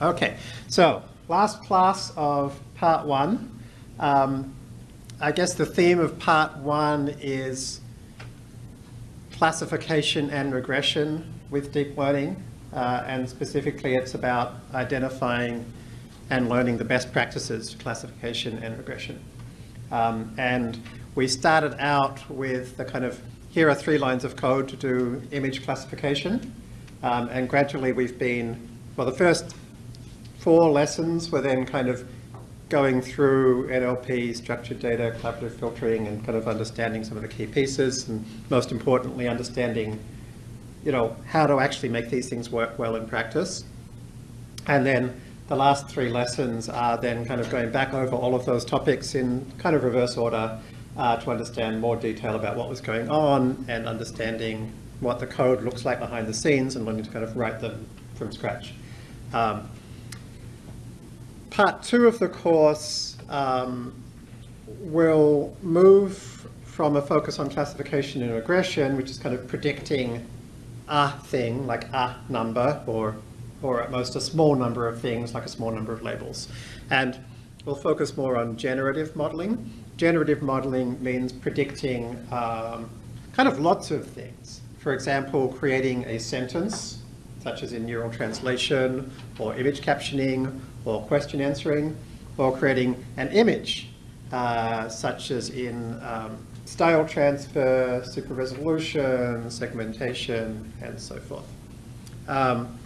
Okay, so last class of part one. Um, I guess the theme of part one is classification and regression with deep learning. Uh, and specifically it's about identifying and learning the best practices for classification and regression. Um, and we started out with the kind of, here are three lines of code to do image classification. Um, and gradually we've been, well, the first four lessons were then kind of going through NLP, structured data, collaborative filtering, and kind of understanding some of the key pieces, and most importantly, understanding, you know, how to actually make these things work well in practice. And then the last three lessons are then kind of going back over all of those topics in kind of reverse order uh, to understand more detail about what was going on and understanding what the code looks like behind the scenes and learning to kind of write them from scratch. Um, part two of the course um, will move from a focus on classification and regression, which is kind of predicting a thing, like a number, or, or at most a small number of things, like a small number of labels. And we'll focus more on generative modeling. Generative modeling means predicting um, kind of lots of things. For example, creating a sentence, such as in neural translation, or image captioning, or question answering, or creating an image, uh, such as in um, style transfer, super resolution, segmentation, and so forth. Um,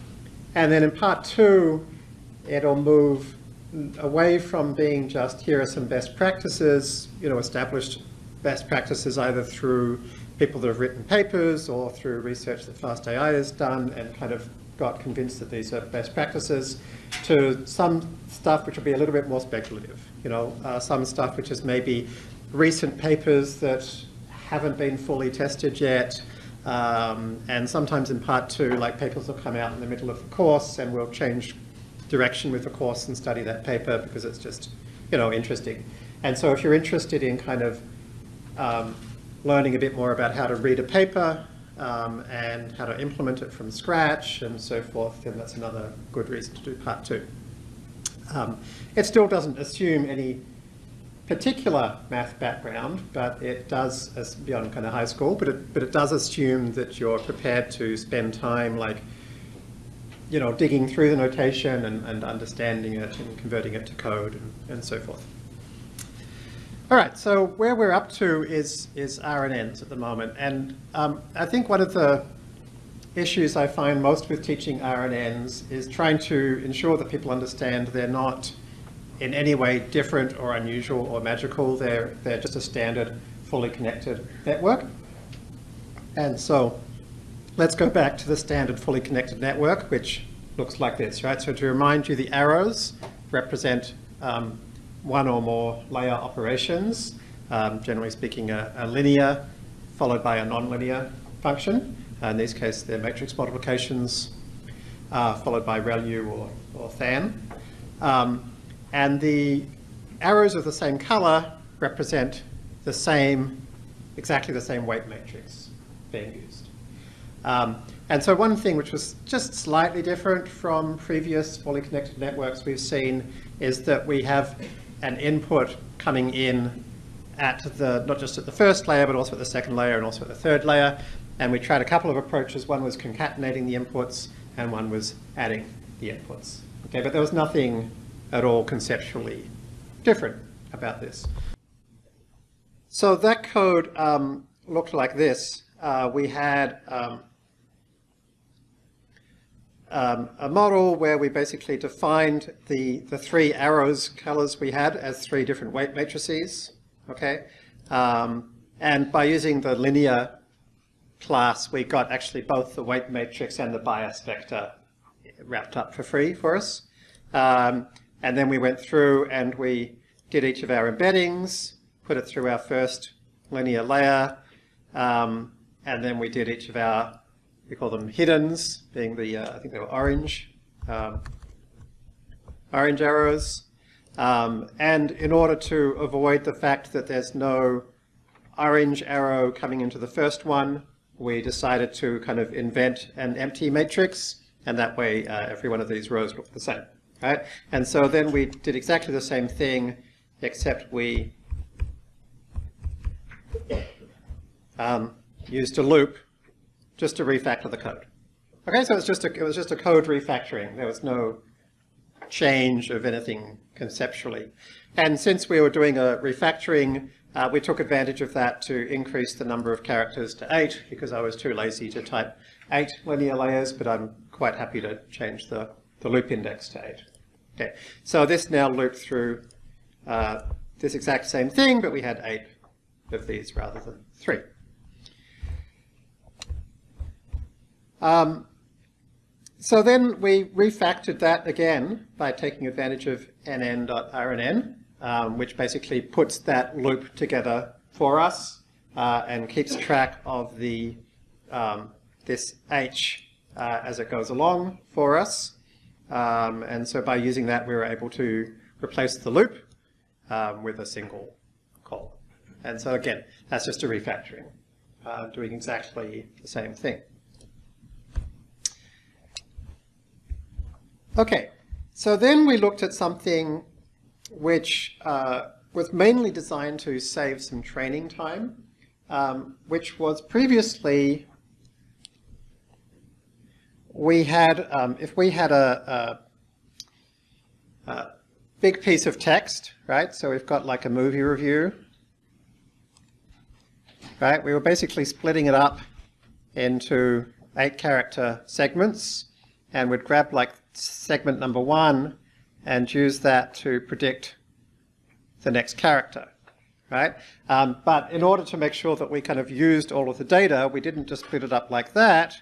and then in part two, it'll move away from being just here are some best practices, you know, established best practices either through people that have written papers or through research that FastAI has done and kind of got convinced that these are best practices to some stuff which will be a little bit more speculative. You know, uh, some stuff which is maybe recent papers that haven't been fully tested yet. Um, and sometimes in part two, like papers will come out in the middle of the course and we'll change direction with the course and study that paper because it's just, you know, interesting. And so if you're interested in kind of um, learning a bit more about how to read a paper um, and how to implement it from scratch and so forth, then that's another good reason to do part two. Um, it still doesn't assume any particular math background, but it does, beyond kind of high school, but it, but it does assume that you're prepared to spend time like, you know, digging through the notation and, and understanding it and converting it to code and, and so forth. All right, so where we're up to is, is RNNs at the moment. And um, I think one of the issues I find most with teaching RNNs is trying to ensure that people understand they're not in any way different or unusual or magical. They're, they're just a standard fully connected network. And so let's go back to the standard fully connected network, which looks like this, right? So to remind you, the arrows represent um, one or more layer operations, um, generally speaking a, a, linear followed by a nonlinear function. Uh, in this case, they're matrix multiplications uh, followed by ReLU or, or tanh. Um, and the arrows of the same color represent the same, exactly the same weight matrix being used. Um, and so one thing which was just slightly different from previous fully connected networks we've seen is that we have an input coming in at the, not just at the first layer, but also at the second layer and also at the third layer. And we tried a couple of approaches. One was concatenating the inputs and one was adding the inputs. Okay, but there was nothing at all conceptually different about this. So that code um, looked like this. Uh, we had um, um, a model where we basically defined the, the three arrows colors we had as three different weight matrices, okay? Um, and by using the linear class, we got actually both the weight matrix and the bias vector wrapped up for free for us. Um, and then we went through and we did each of our embeddings, put it through our first linear layer, um, and then we did each of our we call them hiddens, being the, uh, I think they were orange, um, orange arrows. Um, and in order to avoid the fact that there's no orange arrow coming into the first one, we decided to kind of invent an empty matrix, and that way uh, every one of these rows look the same. right? And so then we did exactly the same thing, except we um, used a loop just to refactor the code. Okay, so it was just a, it was just a code refactoring. There was no change of anything conceptually. And since we were doing a refactoring, uh, we took advantage of that to increase the number of characters to eight because I was too lazy to type eight linear layers, but I'm quite happy to change the, the loop index to eight. Okay, so this now looped through uh, this exact same thing, but we had eight of these rather than three. Um, so then we refactored that again by taking advantage of nn.rnn, um, which basically puts that loop together for us uh, and keeps track of the um, this h uh, as it goes along for us. Um, and so by using that, we were able to replace the loop um, with a single call. And so again, that's just a refactoring, uh, doing exactly the same thing. Okay, so then we looked at something which uh, was mainly designed to save some training time, um, which was previously we had, um, if we had a, a, a, big piece of text, right? So we've got like a movie review, right? We were basically splitting it up into eight character segments and we'd grab like segment number one and use that to predict the next character, right? Um, but in order to make sure that we kind of used all of the data, we didn't just split it up like that.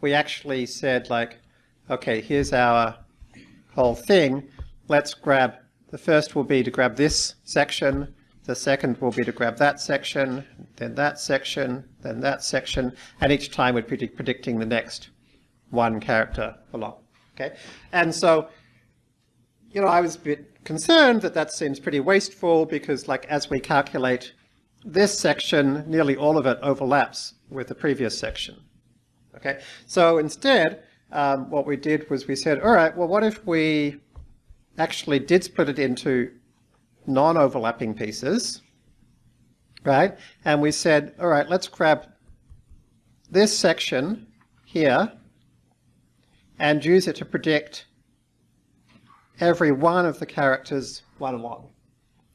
We actually said like, okay, here's our whole thing. Let's grab, the first will be to grab this section, the second will be to grab that section, then that section, then that section, and each time we'd be predicting the next one character along. Okay, and so, you know, I was a bit concerned that that seems pretty wasteful because, like, as we calculate this section, nearly all of it overlaps with the previous section. Okay, so instead, um, what we did was we said, all right, well, what if we actually did split it into non-overlapping pieces, right? And we said, all right, let's grab this section here and use it to predict every one of the characters one along.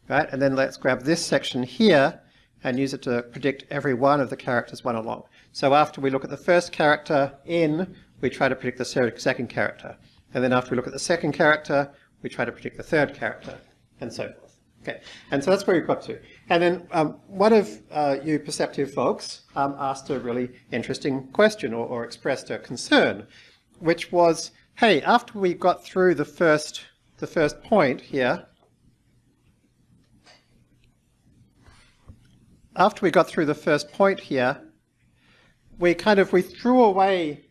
Right? And then let's grab this section here and use it to predict every one of the characters one along. So after we look at the first character in, we try to predict the second character. And then after we look at the second character, we try to predict the third character, and so forth. Okay, and so that's where we've got to. And then um, one of uh, you perceptive folks um, asked a really interesting question or, or expressed a concern, which was, hey, after we got through the first, the first point here, after we got through the first point here, we kind of, we threw away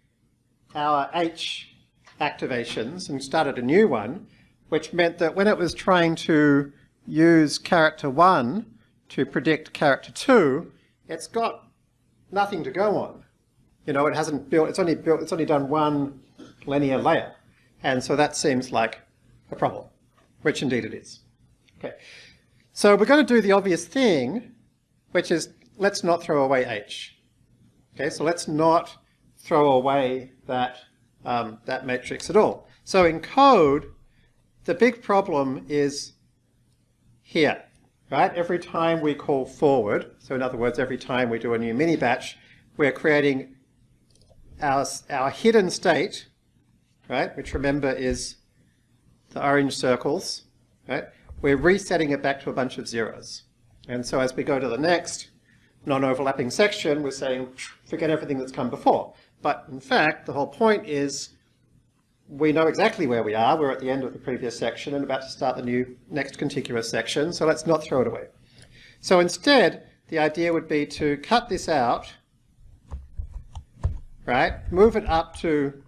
our H activations and started a new one, which meant that when it was trying to use character one to predict character two, it's got nothing to go on. You know, it hasn't built, it's only built, it's only done one linear layer. And so that seems like a problem, which indeed it is. Okay. So we're going to do the obvious thing, which is let's not throw away H. Okay, so let's not throw away that, um, that matrix at all. So in code, the big problem is here, right? Every time we call forward, so in other words, every time we do a new mini batch, we're creating our, our hidden state, right, which remember is the orange circles, right, we're resetting it back to a bunch of zeros. And so as we go to the next non-overlapping section, we're saying, forget everything that's come before. But in fact, the whole point is we know exactly where we are. We're at the end of the previous section and about to start the new next contiguous section, so let's not throw it away. So instead, the idea would be to cut this out right? Move it up to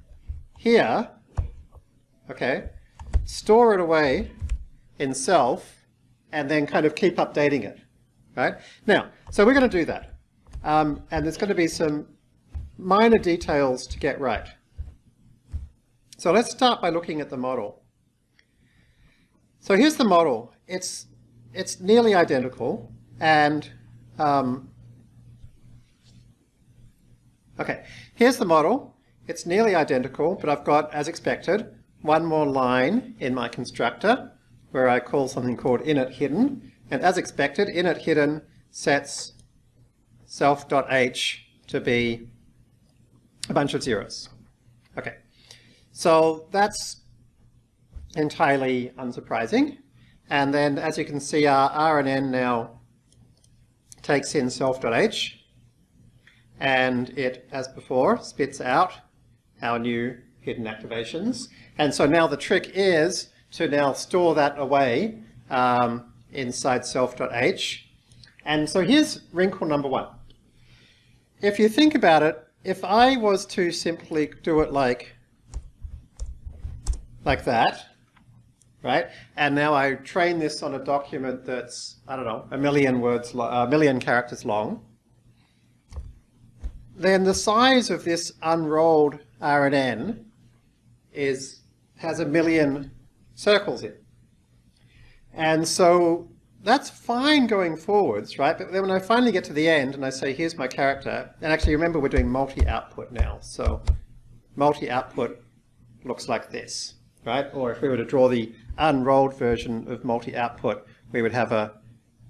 here, okay? Store it away in self, and then kind of keep updating it, right? Now, so we're going to do that. Um, and there's going to be some minor details to get right. So let's start by looking at the model. So here's the model. It's, it's nearly identical and um, okay, here's the model. It's nearly identical, but I've got, as expected, one more line in my constructor where I call something called init hidden. And as expected, init hidden sets self.h to be a bunch of zeros. Okay, so that's entirely unsurprising. And then as you can see, our RNN now takes in self.h and it, as before, spits out our new hidden activations. And so now the trick is to now store that away um, inside self.h. And so here's wrinkle number one. If you think about it, if I was to simply do it like, like that, right? And now I train this on a document that's, I don't know, a million words, a million characters long, then the size of this unrolled RNN is, has a million circles in. And so that's fine going forwards, right? But then when I finally get to the end and I say, here's my character, and actually remember we're doing multi-output now. So multi-output looks like this, right? Or if we were to draw the unrolled version of multi-output, we would have a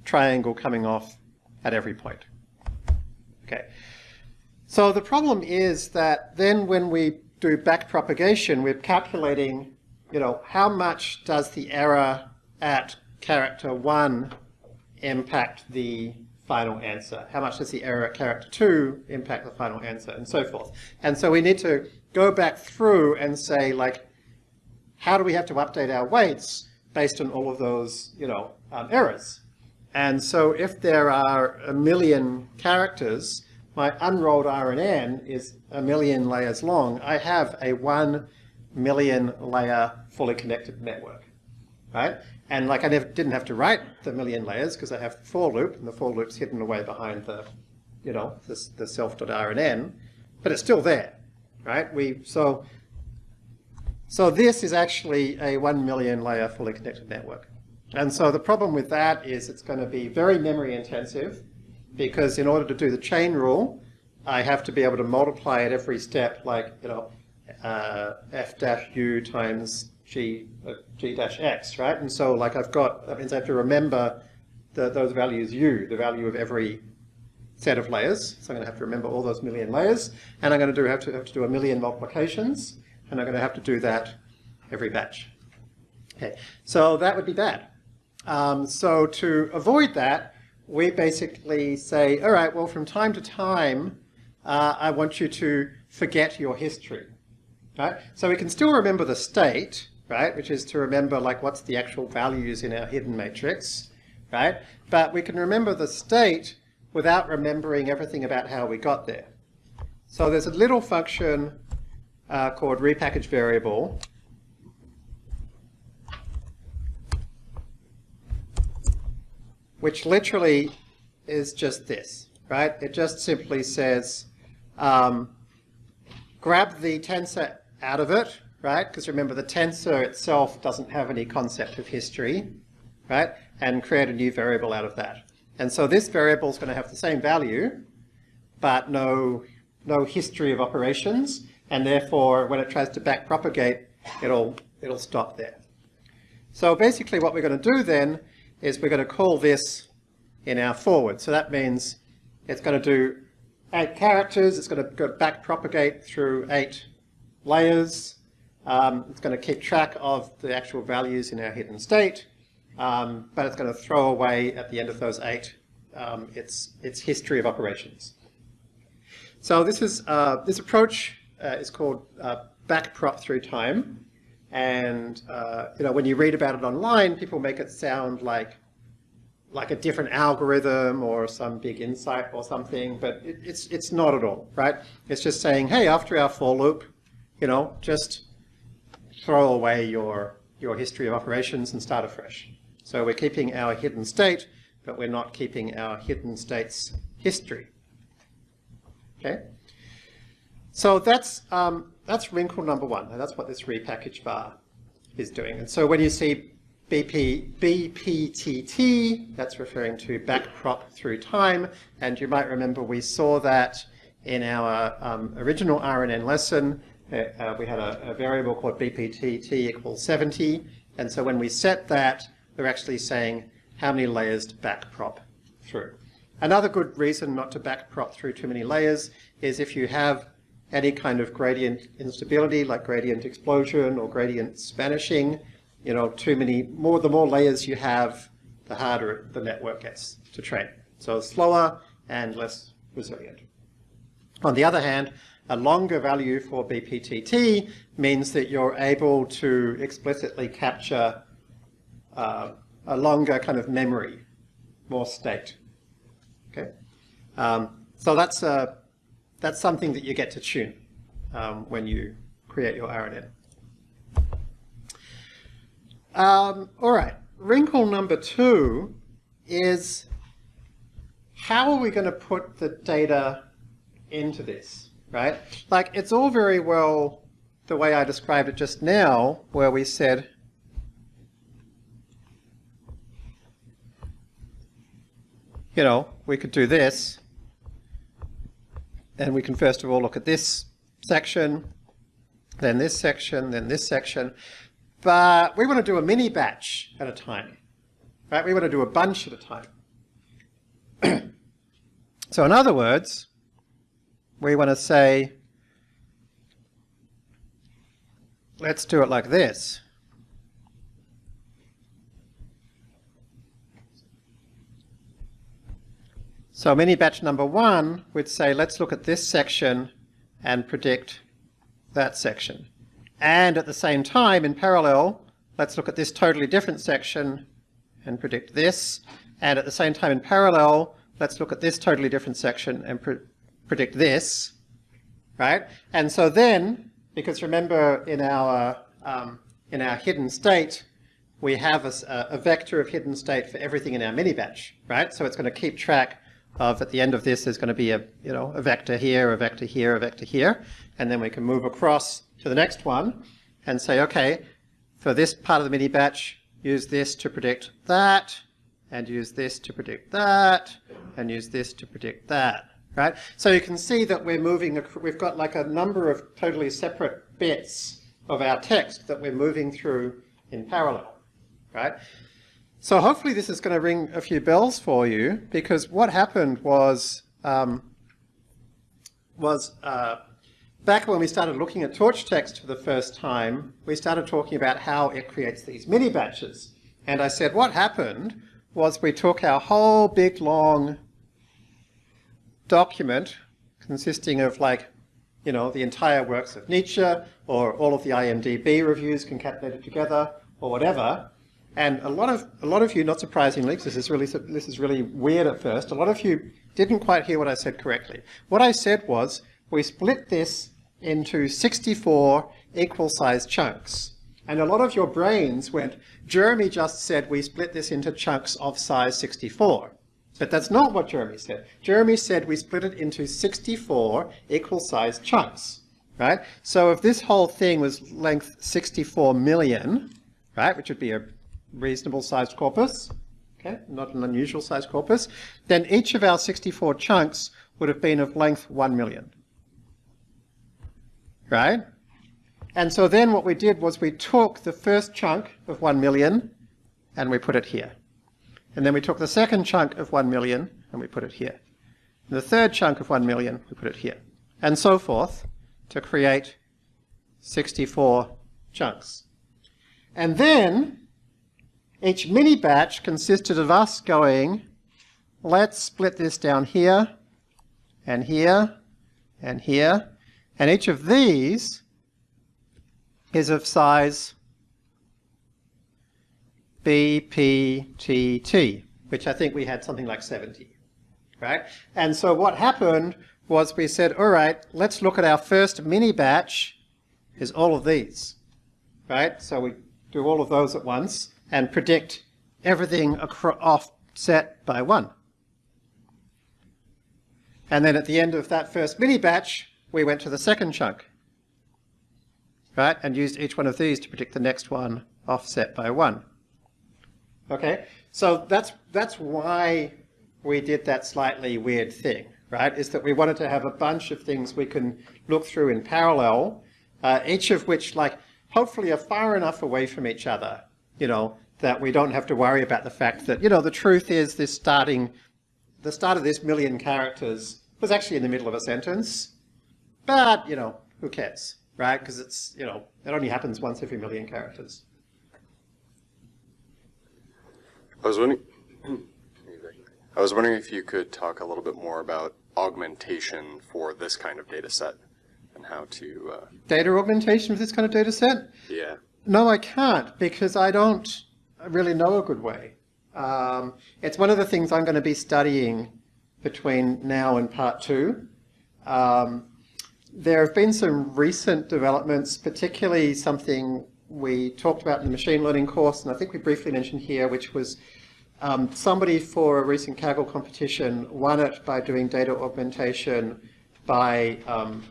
triangle coming off at every point. Okay. So the problem is that then when we do backpropagation, we're calculating, you know, how much does the error at character 1 impact the final answer? How much does the error at character 2 impact the final answer? And so forth. And so we need to go back through and say, like, how do we have to update our weights based on all of those, you know, um, errors? And so if there are a million characters, my unrolled RNN is a million layers long. I have a one million layer fully connected network, right? And like I never didn't have to write the million layers because I have for loop and the for loop's hidden away behind the, you know, the, the self.rnn, but it's still there, right? We so so this is actually a one million layer fully connected network. And so the problem with that is it's going to be very memory intensive because in order to do the chain rule, I have to be able to multiply at every step like, you know, uh, f dash u times g, uh, g dash x, right? And so like I've got, that means I have to remember the, those values u, the value of every set of layers. So I'm going to have to remember all those million layers. And I'm going to do have to, have to do a million multiplications. And I'm going to have to do that every batch. Okay, so that would be bad. Um, so to avoid that, we basically say, all right, well, from time to time, uh, I want you to forget your history. Right? So we can still remember the state, right, which is to remember like what's the actual values in our hidden matrix, right? But we can remember the state without remembering everything about how we got there. So there's a little function uh, called repackage variable which literally is just this, right? It just simply says, um, grab the tensor out of it, right? Because remember, the tensor itself doesn't have any concept of history, right? And create a new variable out of that. And so this variable is going to have the same value, but no, no history of operations. And therefore, when it tries to backpropagate, it'll, it'll stop there. So basically what we're going to do then is we're going to call this in our forward. So that means it's going to do eight characters, it's going to go back propagate through eight layers, um, it's going to keep track of the actual values in our hidden state, um, but it's going to throw away at the end of those eight um, its, its history of operations. So this is uh, this approach uh, is called uh, backprop through time. And uh, you know, when you read about it online, people make it sound like like a different algorithm or some big insight or something, but it, it's it's not at all, right? It's just saying, hey, after our for loop, you know, just throw away your your history of operations and start afresh. So we're keeping our hidden state, but we're not keeping our hidden state's history. Okay. So that's um, that's wrinkle number one, and that's what this repackage var is doing. And so when you see BP, BPTT, that's referring to backprop through time, and you might remember we saw that in our um, original RNN lesson. Uh, uh, we had a, a, variable called BPTT equals 70, and so when we set that, we're actually saying how many layers to backprop through. Another good reason not to backprop through too many layers is if you have any kind of gradient instability, like gradient explosion or gradient vanishing, you know, too many, more, the more layers you have, the harder the network gets to train. So slower and less resilient. On the other hand, a longer value for BPTT means that you're able to explicitly capture uh, a longer kind of memory, more state. Okay, um, so that's a that's something that you get to tune um, when you create your RNN. Um, all right, wrinkle number two is how are we going to put the data into this, right? Like, it's all very well the way I described it just now, where we said, you know, we could do this, and we can first of all look at this section, then this section, then this section. But we want to do a mini batch at a time, right? We want to do a bunch at a time. so in other words, we want to say, let's do it like this. So mini batch number one would say, let's look at this section and predict that section. And at the same time, in parallel, let's look at this totally different section and predict this. And at the same time, in parallel, let's look at this totally different section and pre predict this, right? And so then, because remember in our, um, in our hidden state, we have a, a, vector of hidden state for everything in our mini batch, right? So it's going to keep track of, at the end of this, there's going to be a, you know, a vector here, a vector here, a vector here, and then we can move across to the next one and say, okay, for this part of the mini batch, use this to predict that, and use this to predict that, and use this to predict that, right? So you can see that we're moving, we've got like a number of totally separate bits of our text that we're moving through in parallel, right? So hopefully this is going to ring a few bells for you, because what happened was, um, was uh, back when we started looking at torch text for the first time, we started talking about how it creates these mini batches. And I said what happened was we took our whole big long document consisting of like, you know, the entire works of Nietzsche or all of the IMDb reviews concatenated together or whatever. And a lot of a lot of you, not surprisingly, because this is really this is really weird at first, a lot of you didn't quite hear what I said correctly. What I said was we split this into 64 equal sized chunks. And a lot of your brains went, Jeremy just said we split this into chunks of size 64. But that's not what Jeremy said. Jeremy said we split it into 64 equal sized chunks, right? So if this whole thing was length 64 million, right, which would be a reasonable sized corpus, okay, not an unusual sized corpus, then each of our 64 chunks would have been of length 1 million right? And so then what we did was we took the first chunk of 1 million and we put it here. And then we took the second chunk of 1 million and we put it here. And the third chunk of 1 million, we put it here. And so forth to create 64 chunks. And then each mini batch consisted of us going, let's split this down here and here and here and each of these is of size BPTT, which I think we had something like 70, right? And so what happened was we said, all right, let's look at our first mini batch is all of these, right? So we do all of those at once and predict everything offset by one. And then at the end of that first mini batch, we went to the second chunk, right, and used each one of these to predict the next one offset by 1. Okay, so that's that's why we did that slightly weird thing, right? Is that we wanted to have a bunch of things we can look through in parallel, uh, each of which, like, hopefully are far enough away from each other, you know, that we don't have to worry about the fact that, you know, the truth is this starting, the start of this million characters was actually in the middle of a sentence, but, you know, who cares, right? Because it's, you know, it only happens once every million characters. I was wondering, I was wondering if you could talk a little bit more about augmentation for this kind of data set and how to. Uh, data augmentation for this kind of data set? Yeah. No, I can't because I don't really know a good way. Um, it's one of the things I'm going to be studying between now and part two. Um, there have been some recent developments, particularly something we talked about in the machine learning course, and I think we briefly mentioned here, which was um, somebody for a recent Kaggle competition won it by doing data augmentation by um,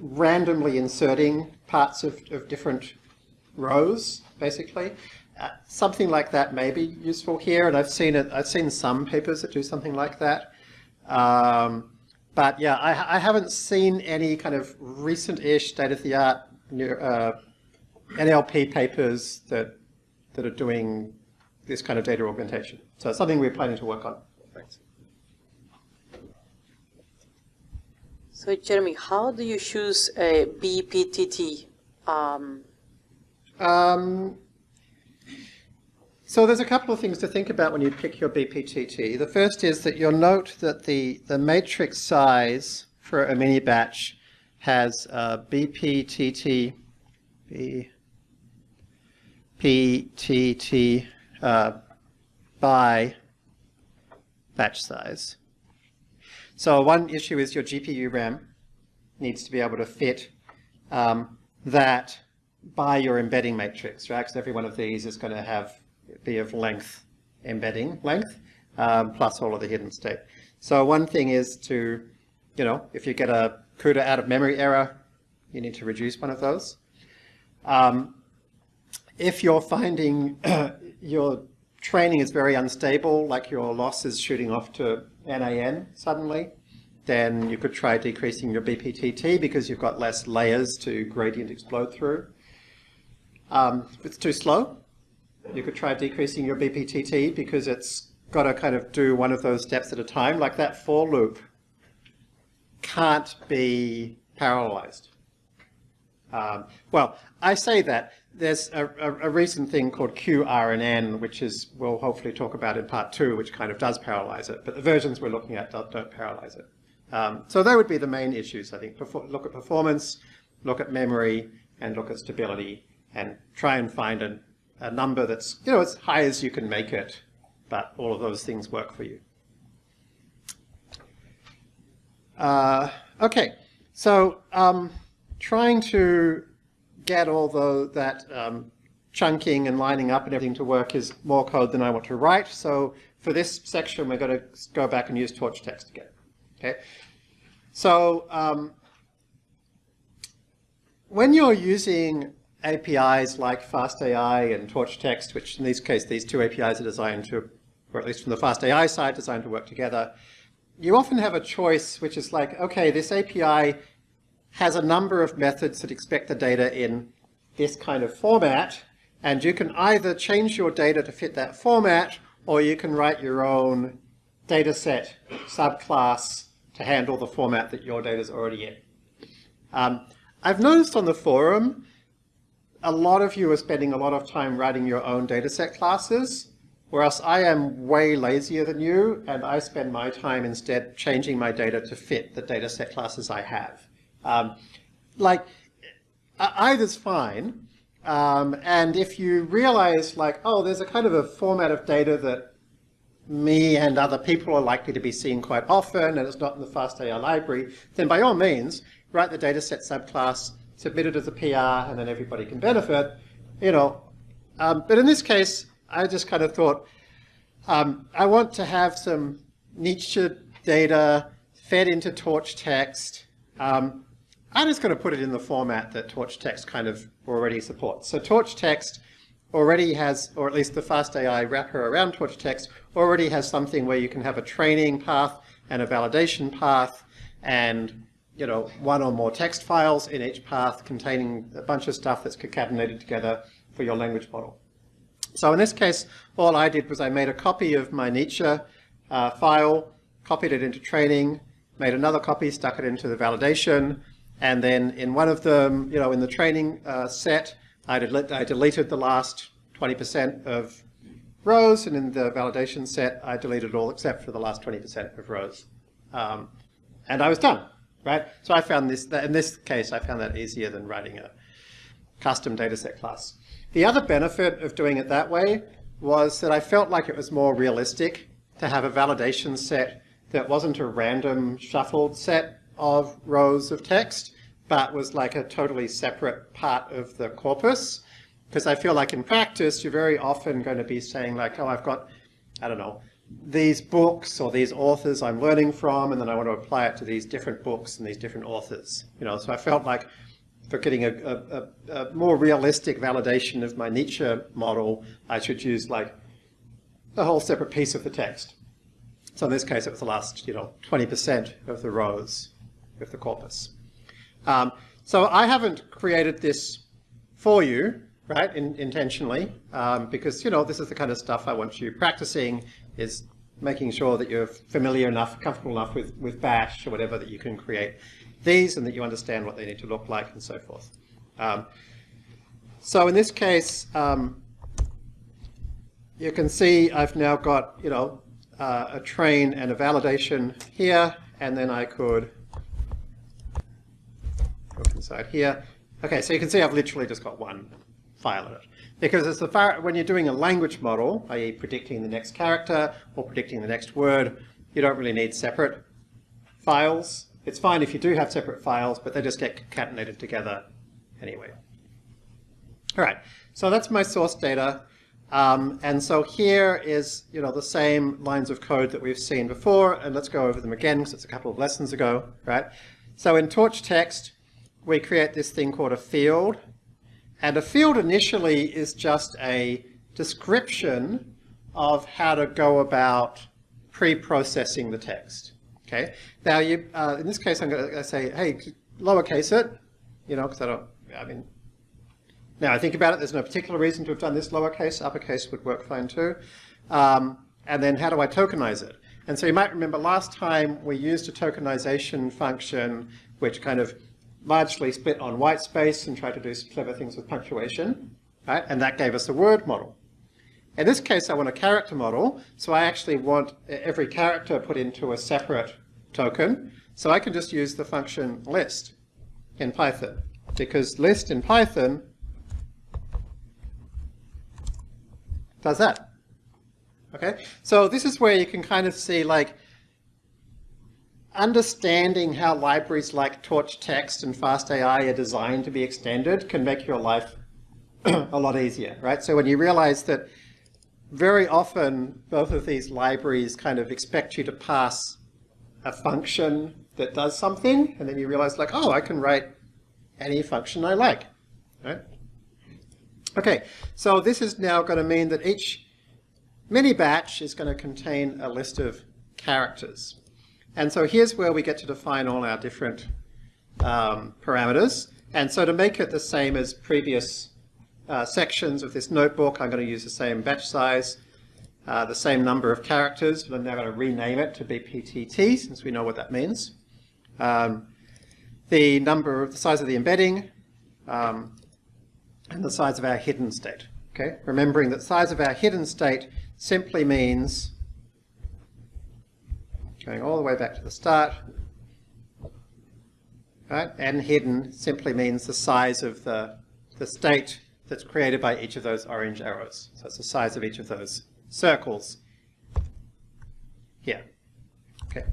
randomly inserting parts of, of different rows, basically. Uh, something like that may be useful here, and I've seen it. I've seen some papers that do something like that. Um, but yeah, I, I, haven't seen any kind of recent-ish state-of-the-art uh, NLP papers that that are doing this kind of data augmentation. So it's something we're planning to work on. Thanks. So Jeremy, how do you choose a BPTT? Um, um, so there's a couple of things to think about when you pick your BPTT. The first is that you'll note that the, the matrix size for a mini batch has uh, BPTT, BPTT uh, by batch size. So one issue is your GPU RAM needs to be able to fit um, that by your embedding matrix, right? Because every one of these is going to have be of length embedding length um, plus all of the hidden state. So one thing is to, you know, if you get a CUDA out of memory error, you need to reduce one of those. Um, if you're finding your training is very unstable, like your loss is shooting off to NAN suddenly, then you could try decreasing your BPTT because you've got less layers to gradient explode through. Um, if it's too slow, you could try decreasing your BPTT because it's got to kind of do one of those steps at a time, like that for loop can't be parallelized. Um, well, I say that there's a, a, a, recent thing called QRNN, which is we'll hopefully talk about in part two, which kind of does parallelize it, but the versions we're looking at don't, don't parallelize it. Um, so they would be the main issues, I think. Perfor look at performance, look at memory, and look at stability, and try and find a, a number that's you know as high as you can make it, but all of those things work for you. Uh, okay, so um, trying to get all the, that um, chunking and lining up and everything to work is more code than I want to write. So for this section, we're going to go back and use torch text again. Okay. So um, when you're using APIs like FastAI and torch text, which in this case, these two APIs are designed to, or at least from the FastAI side, designed to work together, you often have a choice which is like, okay, this API has a number of methods that expect the data in this kind of format, and you can either change your data to fit that format, or you can write your own dataset subclass to handle the format that your data is already in. Um, I've noticed on the forum, a lot of you are spending a lot of time writing your own dataset classes, whereas I am way lazier than you, and I spend my time instead changing my data to fit the dataset classes I have. Um, like, either's fine. Um, and if you realize like, oh, there's a kind of a format of data that me and other people are likely to be seeing quite often and it's not in the FastAI library, then by all means, write the dataset subclass, submit it as a PR, and then everybody can benefit, you know. Um, but in this case, I just kind of thought, um, I want to have some Nietzsche data fed into torch text. Um, I'm just going to put it in the format that torch text kind of already supports. So torch text already has, or at least the FastAI wrapper around Torch Text, already has something where you can have a training path and a validation path and you know, one or more text files in each path containing a bunch of stuff that's concatenated together for your language model. So in this case, all I did was I made a copy of my Nietzsche uh, file, copied it into training, made another copy, stuck it into the validation, and then in one of them, you know, in the training uh, set, I, del I deleted the last 20% of rows, and in the validation set, I deleted all except for the last 20% of rows. Um, and I was done, right? So I found this, in this case, I found that easier than writing a custom dataset class. The other benefit of doing it that way was that I felt like it was more realistic to have a validation set that wasn't a random shuffled set of rows of text, but was like a totally separate part of the corpus. Because I feel like in practice, you're very often going to be saying like, oh, I've got, I don't know, these books or these authors I'm learning from, and then I want to apply it to these different books and these different authors. You know, so I felt like for getting a, a, a more realistic validation of my Nietzsche model, I should use like a whole separate piece of the text. So in this case, it was the last, you know, 20% of the rows of the corpus. Um, so I haven't created this for you, right, in, intentionally, um, because, you know, this is the kind of stuff I want you practicing, is making sure that you're familiar enough, comfortable enough with, with Bash or whatever that you can create these and that you understand what they need to look like and so forth. Um, so in this case, um, you can see I've now got, you know, uh, a train and a validation here, and then I could look inside here. Okay, so you can see I've literally just got one file in it. Because it's the far, when you're doing a language model, i.e. predicting the next character or predicting the next word, you don't really need separate files. It's fine if you do have separate files, but they just get concatenated together anyway. All right, so that's my source data. Um, and so here is, you know, the same lines of code that we've seen before, and let's go over them again because it's a couple of lessons ago, right? So in torch text, we create this thing called a field, and a field initially is just a description of how to go about pre-processing the text. Okay. Now, you, uh, in this case, I'm going to say, hey, lowercase it, you know, because I don't, I mean, now I think about it, there's no particular reason to have done this lowercase. Uppercase would work fine too. Um, and then how do I tokenize it? And so you might remember last time we used a tokenization function which kind of largely split on white space and tried to do some clever things with punctuation, right? And that gave us a word model. In this case, I want a character model, so I actually want every character put into a separate token. So I can just use the function list in Python, because list in Python does that. Okay, so this is where you can kind of see like understanding how libraries like Torch Text and FastAI are designed to be extended can make your life a lot easier, right? So when you realize that very often both of these libraries kind of expect you to pass a function that does something, and then you realize like, oh, I can write any function I like, right? Okay, so this is now going to mean that each mini batch is going to contain a list of characters. And so here's where we get to define all our different um, parameters. And so to make it the same as previous uh, sections of this notebook. I'm going to use the same batch size, uh, the same number of characters, but I'm now going to rename it to BPTT since we know what that means. Um, the number, of the size of the embedding, um, and the size of our hidden state. Okay, remembering that size of our hidden state simply means going all the way back to the start, right? And hidden simply means the size of the the state that's created by each of those orange arrows. So it's the size of each of those circles here. Okay.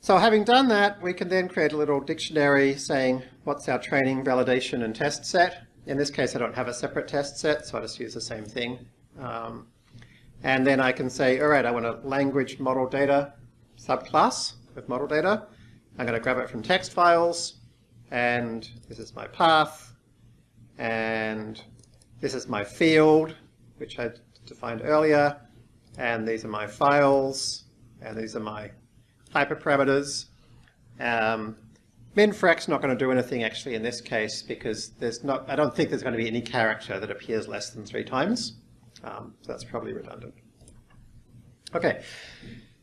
So having done that, we can then create a little dictionary saying what's our training, validation, and test set. In this case, I don't have a separate test set, so I just use the same thing. Um, and then I can say, all right, I want a language model data subclass with model data. I'm going to grab it from text files and this is my path. and this is my field, which I defined earlier, and these are my files, and these are my hyperparameters. Um, min_freq's not going to do anything actually in this case because there's not, I don't think there's going to be any character that appears less than three times. Um, so that's probably redundant. Okay,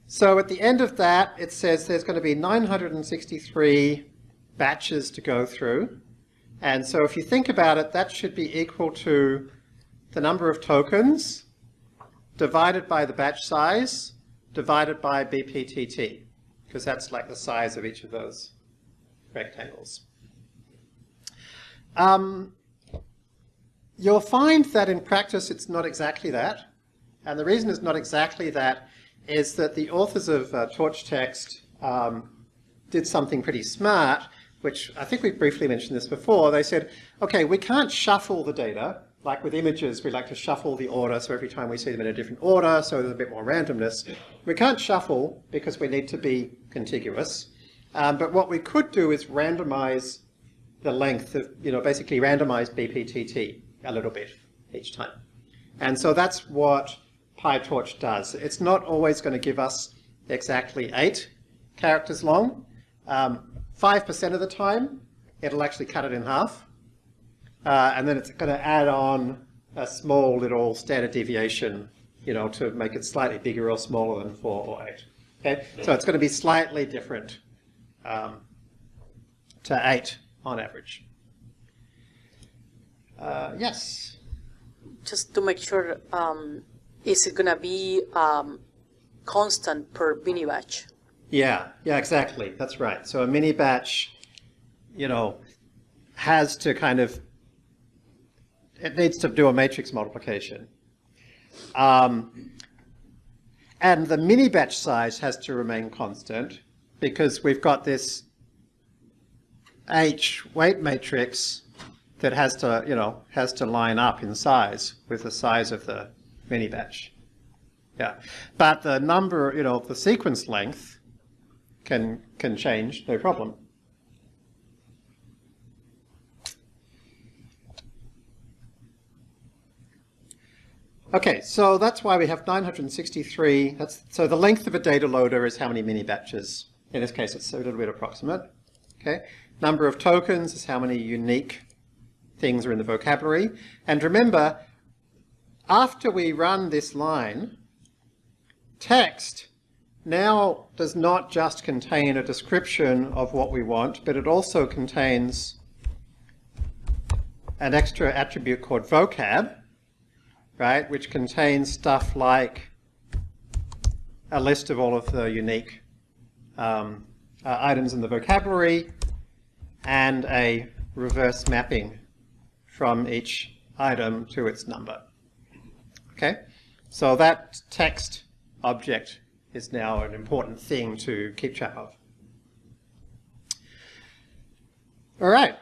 so at the end of that, it says there's going to be 963 batches to go through. And so if you think about it, that should be equal to the number of tokens divided by the batch size divided by BPTT, because that's like the size of each of those rectangles. Um, you'll find that in practice it's not exactly that. And the reason it's not exactly that is that the authors of uh, Torch Text um, did something pretty smart, which I think we briefly mentioned this before. They said, okay, we can't shuffle the data. Like with images, we like to shuffle the order, so every time we see them in a different order, so there's a bit more randomness. We can't shuffle because we need to be contiguous. Um, but what we could do is randomize the length of, you know, basically randomize BPTT a little bit each time. And so that's what PyTorch does. It's not always going to give us exactly eight characters long. 5% um, of the time, it'll actually cut it in half. Uh, and then it's going to add on a small little standard deviation, you know, to make it slightly bigger or smaller than 4 or 8. Okay, so it's going to be slightly different um, to 8 on average. Uh, yes? Just to make sure, um, is it going to be um, constant per mini batch? Yeah, yeah, exactly. That's right. So a mini batch, you know, has to kind of, it needs to do a matrix multiplication. Um, and the mini batch size has to remain constant because we've got this H weight matrix that has to, you know, has to line up in size with the size of the mini batch. Yeah, but the number, you know, the sequence length can can change, no problem. Okay, so that's why we have 963. That's so the length of a data loader is how many mini batches. In this case, it's a little bit approximate. Okay, number of tokens is how many unique things are in the vocabulary. And remember, after we run this line, text now does not just contain a description of what we want, but it also contains an extra attribute called vocab, right, which contains stuff like a list of all of the unique um, uh, items in the vocabulary and a reverse mapping from each item to its number. Okay, so that text object is now an important thing to keep track of. All right,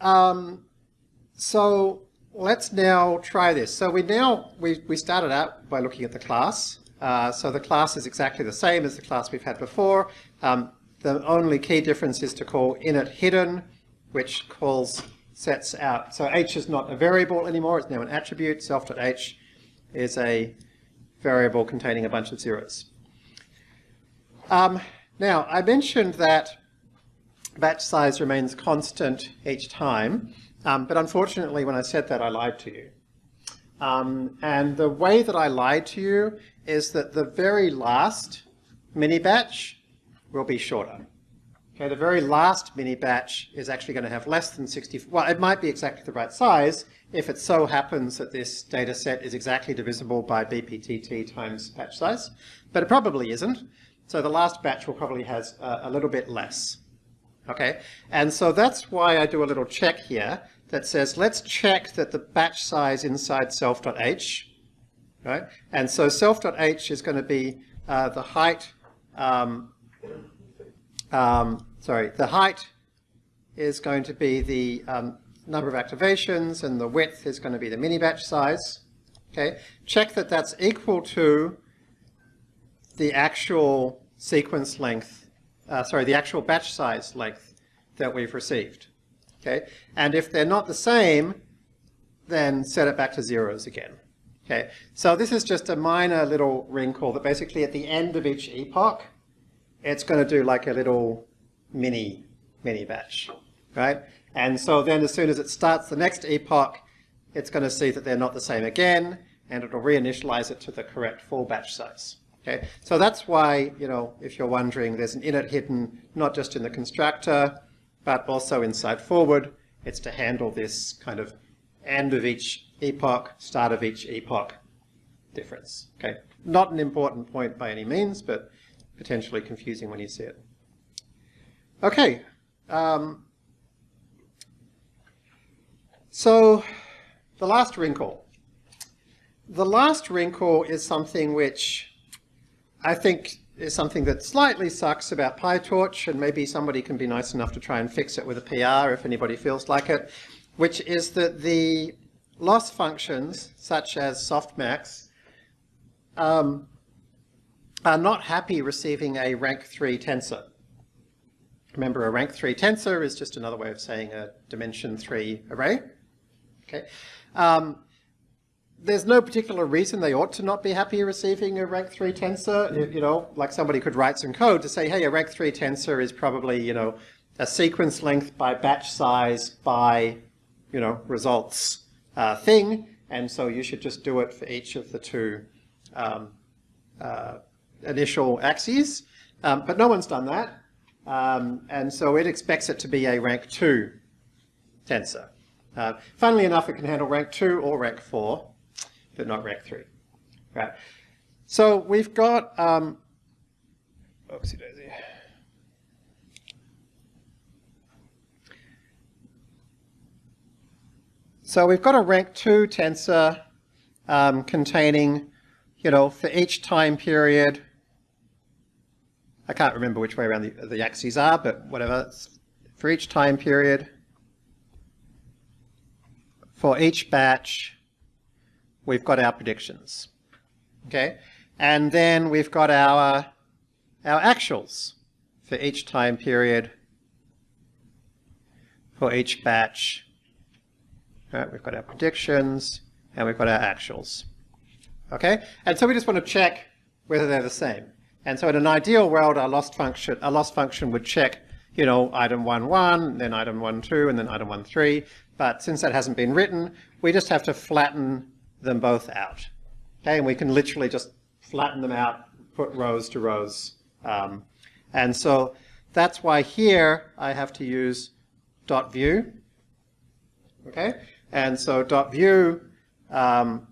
um, so let's now try this. So we now, we, we started out by looking at the class. Uh, so the class is exactly the same as the class we've had before. Um, the only key difference is to call init hidden, which calls sets out. So h is not a variable anymore, it's now an attribute. Self.h is a variable containing a bunch of zeros. Um, now, I mentioned that batch size remains constant each time, um, but unfortunately when I said that I lied to you. Um, and the way that I lied to you is that the very last mini batch will be shorter. Okay, the very last mini batch is actually going to have less than 60, well, it might be exactly the right size if it so happens that this data set is exactly divisible by BPTT times batch size, but it probably isn't. So the last batch will probably has a, a little bit less. Okay, and so that's why I do a little check here that says, let's check that the batch size inside self.h, right? And so self.h is going to be uh, the height um, um, sorry, the height is going to be the um, number of activations and the width is going to be the mini batch size. Okay, check that that's equal to the actual sequence length, uh, sorry, the actual batch size length that we've received. Okay, and if they're not the same, then set it back to zeros again. Okay, so this is just a minor little wrinkle that basically at the end of each epoch, it's going to do like a little mini, mini batch, right? And so then as soon as it starts the next epoch, it's going to see that they're not the same again, and it'll reinitialize it to the correct full batch size. Okay, so that's why, you know, if you're wondering, there's an init hidden not just in the constructor, but also inside forward. It's to handle this kind of end of each epoch, start of each epoch difference. Okay, not an important point by any means, but potentially confusing when you see it. Okay, um, so the last wrinkle. The last wrinkle is something which I think is something that slightly sucks about PyTorch, and maybe somebody can be nice enough to try and fix it with a PR if anybody feels like it, which is that the loss functions, such as softmax, um, are not happy receiving a rank 3 tensor. Remember, a rank 3 tensor is just another way of saying a dimension 3 array. Okay. Um, there's no particular reason they ought to not be happy receiving a rank 3 tensor. You, you, know, like somebody could write some code to say, hey, a rank 3 tensor is probably, you know, a sequence length by batch size by, you know, results uh, thing. And so you should just do it for each of the two um, uh, initial axes. Um, but no one's done that. Um, and so it expects it to be a rank 2 tensor. Uh, funnily enough, it can handle rank 2 or rank 4, but not rank 3. Right. So we've got, um, oopsie daisy. So we've got a rank 2 tensor um, containing, you know, for each time period, I can't remember which way around the, the axes are, but whatever, for each time period, for each batch, we've got our predictions. Okay, and then we've got our, our actuals for each time period, for each batch. Right, we've got our predictions, and we've got our actuals. Okay, and so we just want to check whether they're the same. And so in an ideal world, our loss function, our loss function would check, you know, item 1, 1, then item 1, 2, and then item 1, 3. But since that hasn't been written, we just have to flatten them both out. Okay, and we can literally just flatten them out, put rows to rows. Um, and so that's why here I have to use dot view. Okay, and so dot view um,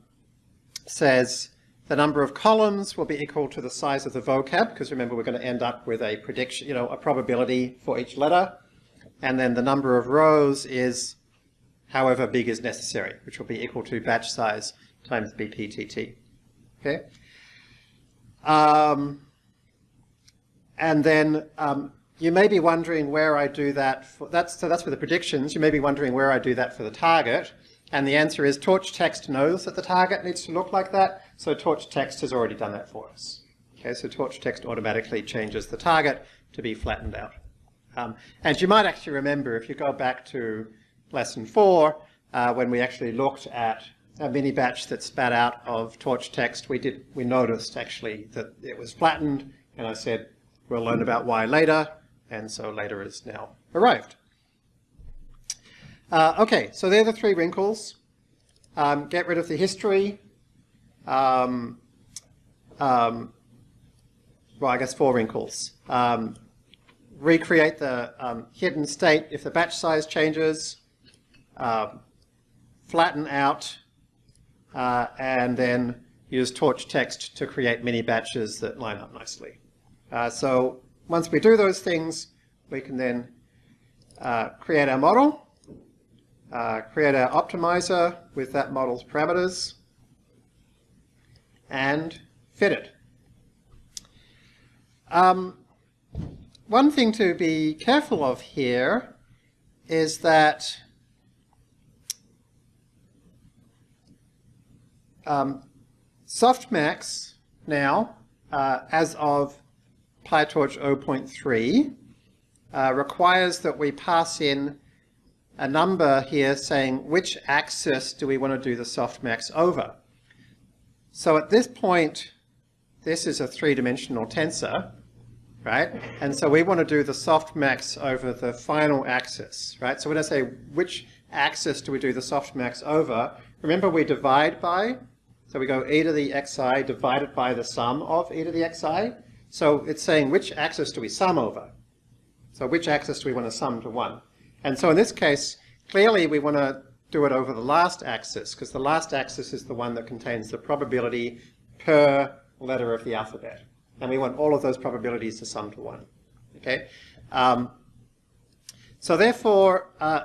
says the number of columns will be equal to the size of the vocab, because remember we're going to end up with a prediction, you know, a probability for each letter. And then the number of rows is however big is necessary, which will be equal to batch size times BPTT. Okay. Um, and then um, you may be wondering where I do that. For, that's, so that's for the predictions. You may be wondering where I do that for the target. And the answer is torch text knows that the target needs to look like that. So torch text has already done that for us. Okay, so torch text automatically changes the target to be flattened out. Um, and you might actually remember if you go back to lesson four, uh, when we actually looked at a mini batch that spat out of torch text, we did we noticed actually that it was flattened, and I said we'll learn about why later, and so later is now arrived. Uh, okay, so they're the three wrinkles. Um, get rid of the history. Um, um, well, I guess four wrinkles. Um, recreate the um, hidden state if the batch size changes uh, flatten out, uh, and then use torch text to create mini batches that line up nicely. Uh, so once we do those things, we can then uh, create our model, uh, create our optimizer with that model's parameters, and fit it. Um, one thing to be careful of here is that Um, softmax now, uh, as of PyTorch 0.3, uh, requires that we pass in a number here saying which axis do we want to do the softmax over. So at this point, this is a three-dimensional tensor, right? And so we want to do the softmax over the final axis, right? So when I say which axis do we do the softmax over, remember we divide by, so we go e to the xi divided by the sum of e to the xi. So it's saying which axis do we sum over? So which axis do we want to sum to 1? And so in this case, clearly we want to do it over the last axis, because the last axis is the one that contains the probability per letter of the alphabet. And we want all of those probabilities to sum to 1. Okay? Um, so therefore, uh,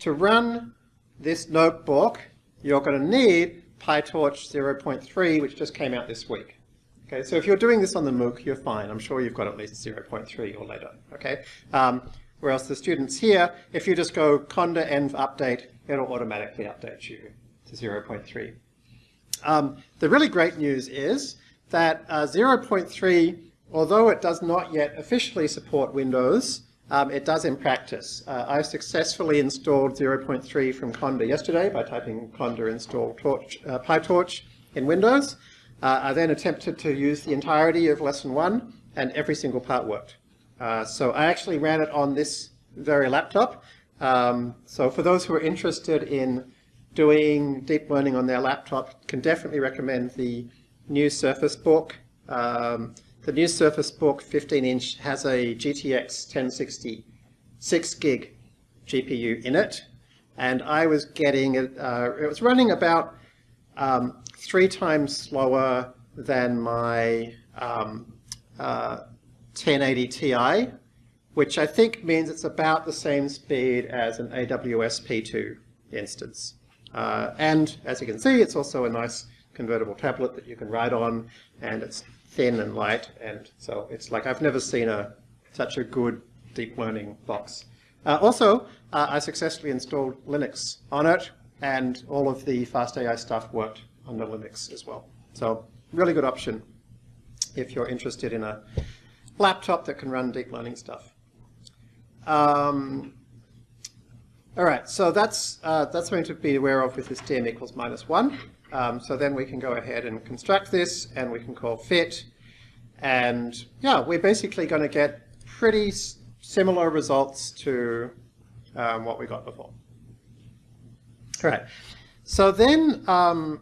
to run this notebook, you're going to need PyTorch 0.3, which just came out this week. Okay, so if you're doing this on the MOOC, you're fine. I'm sure you've got at least 0.3 or later. Okay, um, whereas the students here, if you just go conda env update, it'll automatically update you to 0.3. Um, the really great news is that uh, 0.3, although it does not yet officially support Windows, um, it does in practice. Uh, I successfully installed 0.3 from Conda yesterday by typing conda install torch, uh, PyTorch in Windows. Uh, I then attempted to use the entirety of lesson one, and every single part worked. Uh, so I actually ran it on this very laptop. Um, so for those who are interested in doing deep learning on their laptop, can definitely recommend the new Surface Book. Um, the new Surface Book 15-inch has a GTX 1060 6 gig GPU in it, and I was getting it. Uh, it was running about um, three times slower than my um, uh, 1080 Ti, which I think means it's about the same speed as an AWS P2 instance. Uh, and as you can see, it's also a nice convertible tablet that you can write on, and it's thin and light, and so it's like I've never seen a such a good deep learning box. Uh, also, uh, I successfully installed Linux on it, and all of the FastAI stuff worked on the Linux as well. So really good option if you're interested in a laptop that can run deep learning stuff. Um, all right, so that's, uh, that's something to be aware of with this dim equals minus 1. Um, so then we can go ahead and construct this, and we can call fit. And yeah, we're basically going to get pretty similar results to um, what we got before. All right, so then um,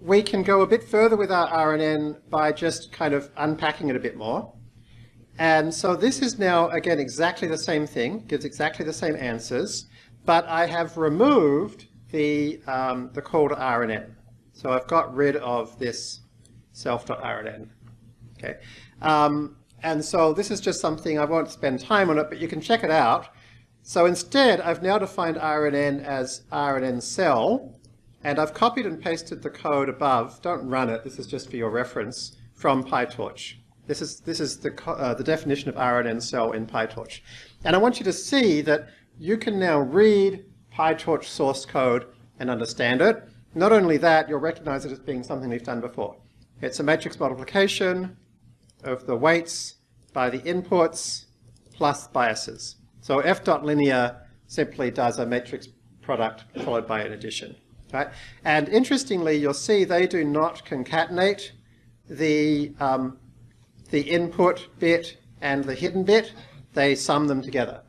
we can go a bit further with our RNN by just kind of unpacking it a bit more. And so this is now, again, exactly the same thing, gives exactly the same answers, but I have removed the, um, the call to RNN. So I've got rid of this self.rnn. Okay. Um, and so this is just something, I won't spend time on it, but you can check it out. So instead, I've now defined RNN as RNN cell, and I've copied and pasted the code above. Don't run it, this is just for your reference, from PyTorch. This is, this is the, uh, the definition of RNN cell in PyTorch. And I want you to see that you can now read PyTorch source code and understand it. Not only that, you'll recognize it as being something we've done before. It's a matrix multiplication of the weights by the inputs plus biases. So f dot linear simply does a matrix product followed by an addition. Right? And interestingly, you'll see they do not concatenate the, um, the input bit and the hidden bit. They sum them together,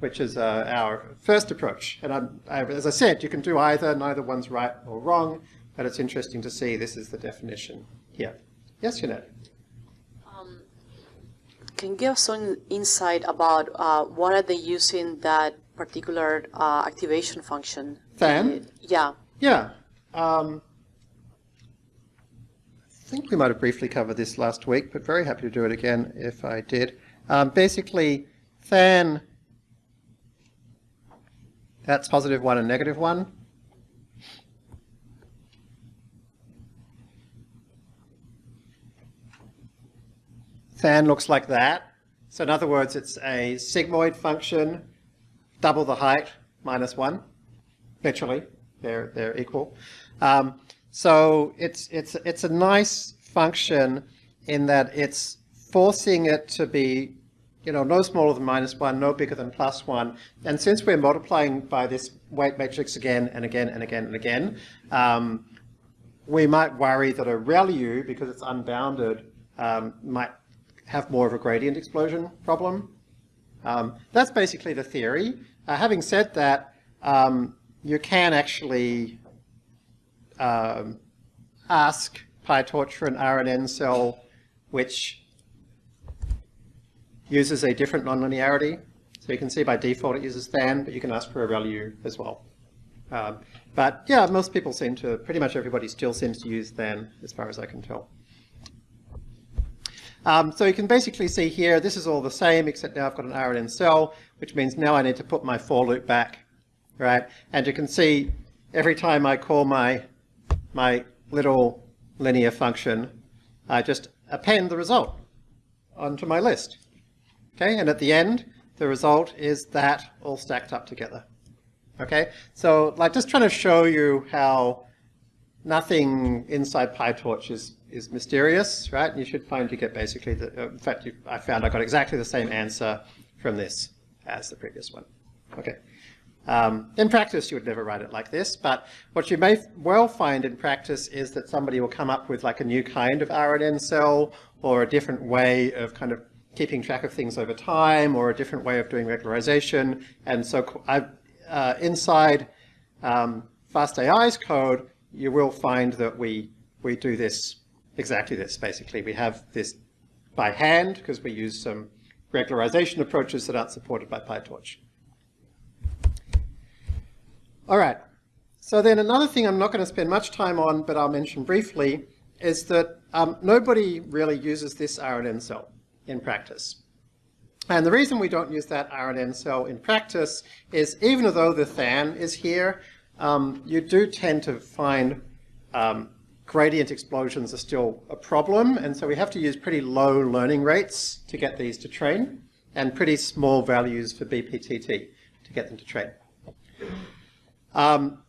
which is uh, our first approach. And I'm, I, as I said, you can do either. Neither one's right or wrong, but it's interesting to see this is the definition here. Yes, Jeanette? Um, can you give us some insight about uh, what are they using that particular uh, activation function? tanh? Yeah. Yeah. Um, think we might have briefly covered this last week, but very happy to do it again if I did. Um, basically, tanh, that's positive 1 and negative 1. tanh looks like that. So in other words, it's a sigmoid function, double the height, minus 1, literally they're, they're equal. Um, so it's, it's, it's a nice function in that it's forcing it to be you know, no smaller than minus 1, no bigger than plus 1. And since we're multiplying by this weight matrix again and again and again and again, um, we might worry that a ReLU, because it's unbounded, um, might have more of a gradient explosion problem. Um, that's basically the theory. Uh, having said that, um, you can actually um, ask PyTorch for an RNN cell which uses a different nonlinearity. So you can see by default it uses tanh, but you can ask for a ReLU as well. Um, but yeah, most people seem to, pretty much everybody still seems to use tanh, as far as I can tell. Um, so you can basically see here, this is all the same, except now I've got an RNN cell, which means now I need to put my for loop back, right? And you can see every time I call my, my little linear function, I just append the result onto my list. Okay, and at the end, the result is that all stacked up together. Okay, so like just trying to show you how nothing inside PyTorch is, is mysterious, right? You should find you get basically the, uh, in fact, you, I found I got exactly the same answer from this as the previous one. Okay. Um, in practice, you would never write it like this, but what you may well find in practice is that somebody will come up with like a new kind of RNN cell or a different way of kind of keeping track of things over time or a different way of doing regularization. And so uh, inside um, FastAI's code, you will find that we, we do this, exactly this, basically. We have this by hand because we use some regularization approaches that aren't supported by PyTorch. All right. So then another thing I'm not going to spend much time on, but I'll mention briefly, is that um, nobody really uses this RNN cell in practice. And the reason we don't use that RNN cell in practice is even though the tanh is here, um, you do tend to find um, gradient explosions are still a problem. And so we have to use pretty low learning rates to get these to train and pretty small values for BPTT to get them to train. Um,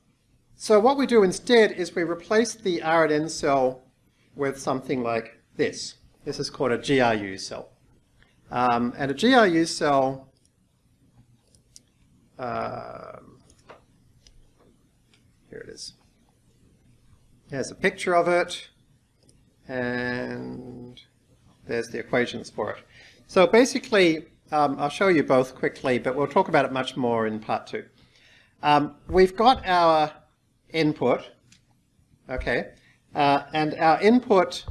so what we do instead is we replace the RNN cell with something like this. This is called a GRU cell. Um, and a GRU cell uh, here it is. Here's a picture of it, and there's the equations for it. So basically, um, I'll show you both quickly, but we'll talk about it much more in part two. Um, we've got our input, okay, uh, and our input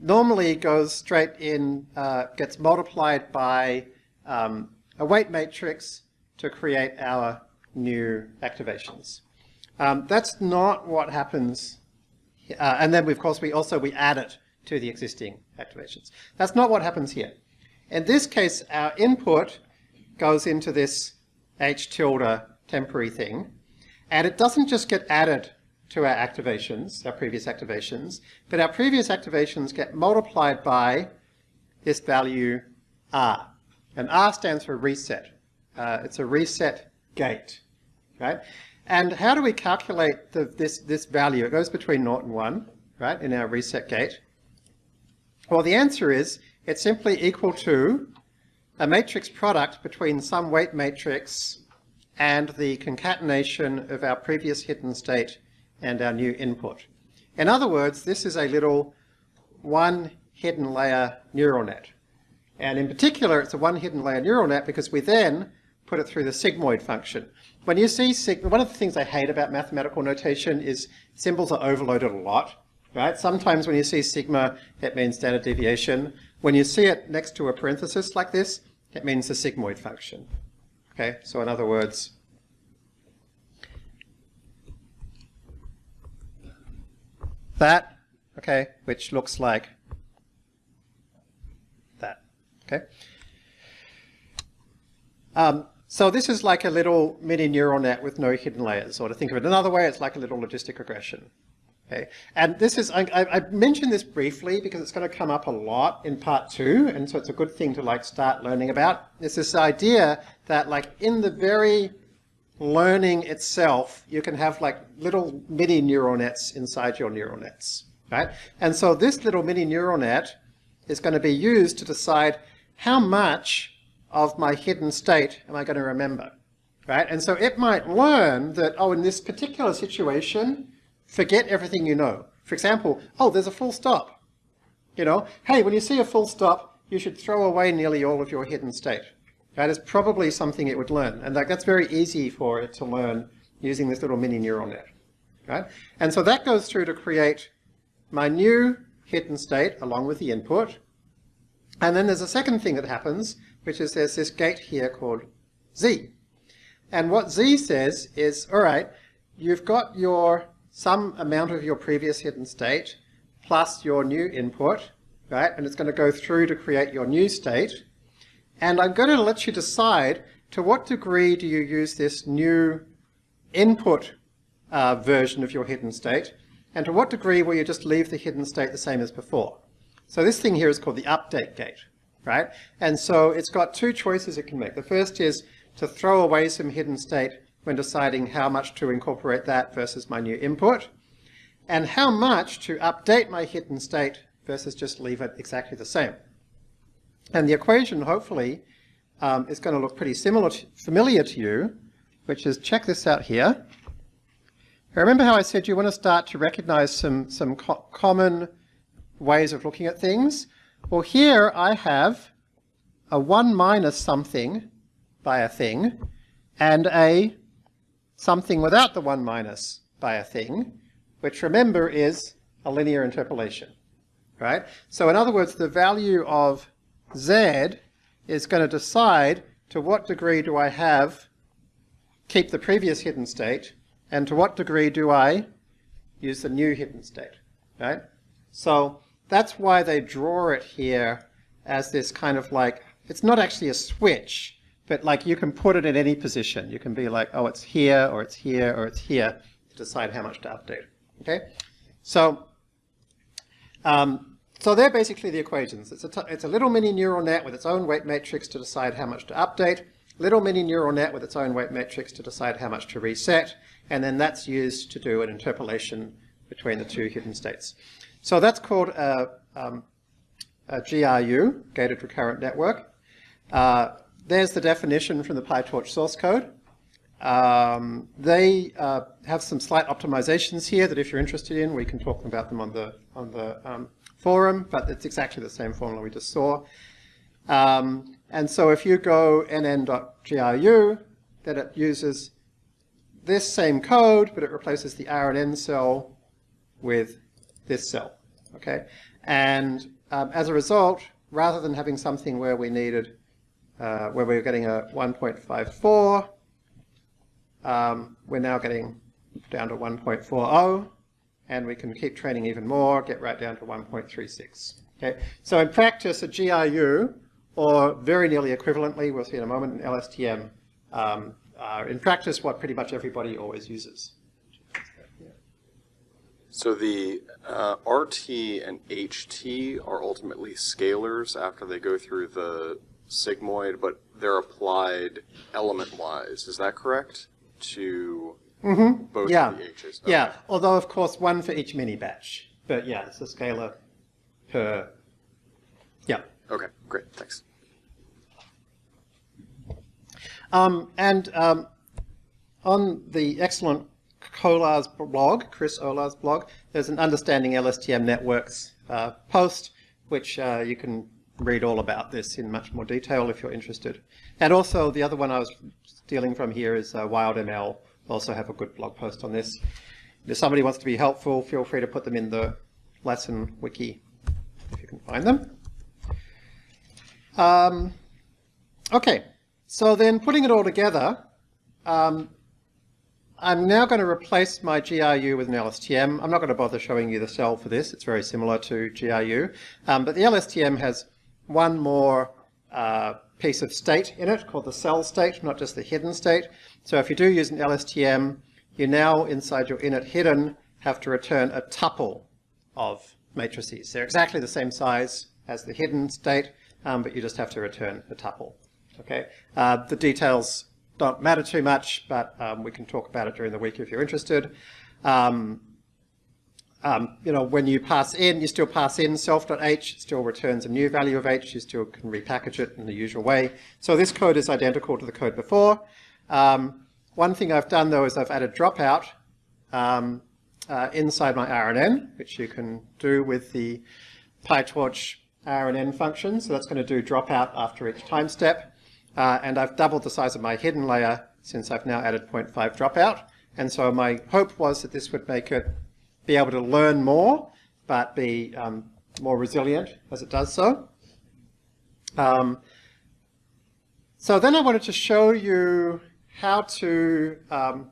normally goes straight in, uh, gets multiplied by um, a weight matrix to create our new activations. Um, that's not what happens, uh, and then of course we also we add it to the existing activations. That's not what happens here. In this case, our input goes into this h tilde temporary thing, and it doesn't just get added to our activations, our previous activations, but our previous activations get multiplied by this value R. And R stands for reset. Uh, it's a reset gate, right? And how do we calculate the, this, this value? It goes between 0 and 1, right, in our reset gate. Well, the answer is it's simply equal to a matrix product between some weight matrix and the concatenation of our previous hidden state and our new input. In other words, this is a little one hidden layer neural net. And in particular, it's a one hidden layer neural net because we then put it through the sigmoid function. When you see sigma, one of the things I hate about mathematical notation is symbols are overloaded a lot, right? Sometimes when you see sigma, it means standard deviation. When you see it next to a parenthesis like this, it means the sigmoid function. Okay, so in other words, that, okay, which looks like that, okay? Um, so this is like a little mini neural net with no hidden layers, or to think of it another way, it's like a little logistic regression. Okay, and this is, I, I, mentioned this briefly because it's going to come up a lot in part two, and so it's a good thing to like start learning about. It's this idea that like in the very learning itself, you can have like little mini neural nets inside your neural nets, right? And so this little mini neural net is going to be used to decide how much of my hidden state am I going to remember? Right? And so it might learn that, oh, in this particular situation, forget everything you know. For example, oh, there's a full stop. You know, hey, when you see a full stop, you should throw away nearly all of your hidden state. That is probably something it would learn. And like, that's very easy for it to learn using this little mini neural net. Right? And so that goes through to create my new hidden state along with the input. And then there's a second thing that happens, which is there's this gate here called z. And what z says is, all right, you've got your some amount of your previous hidden state plus your new input, right? And it's going to go through to create your new state. And I'm going to let you decide to what degree do you use this new input uh, version of your hidden state, and to what degree will you just leave the hidden state the same as before. So this thing here is called the update gate, right? And so it's got two choices it can make. The first is to throw away some hidden state when deciding how much to incorporate that versus my new input, and how much to update my hidden state versus just leave it exactly the same. And the equation, hopefully, um, is going to look pretty similar to, familiar to you, which is, check this out here. Remember how I said you want to start to recognize some, some co common ways of looking at things? Well, here I have a 1 minus something by a thing, and a something without the 1 minus by a thing, which remember is a linear interpolation, right? So in other words, the value of z is going to decide to what degree do I have keep the previous hidden state, and to what degree do I use the new hidden state, right? So that's why they draw it here as this kind of like, it's not actually a switch, but like you can put it in any position. You can be like, oh, it's here, or it's here, or it's here, to decide how much to update. Okay? So, um, so they're basically the equations. It's a, it's a little mini neural net with its own weight matrix to decide how much to update, little mini neural net with its own weight matrix to decide how much to reset, and then that's used to do an interpolation between the two hidden states. So that's called a, um, a GRU, Gated Recurrent Network. Uh, there's the definition from the PyTorch source code. Um, they uh, have some slight optimizations here that if you're interested in, we can talk about them on the, on the um, forum, but it's exactly the same formula we just saw. Um, and so if you go nn.gru, then it uses this same code, but it replaces the RNN cell with this cell, okay? And um, as a result, rather than having something where we needed uh, where we were getting a 1.54. Um, we're now getting down to 1.40, and we can keep training even more, get right down to 1.36. Okay, so in practice, a GRU, or very nearly equivalently, we'll see in a moment, an LSTM, um, are in practice what pretty much everybody always uses. So the uh, RT and HT are ultimately scalars after they go through the sigmoid, but they're applied element-wise. Is that correct? To mm-hmm. both yeah. Okay. Yeah, although of course one for each mini batch. But yeah, it's a scalar per, yeah. Okay, great, thanks. Um, and um, on the excellent Colah's blog, Chris Olah's blog, there's an Understanding LSTM Networks uh, post, which uh, you can read all about this in much more detail if you're interested. And also the other one I was stealing from here is uh, WildML, also have a good blog post on this. If somebody wants to be helpful, feel free to put them in the lesson wiki if you can find them. Um, okay, so then putting it all together, um, I'm now going to replace my GRU with an LSTM. I'm not going to bother showing you the cell for this. It's very similar to GRU. Um, but the LSTM has one more uh, piece of state in it called the cell state, not just the hidden state. So if you do use an LSTM, you now, inside your init hidden, have to return a tuple of matrices. They're exactly the same size as the hidden state, um, but you just have to return a tuple. Okay. Uh, the details don't matter too much, but um, we can talk about it during the week if you're interested. Um, um, you know, when you pass in, you still pass in self.h, it still returns a new value of h, you still can repackage it in the usual way. So this code is identical to the code before. Um, one thing I've done though is I've added dropout um, uh, inside my RNN, which you can do with the PyTorch RNN function. So that's going to do dropout after each time step. Uh, and I've doubled the size of my hidden layer since I've now added 0.5 dropout. And so my hope was that this would make it be able to learn more, but be um, more resilient as it does so. Um, so then I wanted to show you how to um,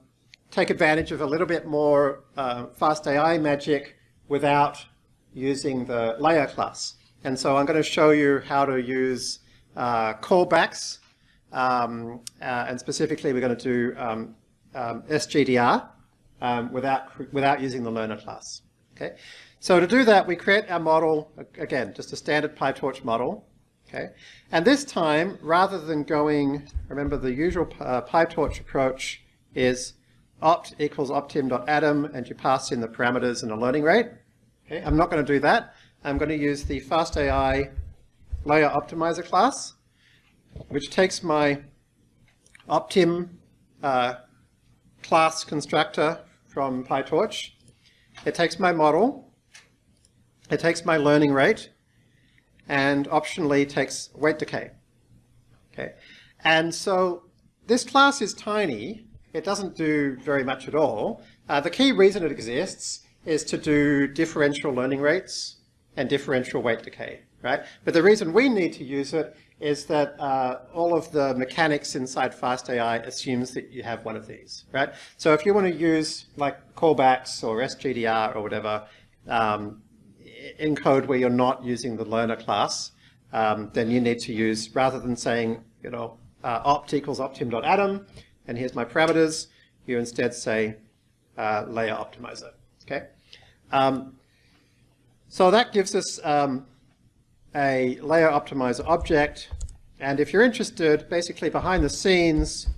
take advantage of a little bit more uh, FastAI magic without using the learner class. And so I'm going to show you how to use uh, callbacks, um, uh, and specifically we're going to do um, um, SGDR um, without, without using the learner class. Okay, So to do that, we create our model, again, just a standard PyTorch model. Okay, And this time, rather than going, remember the usual uh, PyTorch approach is opt equals optim.Adam, and you pass in the parameters and a learning rate. Okay, I'm not going to do that. I'm going to use the FastAI layer optimizer class, which takes my optim uh, class constructor from PyTorch. It takes my model, it takes my learning rate, and optionally takes weight decay. Okay, And so this class is tiny. It doesn't do very much at all. Uh, the key reason it exists is to do differential learning rates and differential weight decay, right? But the reason we need to use it is that uh, all of the mechanics inside FastAI assumes that you have one of these, right? So if you want to use like callbacks or SGDR or whatever um, in code where you're not using the learner class, um, then you need to use, rather than saying, you know, uh, opt equals optim.Adam, and here's my parameters, you instead say uh, layer optimizer, okay? Um, so that gives us um, a layer optimizer object. And if you're interested, basically behind the scenes,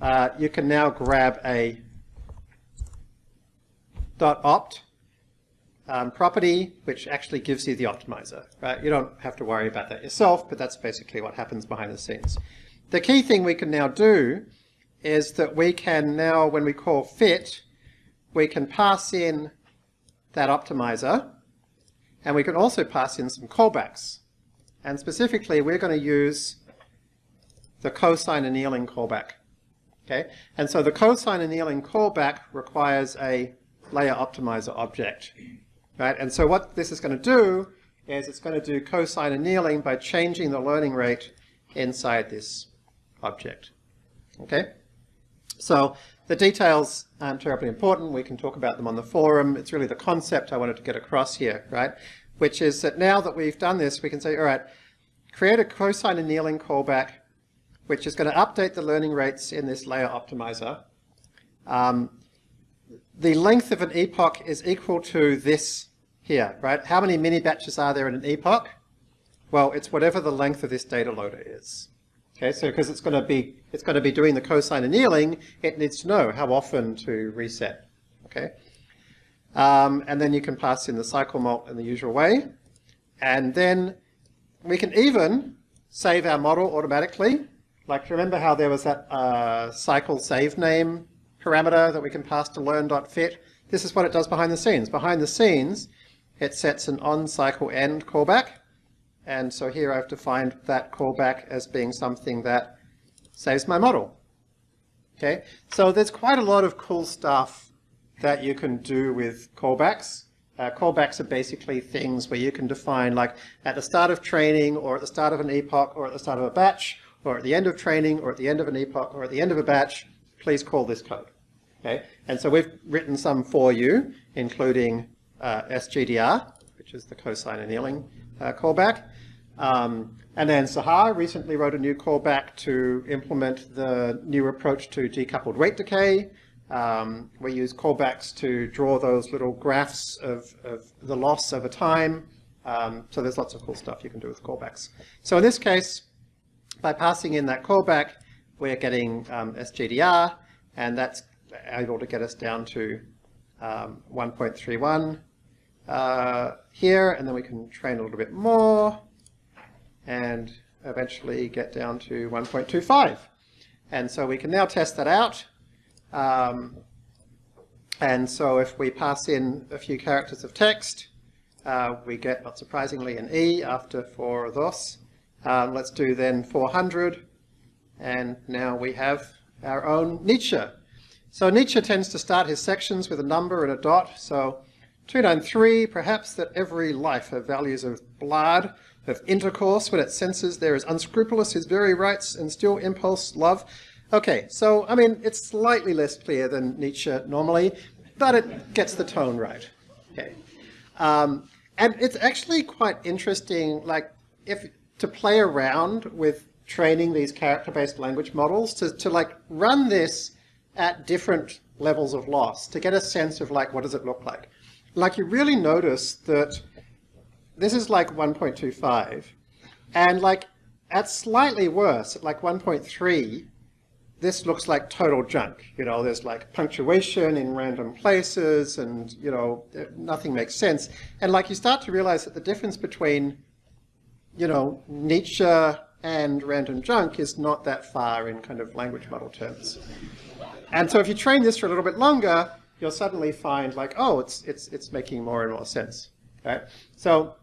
uh, you can now grab a .opt um, property, which actually gives you the optimizer. Right? You don't have to worry about that yourself, but that's basically what happens behind the scenes. The key thing we can now do is that we can now, when we call fit, we can pass in that optimizer, and we can also pass in some callbacks. And specifically, we're going to use the cosine annealing callback. Okay, and so the cosine annealing callback requires a layer optimizer object, right? And so what this is going to do is it's going to do cosine annealing by changing the learning rate inside this object. Okay, so the details aren't terribly important. We can talk about them on the forum. It's really the concept I wanted to get across here, right? Which is that now that we've done this, we can say, all right, create a cosine annealing callback, which is going to update the learning rates in this layer optimizer. Um, the length of an epoch is equal to this here, right? How many mini batches are there in an epoch? Well, it's whatever the length of this data loader is. Okay, so because it's going to be it's going to be doing the cosine annealing, it needs to know how often to reset. Okay, um, and then you can pass in the cycle mult in the usual way. And then we can even save our model automatically. Like remember how there was that uh, cycle save name parameter that we can pass to learn.fit? This is what it does behind the scenes. Behind the scenes, it sets an on cycle end callback. And so here I've defined that callback as being something that saves my model. Okay, so there's quite a lot of cool stuff that you can do with callbacks. Uh, callbacks are basically things where you can define like at the start of training or at the start of an epoch or at the start of a batch or at the end of training or at the end of an epoch or at the end of a batch, please call this code. Okay, and so we've written some for you, including uh, SGDR, which is the cosine annealing uh, callback. Um, and then Sahar recently wrote a new callback to implement the new approach to decoupled weight decay. Um, we use callbacks to draw those little graphs of, of the loss over time. Um, so there's lots of cool stuff you can do with callbacks. So in this case, by passing in that callback, we're getting um, SGDR, and that's able to get us down to um, 1.31. uh, here, and then we can train a little bit more, and eventually get down to 1.25. And so we can now test that out. Um, and so if we pass in a few characters of text, uh, we get, not surprisingly, an E after four of those. Um, let's do then 400, and now we have our own Nietzsche. So Nietzsche tends to start his sections with a number and a dot, so 293, perhaps that every life have values of blood, of intercourse, when it senses there is unscrupulous his very rights and still impulse love. Okay, so, I mean, it's slightly less clear than Nietzsche normally, but it gets the tone right. Okay. Um, and it's actually quite interesting, like, if to play around with training these character-based language models, to, to, like, run this at different levels of loss, to get a sense of, like, what does it look like. Like, you really notice that this is like 1.25, and, like, at slightly worse, at like 1.3, this looks like total junk. You know, there's like punctuation in random places and, you know, nothing makes sense. And like you start to realize that the difference between, you know, Nietzsche and random junk is not that far in kind of language model terms. And so if you train this for a little bit longer, you'll suddenly find like, oh, it's, it's, it's making more and more sense. Right? So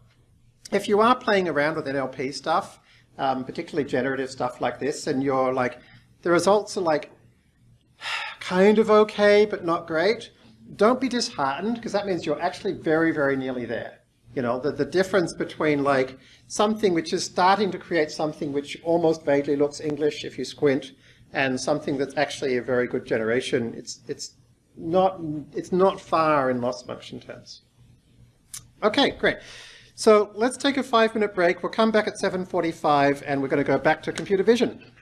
if you are playing around with NLP stuff, um, particularly generative stuff like this, and you're like, the results are like kind of okay, but not great. Don't be disheartened, because that means you're actually very, very nearly there. You know, the, the difference between like something which is starting to create something which almost vaguely looks English if you squint, and something that's actually a very good generation, it's, it's, not, it's not far in loss function terms. Okay, great. So let's take a five minute break. We'll come back at 7.45 and we're going to go back to computer vision.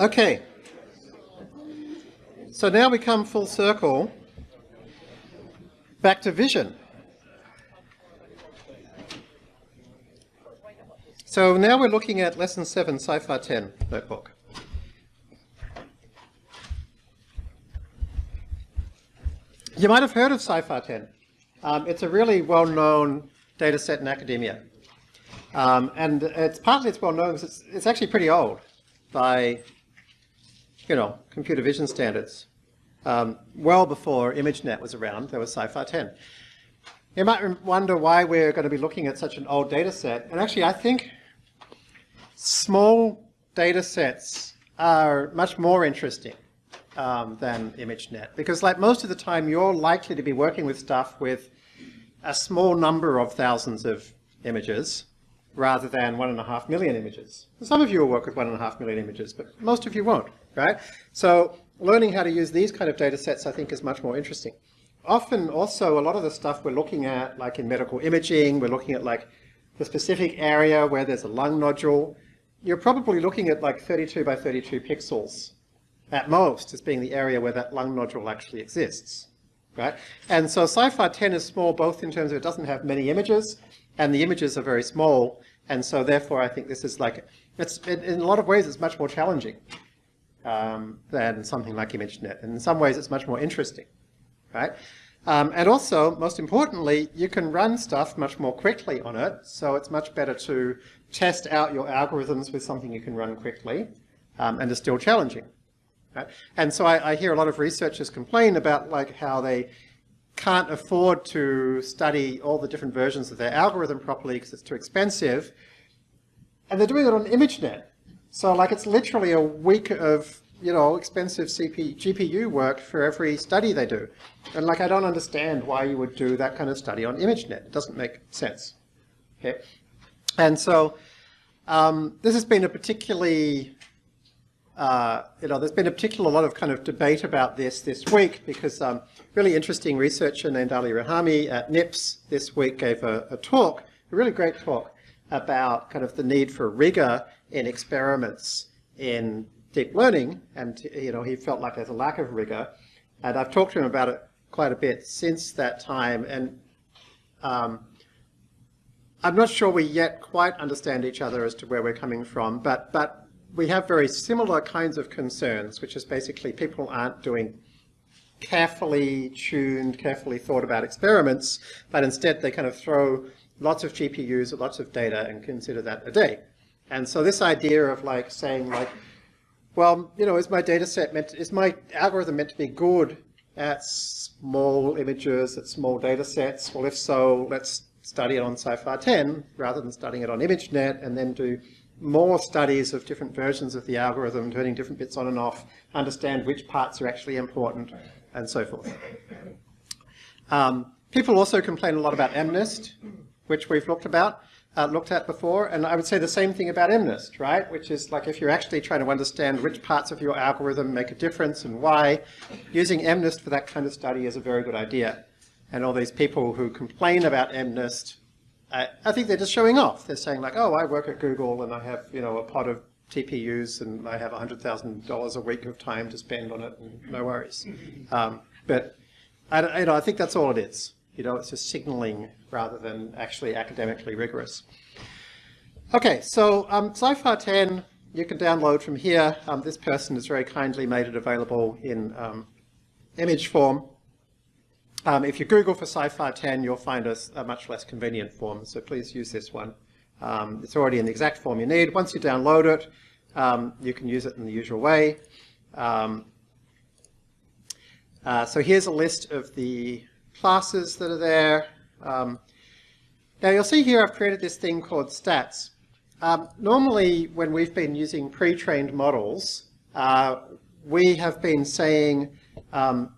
Okay. So now we come full circle back to vision. So now we're looking at lesson 7, CIFAR 10 notebook. You might have heard of CIFAR 10. Um, it's a really well-known data set in academia. Um, and it's partly it's well known because it's, it's actually pretty old by you know, computer vision standards. Um, well before ImageNet was around, there was CIFAR 10. You might wonder why we're going to be looking at such an old data set. And actually, I think small data sets are much more interesting um, than ImageNet. Because like most of the time, you're likely to be working with stuff with a small number of thousands of images rather than one and a half million images. Some of you will work with one and a half million images, but most of you won't right? So learning how to use these kind of data sets I think is much more interesting. Often also a lot of the stuff we're looking at, like in medical imaging, we're looking at like the specific area where there's a lung nodule. You're probably looking at like 32 by 32 pixels at most as being the area where that lung nodule actually exists. Right? And so CIFAR 10 is small both in terms of it doesn't have many images and the images are very small and so therefore I think this is like, it's, in a lot of ways it's much more challenging um, than something like ImageNet. And in some ways, it's much more interesting, right? Um, and also, most importantly, you can run stuff much more quickly on it, so it's much better to test out your algorithms with something you can run quickly um, and is still challenging. Right? And so I, I hear a lot of researchers complain about like how they can't afford to study all the different versions of their algorithm properly because it's too expensive. And they're doing it on ImageNet. So like it's literally a week of, you know, expensive CP, GPU work for every study they do. And like I don't understand why you would do that kind of study on ImageNet. It doesn't make sense. Okay. And so um, this has been a particularly, uh, you know, there's been a particular lot of kind of debate about this this week because um, really interesting researcher named Ali Rahimi at NIPS this week gave a, a talk, a really great talk about kind of the need for rigor in experiments in deep learning, and you know he felt like there's a lack of rigor. And I've talked to him about it quite a bit since that time, and um, I'm not sure we yet quite understand each other as to where we're coming from, but but we have very similar kinds of concerns, which is basically people aren't doing carefully tuned, carefully thought about experiments, but instead they kind of throw lots of GPUs at lots of data and consider that a day. And so this idea of like saying like, well, you know, is my data set meant, is my algorithm meant to be good at small images, at small data sets? Well, if so, let's study it on CIFAR 10 rather than studying it on ImageNet and then do more studies of different versions of the algorithm, turning different bits on and off, understand which parts are actually important, and so forth. Um, people also complain a lot about MNIST, which we've looked about, uh, looked at before, and I would say the same thing about MNIST, right? Which is like if you're actually trying to understand which parts of your algorithm make a difference and why, using MNIST for that kind of study is a very good idea. And all these people who complain about MNIST I, I think they're just showing off. They're saying like, oh, I work at Google and I have, you know, a pod of TPUs and I have $100,000 a week of time to spend on it and no worries. Um, but I, you know, I think that's all it is. You know, it's just signaling rather than actually academically rigorous. Okay, so um, CIFAR 10 you can download from here. Um, this person has very kindly made it available in um, image form. Um, if you Google for CIFAR 10, you'll find a, a, much less convenient form, so please use this one. Um, it's already in the exact form you need. Once you download it, um, you can use it in the usual way. Um, uh, so here's a list of the classes that are there. Um, now you'll see here I've created this thing called stats. Um, normally when we've been using pre-trained models, uh, we have been saying um,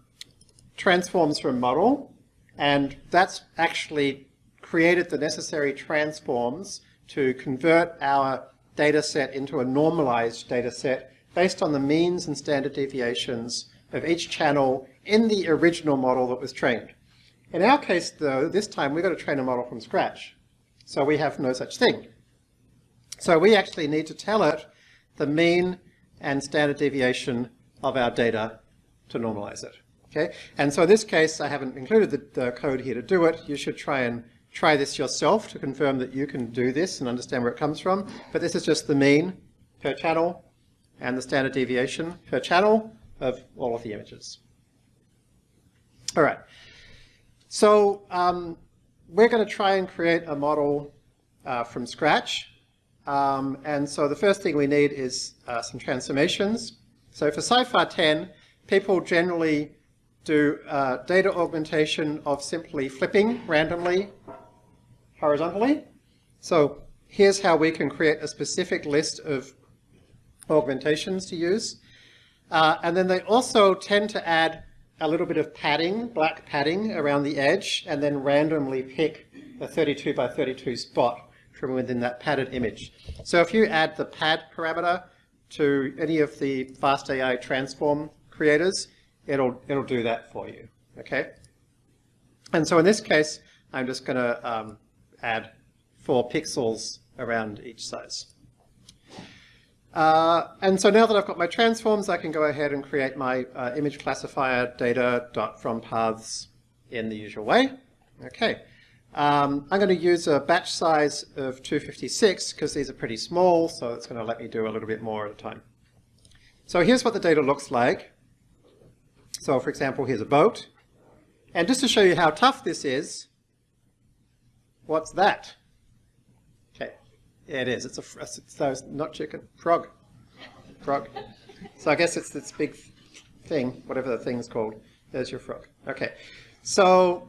transforms from model, and that's actually created the necessary transforms to convert our data set into a normalized data set based on the means and standard deviations of each channel in the original model that was trained. In our case, though, this time we've got to train a model from scratch. So we have no such thing. So we actually need to tell it the mean and standard deviation of our data to normalize it. Okay, and so in this case, I haven't included the, the, code here to do it. You should try and try this yourself to confirm that you can do this and understand where it comes from. But this is just the mean per channel and the standard deviation per channel of all of the images. All right, so um, we're going to try and create a model uh, from scratch. Um, and so the first thing we need is uh, some transformations. So for CIFAR 10, people generally do uh, data augmentation of simply flipping randomly horizontally. So here's how we can create a specific list of augmentations to use. Uh, and then they also tend to add a little bit of padding, black padding around the edge, and then randomly pick a 32 by 32 spot from within that padded image. So if you add the pad parameter to any of the FastAI transform creators, it'll, it'll do that for you, okay? And so in this case, I'm just going to um, add four pixels around each size. Uh, and so now that I've got my transforms, I can go ahead and create my uh, image classifier data dot from paths in the usual way. Okay. Um, I'm going to use a batch size of 256 because these are pretty small, so it's going to let me do a little bit more at a time. So here's what the data looks like. So for example, here's a boat. And just to show you how tough this is, what's that? It is. It's a, it's, not chicken, frog. Frog. So I guess it's this big thing, whatever the thing's called. There's your frog. Okay, so,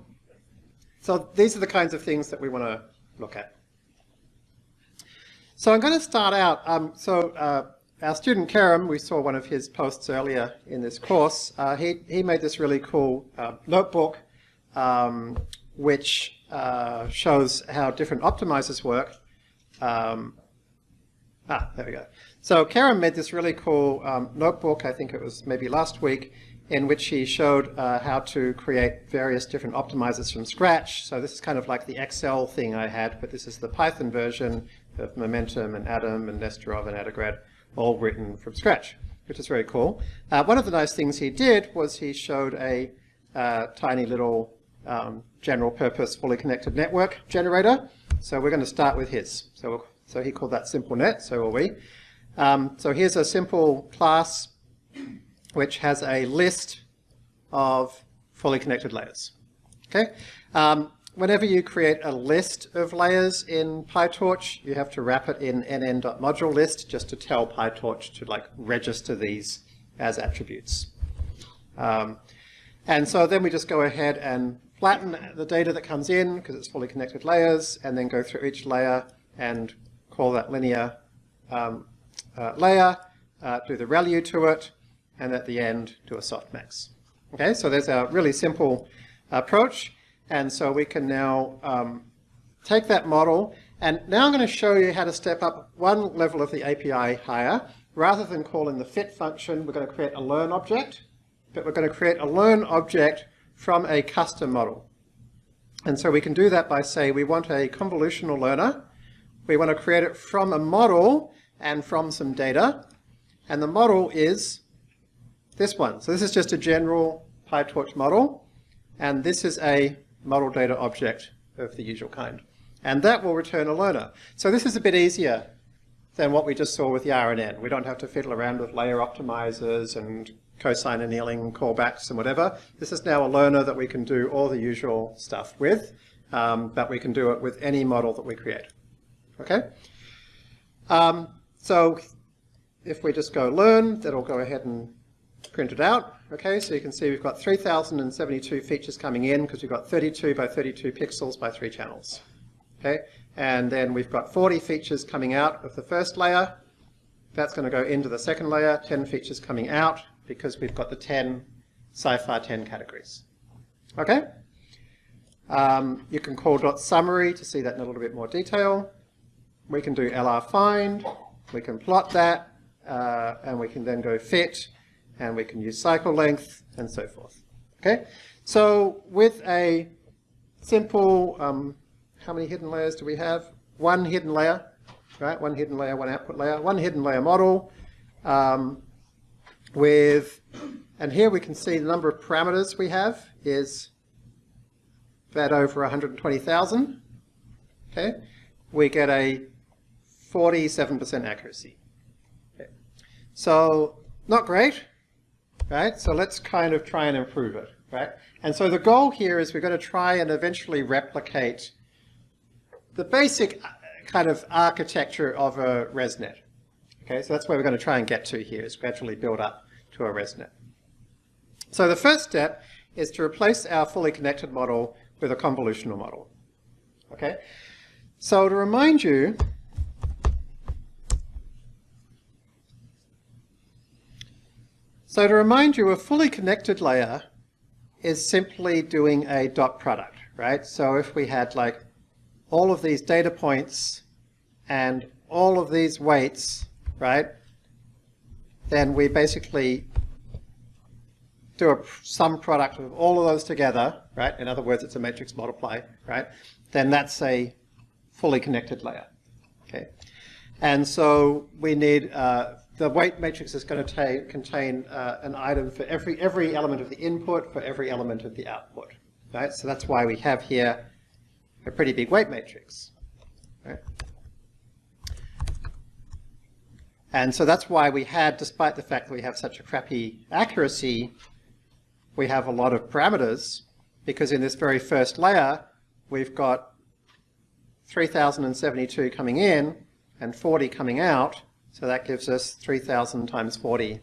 so these are the kinds of things that we want to look at. So I'm going to start out, um, so uh, our student Kerem, we saw one of his posts earlier in this course, uh, he, he made this really cool uh, notebook um, which uh, shows how different optimizers work. Um, ah, there we go. So Kerem made this really cool um, notebook, I think it was maybe last week, in which he showed uh, how to create various different optimizers from scratch. So this is kind of like the Excel thing I had, but this is the Python version of Momentum and Adam and Nesterov and Adagrad all written from scratch, which is very cool. Uh, one of the nice things he did was he showed a uh, tiny little um, general purpose fully connected network generator. So we're going to start with his. So, so he called that SimpleNet, so will we. Um, so here's a simple class which has a list of fully connected layers. Okay. Um, whenever you create a list of layers in PyTorch, you have to wrap it in nn.module list just to tell PyTorch to like register these as attributes. Um, and so then we just go ahead and flatten the data that comes in because it's fully connected layers and then go through each layer and call that linear um, uh, layer, uh, do the ReLU to it, and at the end do a softmax. Okay, so there's a really simple approach. And so we can now um, take that model and now I'm going to show you how to step up one level of the API higher. Rather than calling the fit function, we're going to create a learn object, but we're going to create a learn object from a custom model. And so we can do that by say we want a convolutional learner. We want to create it from a model and from some data. And the model is this one. So this is just a general PyTorch model. And this is a model data object of the usual kind. And that will return a learner. So this is a bit easier than what we just saw with the RNN. We don't have to fiddle around with layer optimizers and cosine annealing callbacks and whatever. This is now a learner that we can do all the usual stuff with, um, but we can do it with any model that we create. Okay? Um, so if we just go learn, that'll go ahead and print it out. Okay, so you can see we've got 3,072 features coming in because we've got 32 by 32 pixels by three channels. Okay, and then we've got 40 features coming out of the first layer. That's going to go into the second layer, 10 features coming out because we've got the 10 CIFAR 10 categories. Okay? Um, you can call dot .summary to see that in a little bit more detail. We can do LR find, we can plot that, uh, and we can then go fit, and we can use cycle length, and so forth. Okay? So with a simple, um, how many hidden layers do we have? One hidden layer, right? One hidden layer, one output layer, one hidden layer model um, with, and here we can see the number of parameters we have is that over 120,000. Okay, we get a 47% accuracy. Okay. So not great, right? So let's kind of try and improve it, right? And so the goal here is we're going to try and eventually replicate the basic uh, kind of architecture of a ResNet. Okay, so that's where we're going to try and get to here, is gradually build up to a ResNet. So the first step is to replace our fully connected model with a convolutional model. Okay, so to remind you, so to remind you, a fully connected layer is simply doing a dot product, right? So if we had like all of these data points and all of these weights, right, then we basically do a sum product of all of those together, right? In other words, it's a matrix multiply, right? Then that's a fully connected layer, okay? And so we need, uh, the weight matrix is going to contain uh, an item for every, every element of the input for every element of the output, right? So that's why we have here a pretty big weight matrix. Right? And so that's why we had, despite the fact that we have such a crappy accuracy, we have a lot of parameters, because in this very first layer, we've got 3,072 coming in and 40 coming out, so that gives us 3,000 times 40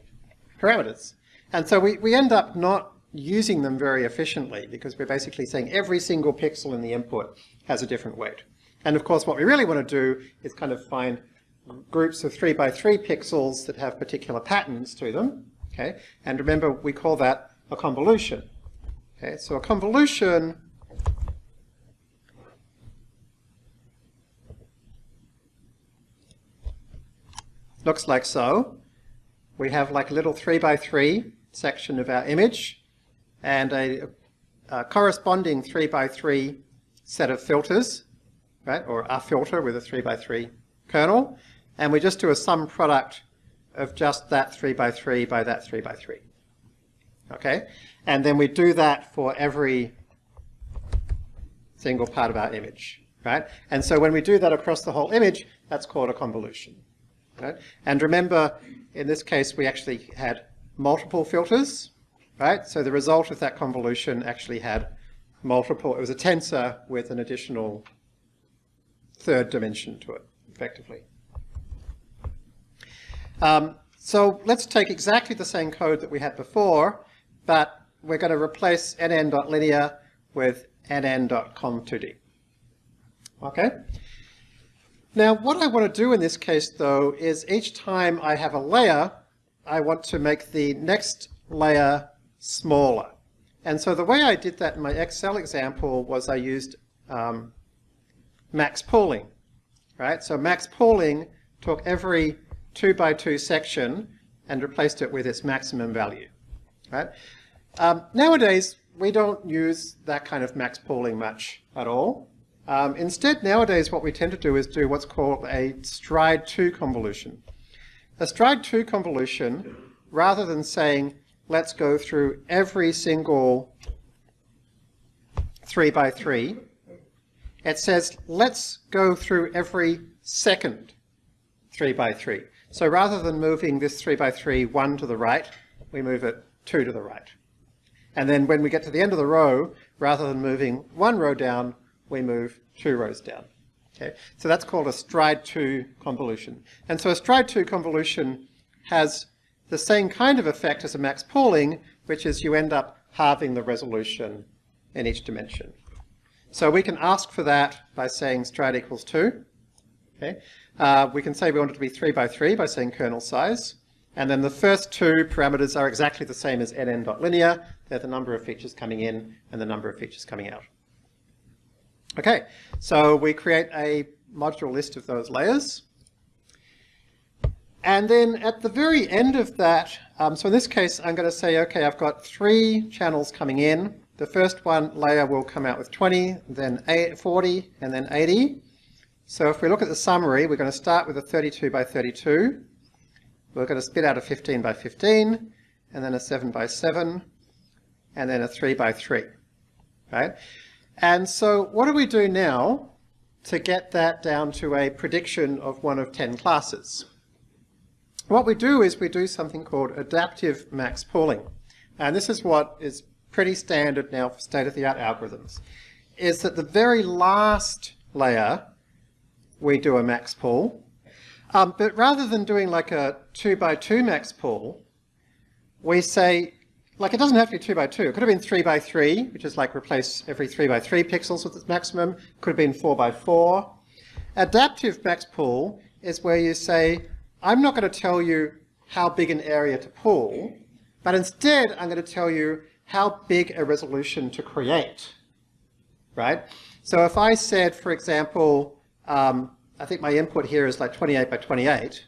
parameters. And so we, we end up not using them very efficiently because we're basically saying every single pixel in the input has a different weight. And of course what we really want to do is kind of find groups of 3 by 3 pixels that have particular patterns to them. Okay? And remember we call that a convolution. Okay? So a convolution looks like so. We have like a little 3 by 3 section of our image and a, a corresponding 3 by 3 set of filters, right, or a filter with a 3 by 3 kernel, and we just do a sum product of just that 3 by 3 by that 3 by 3. Okay, and then we do that for every single part of our image, right? And so when we do that across the whole image, that's called a convolution. Right? And remember, in this case, we actually had multiple filters, right? So the result of that convolution actually had multiple, it was a tensor with an additional third dimension to it, effectively. Um, so let's take exactly the same code that we had before, but we're going to replace nn.linear with nn.conv2d. Okay? Now what I want to do in this case though is each time I have a layer, I want to make the next layer smaller. And so the way I did that in my Excel example was I used um, max pooling, right? So max pooling took every two by two section and replaced it with its maximum value, right? Um, nowadays, we don't use that kind of max pooling much at all. Um, instead, nowadays, what we tend to do is do what's called a stride 2 convolution. A stride 2 convolution, rather than saying, let's go through every single 3 by 3, it says, let's go through every second 3 by 3. So rather than moving this 3 by 3 1 to the right, we move it 2 to the right. And then when we get to the end of the row, rather than moving one row down, we move two rows down. Okay, so that's called a stride 2 convolution. And so a stride 2 convolution has the same kind of effect as a max pooling, which is you end up halving the resolution in each dimension. So we can ask for that by saying stride equals 2. Okay. Uh, we can say we want it to be 3 by 3 by saying kernel size. And then the first two parameters are exactly the same as nn.linear. They're the number of features coming in and the number of features coming out. Okay, so we create a module list of those layers. And then at the very end of that, um, so in this case, I'm going to say, okay, I've got three channels coming in. The first one layer will come out with 20, then 40, and then 80. So if we look at the summary, we're going to start with a 32 by 32. We're going to spit out a 15 by 15, and then a 7 by 7, and then a 3 by 3. Right? And so what do we do now to get that down to a prediction of one of 10 classes? What we do is we do something called adaptive max pooling. And this is what is pretty standard now for state-of-the-art algorithms, is that the very last layer we do a max pool, um, but rather than doing like a two by two max pool, we say, like it doesn't have to be two by two. It could have been three by three, which is like replace every three by three pixels with its maximum. Could have been four by four. Adaptive max pool is where you say, I'm not going to tell you how big an area to pool, but instead I'm going to tell you how big a resolution to create, right? So if I said, for example, um, I think my input here is like 28 by 28,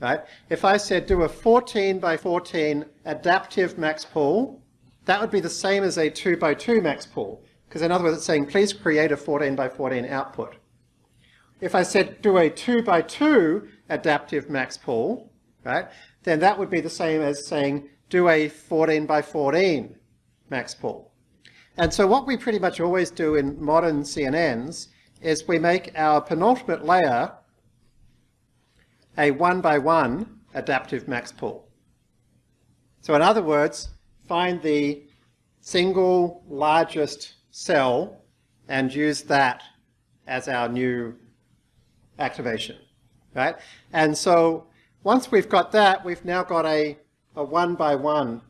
right? If I said do a 14 by 14 adaptive max pool, that would be the same as a 2 by 2 max pool. Because in other words, it's saying please create a 14 by 14 output. If I said do a 2 by 2 adaptive max pool, right, then that would be the same as saying do a 14 by 14 max pool. And so what we pretty much always do in modern CNNs is we make our penultimate layer a one by one adaptive max pool. So in other words, find the single largest cell and use that as our new activation, right? And so once we've got that, we've now got a, a one by one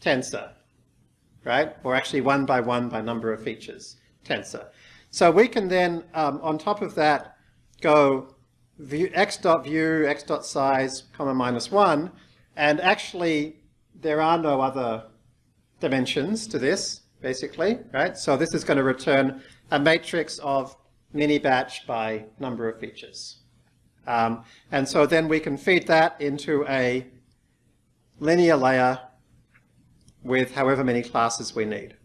tensor, right? Or actually one by one by number of features tensor. So we can then, um, on top of that, go view, x dot view, x dot size, comma minus 1, and actually there are no other dimensions to this, basically, right? So this is going to return a matrix of mini batch by number of features. Um, and so then we can feed that into a linear layer with however many classes we need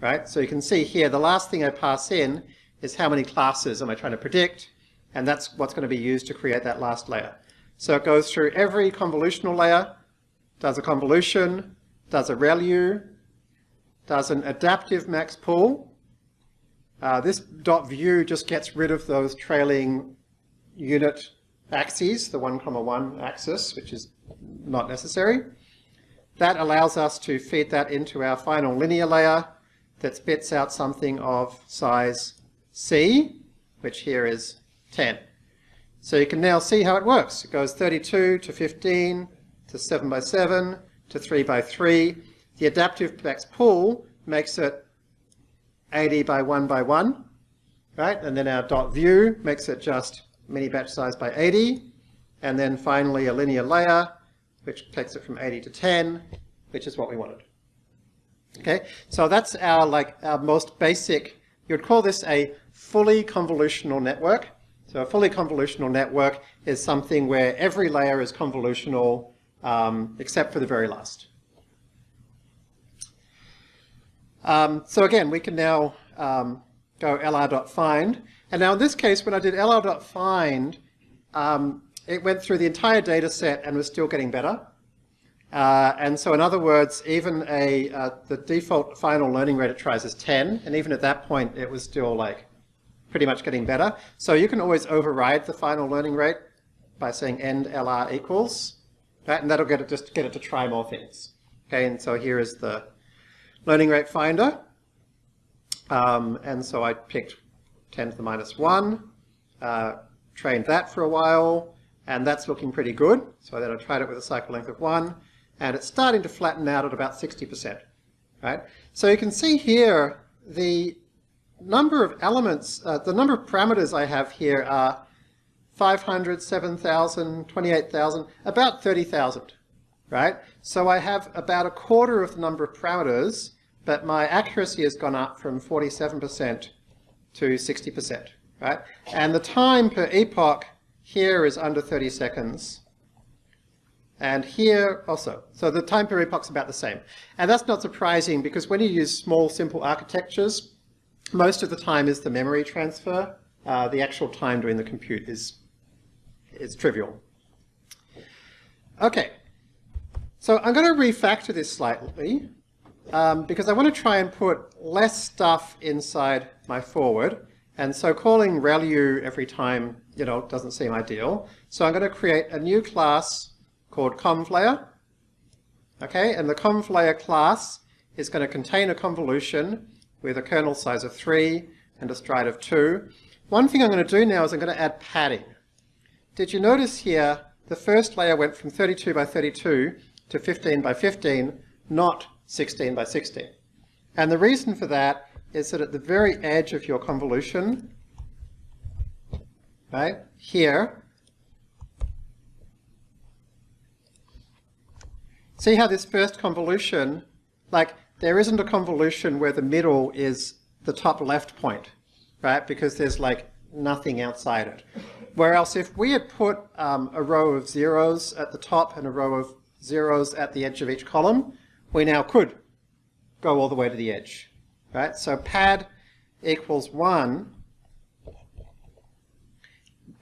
right? So you can see here, the last thing I pass in is how many classes am I trying to predict, and that's what's going to be used to create that last layer. So it goes through every convolutional layer, does a convolution, does a ReLU, does an adaptive max pool. Uh, this dot view just gets rid of those trailing unit axes, the 1 comma 1 axis, which is not necessary. that allows us to feed that into our final linear layer that spits out something of size C, which here is 10. So you can now see how it works. It goes 32 to 15 to 7 by 7 to 3 by 3. The adaptive max pool makes it 80 by 1 by 1, right? And then our dot view makes it just mini batch size by 80. And then finally a linear layer, which takes it from 80 to 10, which is what we wanted. Okay, so that's our like our most basic, you would call this a fully convolutional network. So a fully convolutional network is something where every layer is convolutional um, except for the very last. Um, so again, we can now um, go lr.find. And now in this case, when I did lr.find, um, it went through the entire data set and was still getting better. Uh, and so in other words, even a uh, the default final learning rate it tries is 10, and even at that point it was still like pretty much getting better. So you can always override the final learning rate by saying end LR equals, right? and that'll get it just get it to try more things. Okay, and so here is the learning rate finder. Um, and so I picked 10 to the minus 1, uh, trained that for a while, and that's looking pretty good. So then I tried it with a cycle length of 1, and it's starting to flatten out at about 60%. Right? So you can see here the number of elements, uh, the number of parameters I have here are 500, 7,000, 28,000, about 30,000, right? So I have about a quarter of the number of parameters, but my accuracy has gone up from 47% to 60%, right? And the time per epoch here is under 30 seconds, and here also. So the time per epoch is about the same. And that's not surprising because when you use small, simple architectures, most of the time is the memory transfer. Uh, the actual time doing the compute is, is trivial. Okay, so I'm going to refactor this slightly um, because I want to try and put less stuff inside my forward. And so calling ReLU every time, you know, doesn't seem ideal. So I'm going to create a new class called convlayer. Okay, and the convlayer class is going to contain a convolution with a kernel size of 3 and a stride of 2. One thing I'm going to do now is I'm going to add padding. Did you notice here the first layer went from 32 by 32 to 15 by 15, not 16 by 16. And the reason for that is that at the very edge of your convolution, right, here, See how this first convolution, like there isn't a convolution where the middle is the top left point, right? Because there's like nothing outside it. Whereas if we had put um, a row of zeros at the top and a row of zeros at the edge of each column, we now could go all the way to the edge, right? So pad equals 1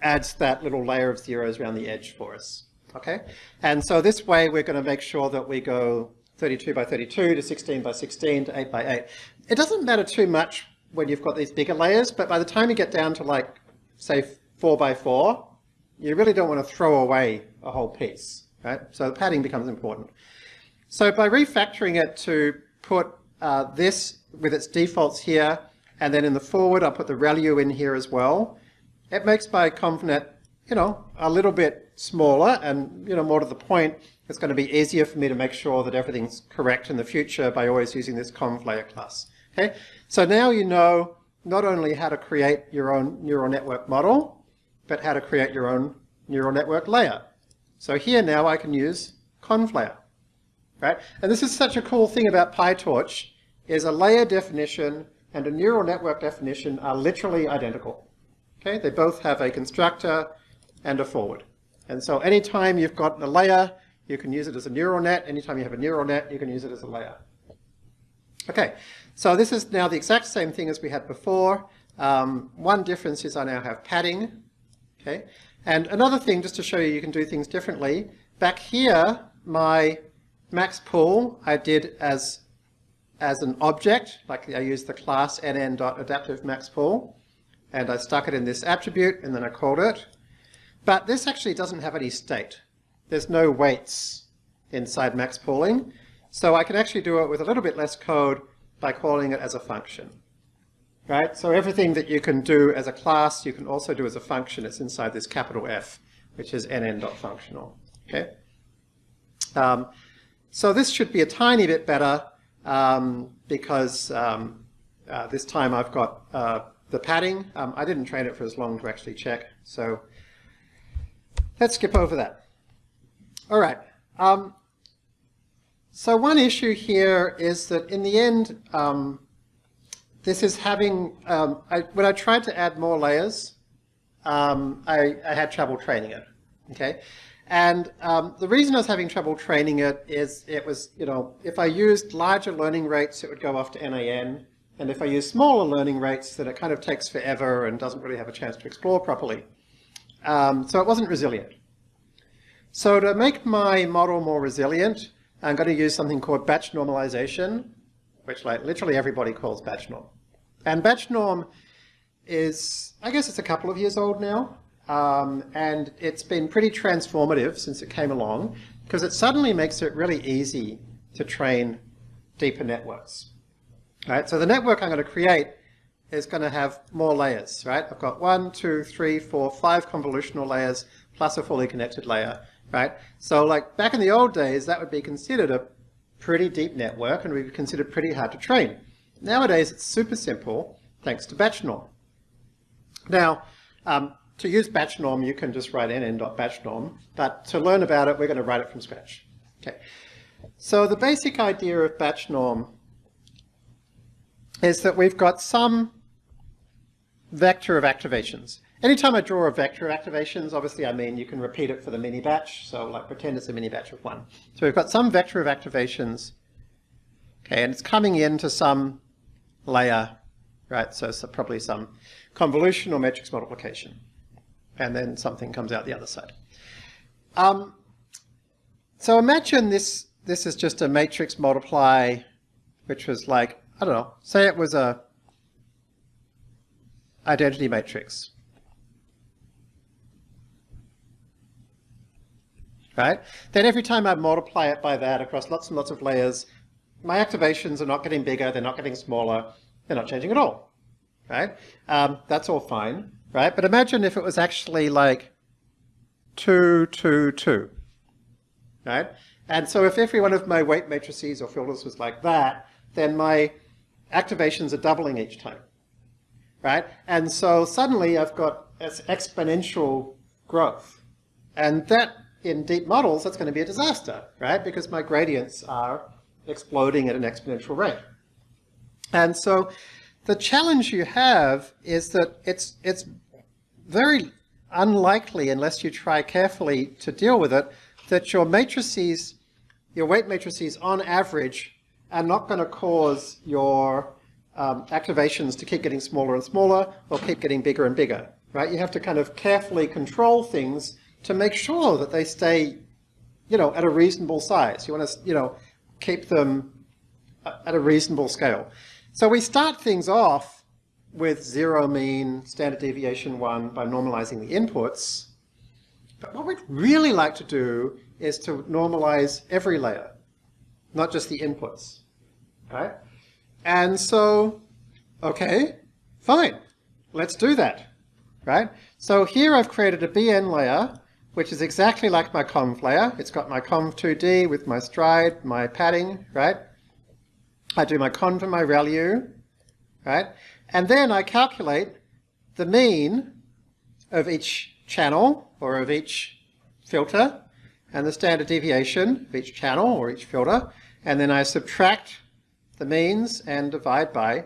adds that little layer of zeros around the edge for us. Okay, and so this way we're going to make sure that we go 32 by 32 to 16 by 16 to 8 by 8. It doesn't matter too much when you've got these bigger layers, but by the time you get down to like, say, 4 by 4, you really don't want to throw away a whole piece, right? So the padding becomes important. So by refactoring it to put uh, this with its defaults here, and then in the forward I'll put the ReLU in here as well, it makes my ConvNet, you know, a little bit smaller and you know more to the point, it's going to be easier for me to make sure that everything's correct in the future by always using this convlayer class. Okay, so now you know not only how to create your own neural network model, but how to create your own neural network layer. So here now I can use convlayer, right? And this is such a cool thing about PyTorch, is a layer definition and a neural network definition are literally identical. Okay, they both have a constructor and a forward. And so anytime you've got a layer, you can use it as a neural net. Anytime you have a neural net, you can use it as a layer. Okay, so this is now the exact same thing as we had before. Um, one difference is I now have padding. Okay, and another thing, just to show you you can do things differently, back here, my max pool I did as, as an object, like I used the class nn.adaptive max pool, and I stuck it in this attribute, and then I called it. But this actually doesn't have any state. There's no weights inside max pooling. So I can actually do it with a little bit less code by calling it as a function. Right? So everything that you can do as a class, you can also do as a function. It's inside this capital F, which is nn.functional. Okay? Um, so this should be a tiny bit better um, because um, uh, this time I've got uh, the padding. Um, I didn't train it for as long to actually check. So let's skip over that. All right. Um, so one issue here is that in the end, um, this is having, um, I, when I tried to add more layers, um, I, I, had trouble training it, okay? And um, the reason I was having trouble training it is it was, you know, if I used larger learning rates, it would go off to NAN. And if I use smaller learning rates, then it kind of takes forever and doesn't really have a chance to explore properly. Um, so it wasn't resilient. So to make my model more resilient, I'm going to use something called batch normalization, which like literally everybody calls batch norm. And batch norm is, I guess it's a couple of years old now. Um, and it's been pretty transformative since it came along because it suddenly makes it really easy to train deeper networks. Right, so the network I'm going to create is going to have more layers, right? I've got one, two, three, four, five convolutional layers plus a fully connected layer, right? So like back in the old days, that would be considered a pretty deep network and would be considered pretty hard to train. Nowadays, it's super simple thanks to batch norm. Now, um, to use batch norm, you can just write nn.batch norm, but to learn about it, we're going to write it from scratch. Okay. So the basic idea of batch norm is that we've got some vector of activations. Anytime I draw a vector of activations, obviously I mean you can repeat it for the mini batch, so like pretend it's a mini batch of one. So we've got some vector of activations, okay, and it's coming into some layer, right, so, probably some convolution or matrix multiplication and then something comes out the other side. Um, so imagine this, this is just a matrix multiply, which was like, I don't know, say it was a identity matrix. Right? Then every time I multiply it by that across lots and lots of layers, my activations are not getting bigger, they're not getting smaller, they're not changing at all. Right? Um, that's all fine right? But imagine if it was actually like 2, 2, 2, right? And so if every one of my weight matrices or filters was like that, then my activations are doubling each time, right? And so suddenly I've got exponential growth. And that, in deep models, that's going to be a disaster, right? Because my gradients are exploding at an exponential rate. And so the challenge you have is that it's, it's very unlikely, unless you try carefully to deal with it, that your matrices, your weight matrices on average, are not going to cause your um, activations to keep getting smaller and smaller or keep getting bigger and bigger, right? You have to kind of carefully control things to make sure that they stay, you know, at a reasonable size. You want to, you know, keep them at a reasonable scale. So we start things off with zero mean, standard deviation one by normalizing the inputs. But what we'd really like to do is to normalize every layer, not just the inputs, right? And so, okay, fine, let's do that, right? So here I've created a BN layer, which is exactly like my conv layer. It's got my conv2D with my stride, my padding, right? I do my conv and my ReLU, right? And then I calculate the mean of each channel or of each filter and the standard deviation of each channel or each filter. And then I subtract the means and divide by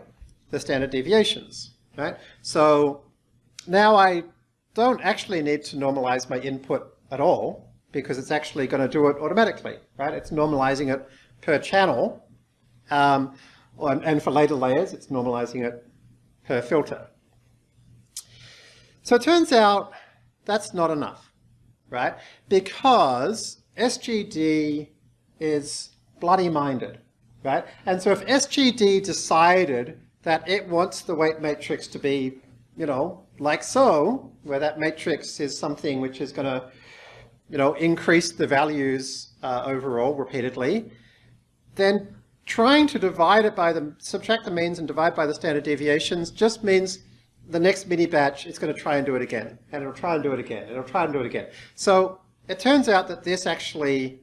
the standard deviations, right? So now I don't actually need to normalize my input at all because it's actually going to do it automatically, right? It's normalizing it per channel um, and for later layers, it's normalizing it per filter. So it turns out that's not enough, right? Because SGD is bloody minded, right? And so if SGD decided that it wants the weight matrix to be, you know, like so, where that matrix is something which is going to, you know, increase the values uh, overall repeatedly, then trying to divide it by the, subtract the means and divide by the standard deviations just means the next mini batch is going to try and do it again, and it'll try and do it again, and it'll try and do it again. So it turns out that this actually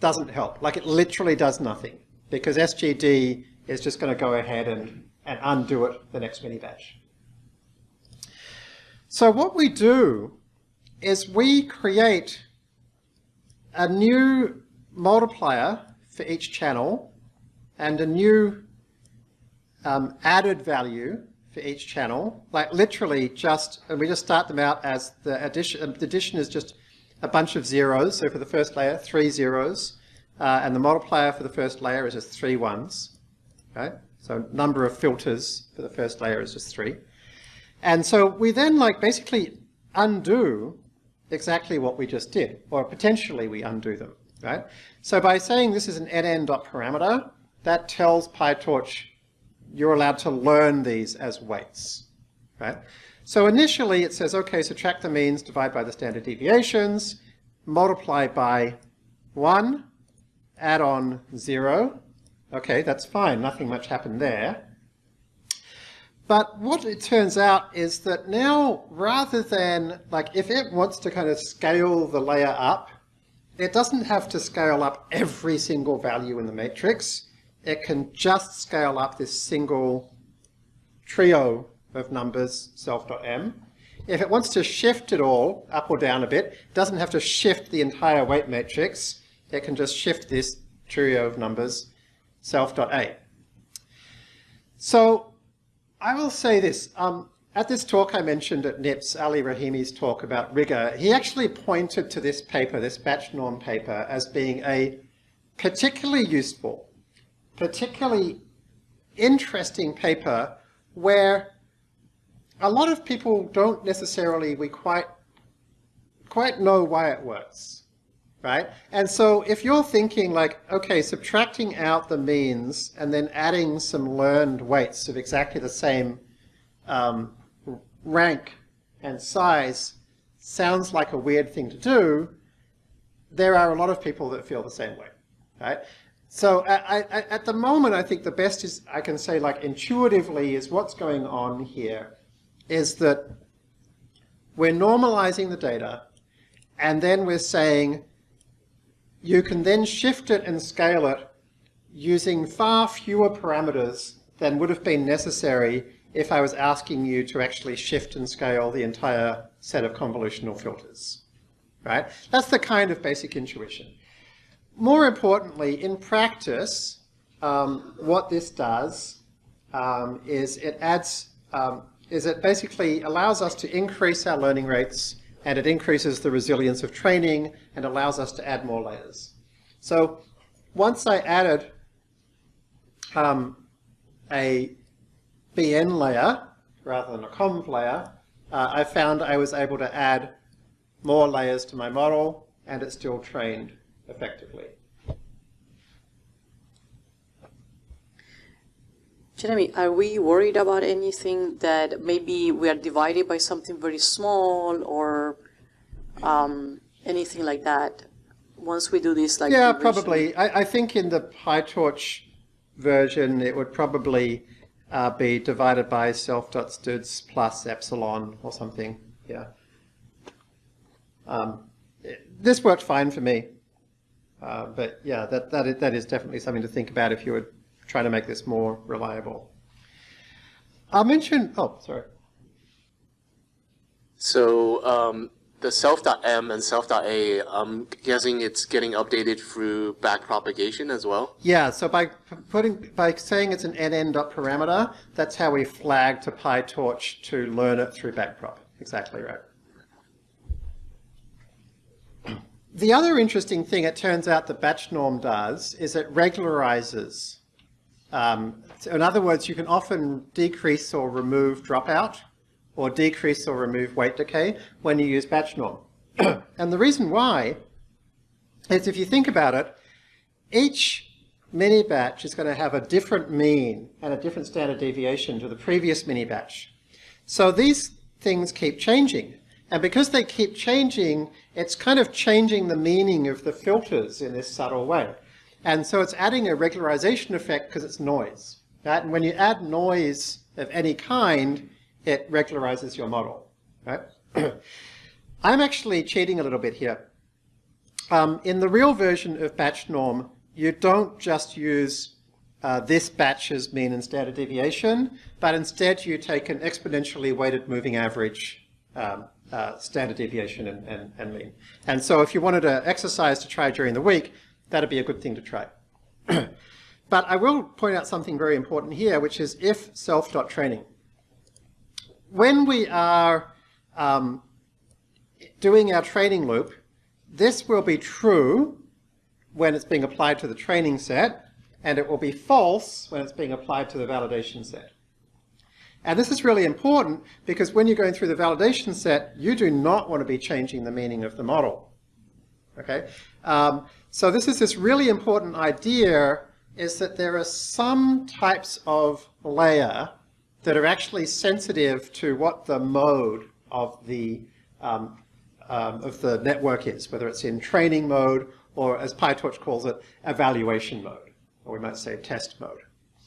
doesn't help. Like it literally does nothing because SGD is just going to go ahead and, and undo it the next mini batch. So what we do is we create a new multiplier for each channel and a new um, added value for each channel, like literally just, and we just start them out as the addition, the addition is just a bunch of zeros. So for the first layer, three zeros, uh, and the multiplier for the first layer is just three ones. Okay, so number of filters for the first layer is just three. And so we then like basically undo exactly what we just did, or potentially we undo them, right? So by saying this is an nn.parameter, that tells PyTorch you're allowed to learn these as weights, right? So initially it says, okay, subtract the means, divide by the standard deviations, multiply by 1, add on 0. Okay, that's fine, nothing much happened there. But what it turns out is that now, rather than, like, if it wants to kind of scale the layer up, it doesn't have to scale up every single value in the matrix. It can just scale up this single trio of numbers, self.m. If it wants to shift it all up or down a bit, it doesn't have to shift the entire weight matrix. It can just shift this trio of numbers, self.a. So I will say this. Um, at this talk I mentioned at NIPS, Ali Rahimi's talk about rigor, he actually pointed to this paper, this batch norm paper, as being a particularly useful, particularly interesting paper where a lot of people don't necessarily we quite quite know why it works right? And so if you're thinking like okay subtracting out the means and then adding some learned weights of exactly the same um, rank and size sounds like a weird thing to do there are a lot of people that feel the same way right? So I, I, at the moment, I think the best is I can say like intuitively is what's going on here is that we're normalizing the data and then we're saying you can then shift it and scale it using far fewer parameters than would have been necessary if I was asking you to actually shift and scale the entire set of convolutional filters. Right? That's the kind of basic intuition. More importantly, in practice, um, what this does um, is it adds um, is it basically allows us to increase our learning rates and it increases the resilience of training and allows us to add more layers. So once I added um, a BN layer rather than a conv layer, uh, I found I was able to add more layers to my model and it still trained effectively. Jeremy, are we worried about anything that maybe we are divided by something very small or um, anything like that? Once we do this, like yeah, probably. I, I, think in the PyTorch version, it would probably uh, be divided by self.studs plus epsilon or something. Yeah. Um, this worked fine for me. Uh, but yeah, that, that, is, that is definitely something to think about if you were trying to make this more reliable. I'll mention, oh, sorry. So um, the self.m and self.a, I'm guessing it's getting updated through backpropagation as well? Yeah, so by putting by saying it's an nn.parameter, that's how we flag to PyTorch to learn it through backprop. Exactly right. The other interesting thing it turns out the batch norm does is it regularizes. Um, so in other words, you can often decrease or remove dropout or decrease or remove weight decay when you use batch norm. and the reason why is if you think about it, each mini batch is going to have a different mean and a different standard deviation to the previous mini batch. So these things keep changing. And because they keep changing, it's kind of changing the meaning of the filters in this subtle way. And so it's adding a regularization effect because it's noise. Right? And when you add noise of any kind, it regularizes your model. Right? I'm actually cheating a little bit here. Um, in the real version of batch norm, you don't just use uh, this batch's mean and standard deviation, but instead you take an exponentially weighted moving average um, uh, standard deviation and, and, and mean. And so if you wanted an exercise to try during the week, that'd be a good thing to try. but I will point out something very important here, which is if self.training. When we are um, doing our training loop, this will be true when it's being applied to the training set, and it will be false when it's being applied to the validation set. And this is really important because when you're going through the validation set, you do not want to be changing the meaning of the model. Okay, um, so this is this really important idea is that there are some types of layer that are actually sensitive to what the mode of the um, um, of the network is, whether it's in training mode or, as PyTorch calls it, evaluation mode, or we might say test mode.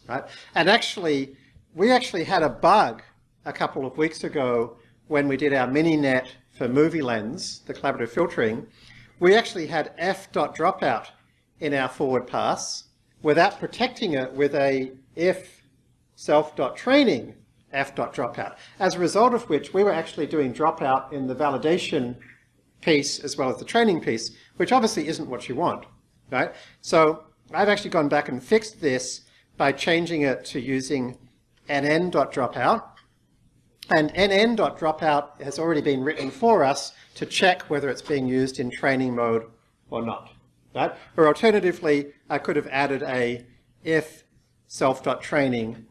Right? And actually, we actually had a bug a couple of weeks ago when we did our mini-net for MovieLens, the collaborative filtering. We actually had f.dropout in our forward pass without protecting it with a if self.training f.dropout. As a result of which, we were actually doing dropout in the validation piece as well as the training piece, which obviously isn't what you want, right? So I've actually gone back and fixed this by changing it to using nn.dropout. And nn.dropout has already been written for us to check whether it's being used in training mode or not. Right? Or alternatively, I could have added a if self.training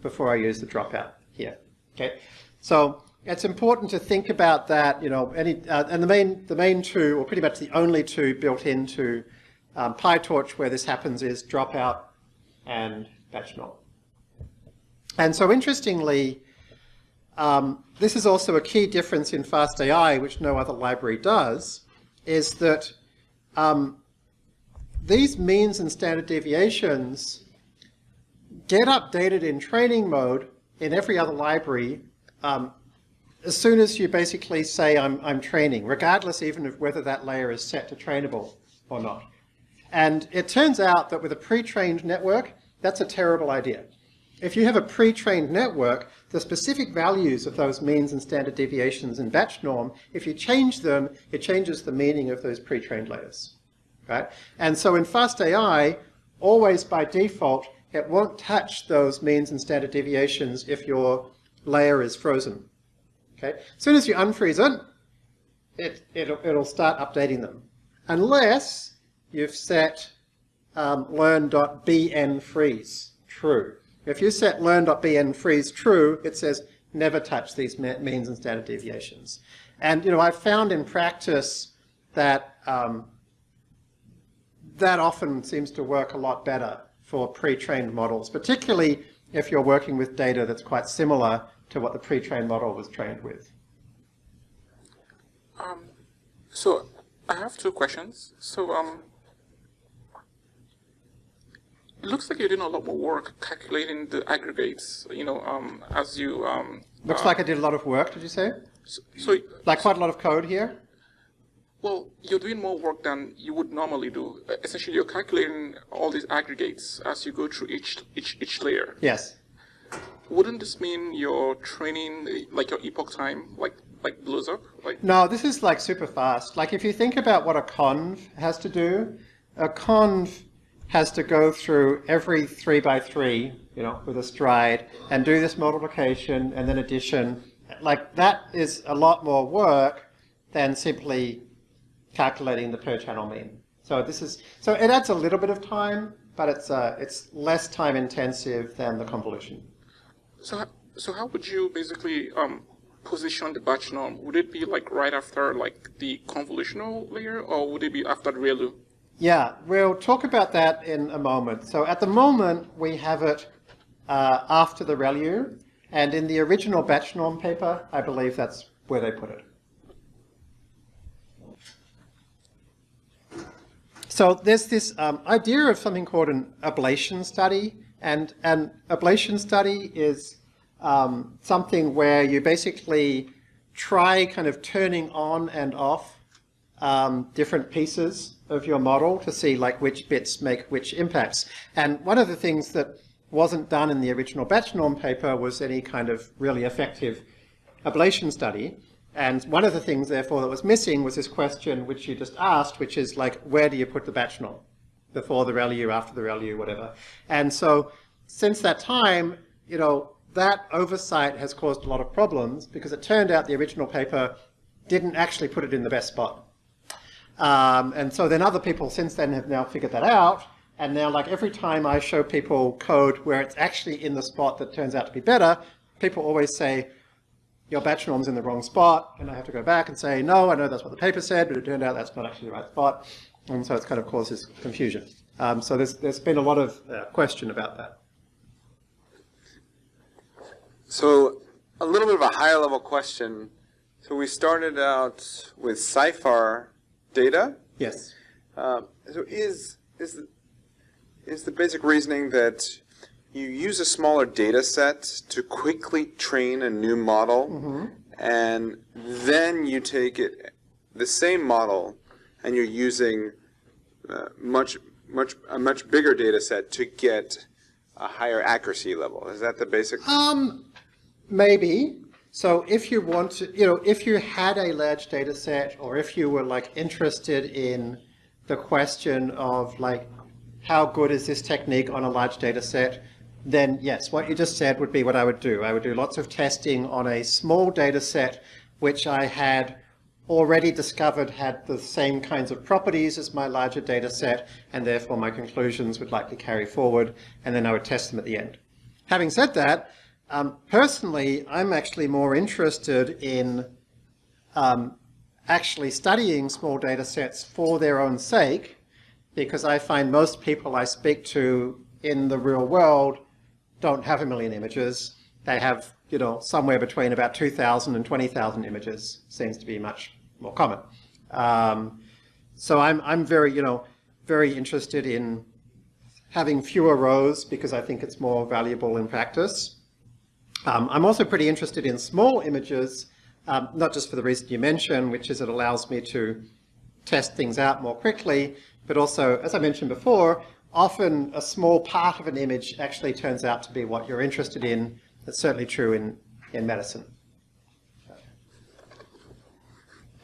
before I use the dropout here. Okay, so it's important to think about that. You know, any uh, and the main the main two, or pretty much the only two built into um, PyTorch where this happens is dropout and batch norm. And so interestingly, um, this is also a key difference in FastAI, which no other library does, is that um, these means and standard deviations get updated in training mode in every other library um, as soon as you basically say I'm, I'm training, regardless even of whether that layer is set to trainable or not. And it turns out that with a pre-trained network, that's a terrible idea. If you have a pre-trained network, the specific values of those means and standard deviations in batch norm, if you change them, it changes the meaning of those pre-trained layers. Right? And so in FastAI, always by default, it won't touch those means and standard deviations if your layer is frozen. Okay? As soon as you unfreeze it, it it'll, it'll start updating them. Unless you've set um, learn.bnfreeze true. If you set learn.bnfreeze true, it says never touch these means and standard deviations. And you know, I've found in practice that um, that often seems to work a lot better for pre-trained models, particularly if you're working with data that's quite similar to what the pre-trained model was trained with. Um, so I have two questions. So um, it looks like you're doing a lot more work calculating the aggregates, you know, um, as you... Um, looks uh, like I did a lot of work, did you say? So, so, like quite a lot of code here? Well, you're doing more work than you would normally do. Essentially, you're calculating all these aggregates as you go through each, each, each layer. Yes. Wouldn't this mean your training, like your epoch time, like like blows up? Like No, this is like super fast. Like if you think about what a conv has to do, a conv has to go through every three by three, you know, with a stride, and do this multiplication and then addition. Like that is a lot more work than simply calculating the per channel mean. So this is so it adds a little bit of time, but it's uh, it's less time intensive than the convolution. So so how would you basically um, position the batch norm? Would it be like right after like the convolutional layer, or would it be after the ReLU? Yeah, we'll talk about that in a moment. So at the moment, we have it uh, after the ReLU, and in the original batch norm paper, I believe that's where they put it. so there's this um, idea of something called an ablation study, and an ablation study is um, something where you basically try kind of turning on and off um, different pieces of your model to see like which bits make which impacts. And one of the things that wasn't done in the original batch norm paper was any kind of really effective ablation study. And one of the things, therefore, that was missing was this question which you just asked, which is like, where do you put the batch norm? Before the ReLU, after the ReLU, whatever. And so since that time, you know, that oversight has caused a lot of problems because it turned out the original paper didn't actually put it in the best spot. Um, and so then other people since then have now figured that out. And now like every time I show people code where it's actually in the spot that turns out to be better, people always say, your batch norm's in the wrong spot. And I have to go back and say, no, I know that's what the paper said, but it turned out that's not actually the right spot. And so it's kind of caused this confusion. Um, so there's, there's been a lot of uh, question about that. So a little bit of a higher level question. So we started out with CIFAR data. Yes. Um, so is, is, the, is the basic reasoning that you use a smaller data set to quickly train a new model and then you take it, the same model, and you're using uh, much, much, a much bigger data set to get a higher accuracy level. Is that the basic? Um, maybe. So if you want to, you know, if you had a large data set or if you were like interested in the question of like, how good is this technique on a large data set, then yes, what you just said would be what I would do. I would do lots of testing on a small data set, which I had already discovered had the same kinds of properties as my larger data set, and therefore my conclusions would likely carry forward, and then I would test them at the end. Having said that, um, personally, I'm actually more interested in um, actually studying small data sets for their own sake, because I find most people I speak to in the real world don't have a million images. They have, you know, somewhere between about 2,000 and 20,000 images seems to be much more common. Um, so I'm, I'm very, you know, very interested in having fewer rows because I think it's more valuable in practice. Um, I'm also pretty interested in small images, um, not just for the reason you mentioned, which is it allows me to test things out more quickly, but also, as I mentioned before, often a small part of an image actually turns out to be what you're interested in. That's certainly true in, in medicine.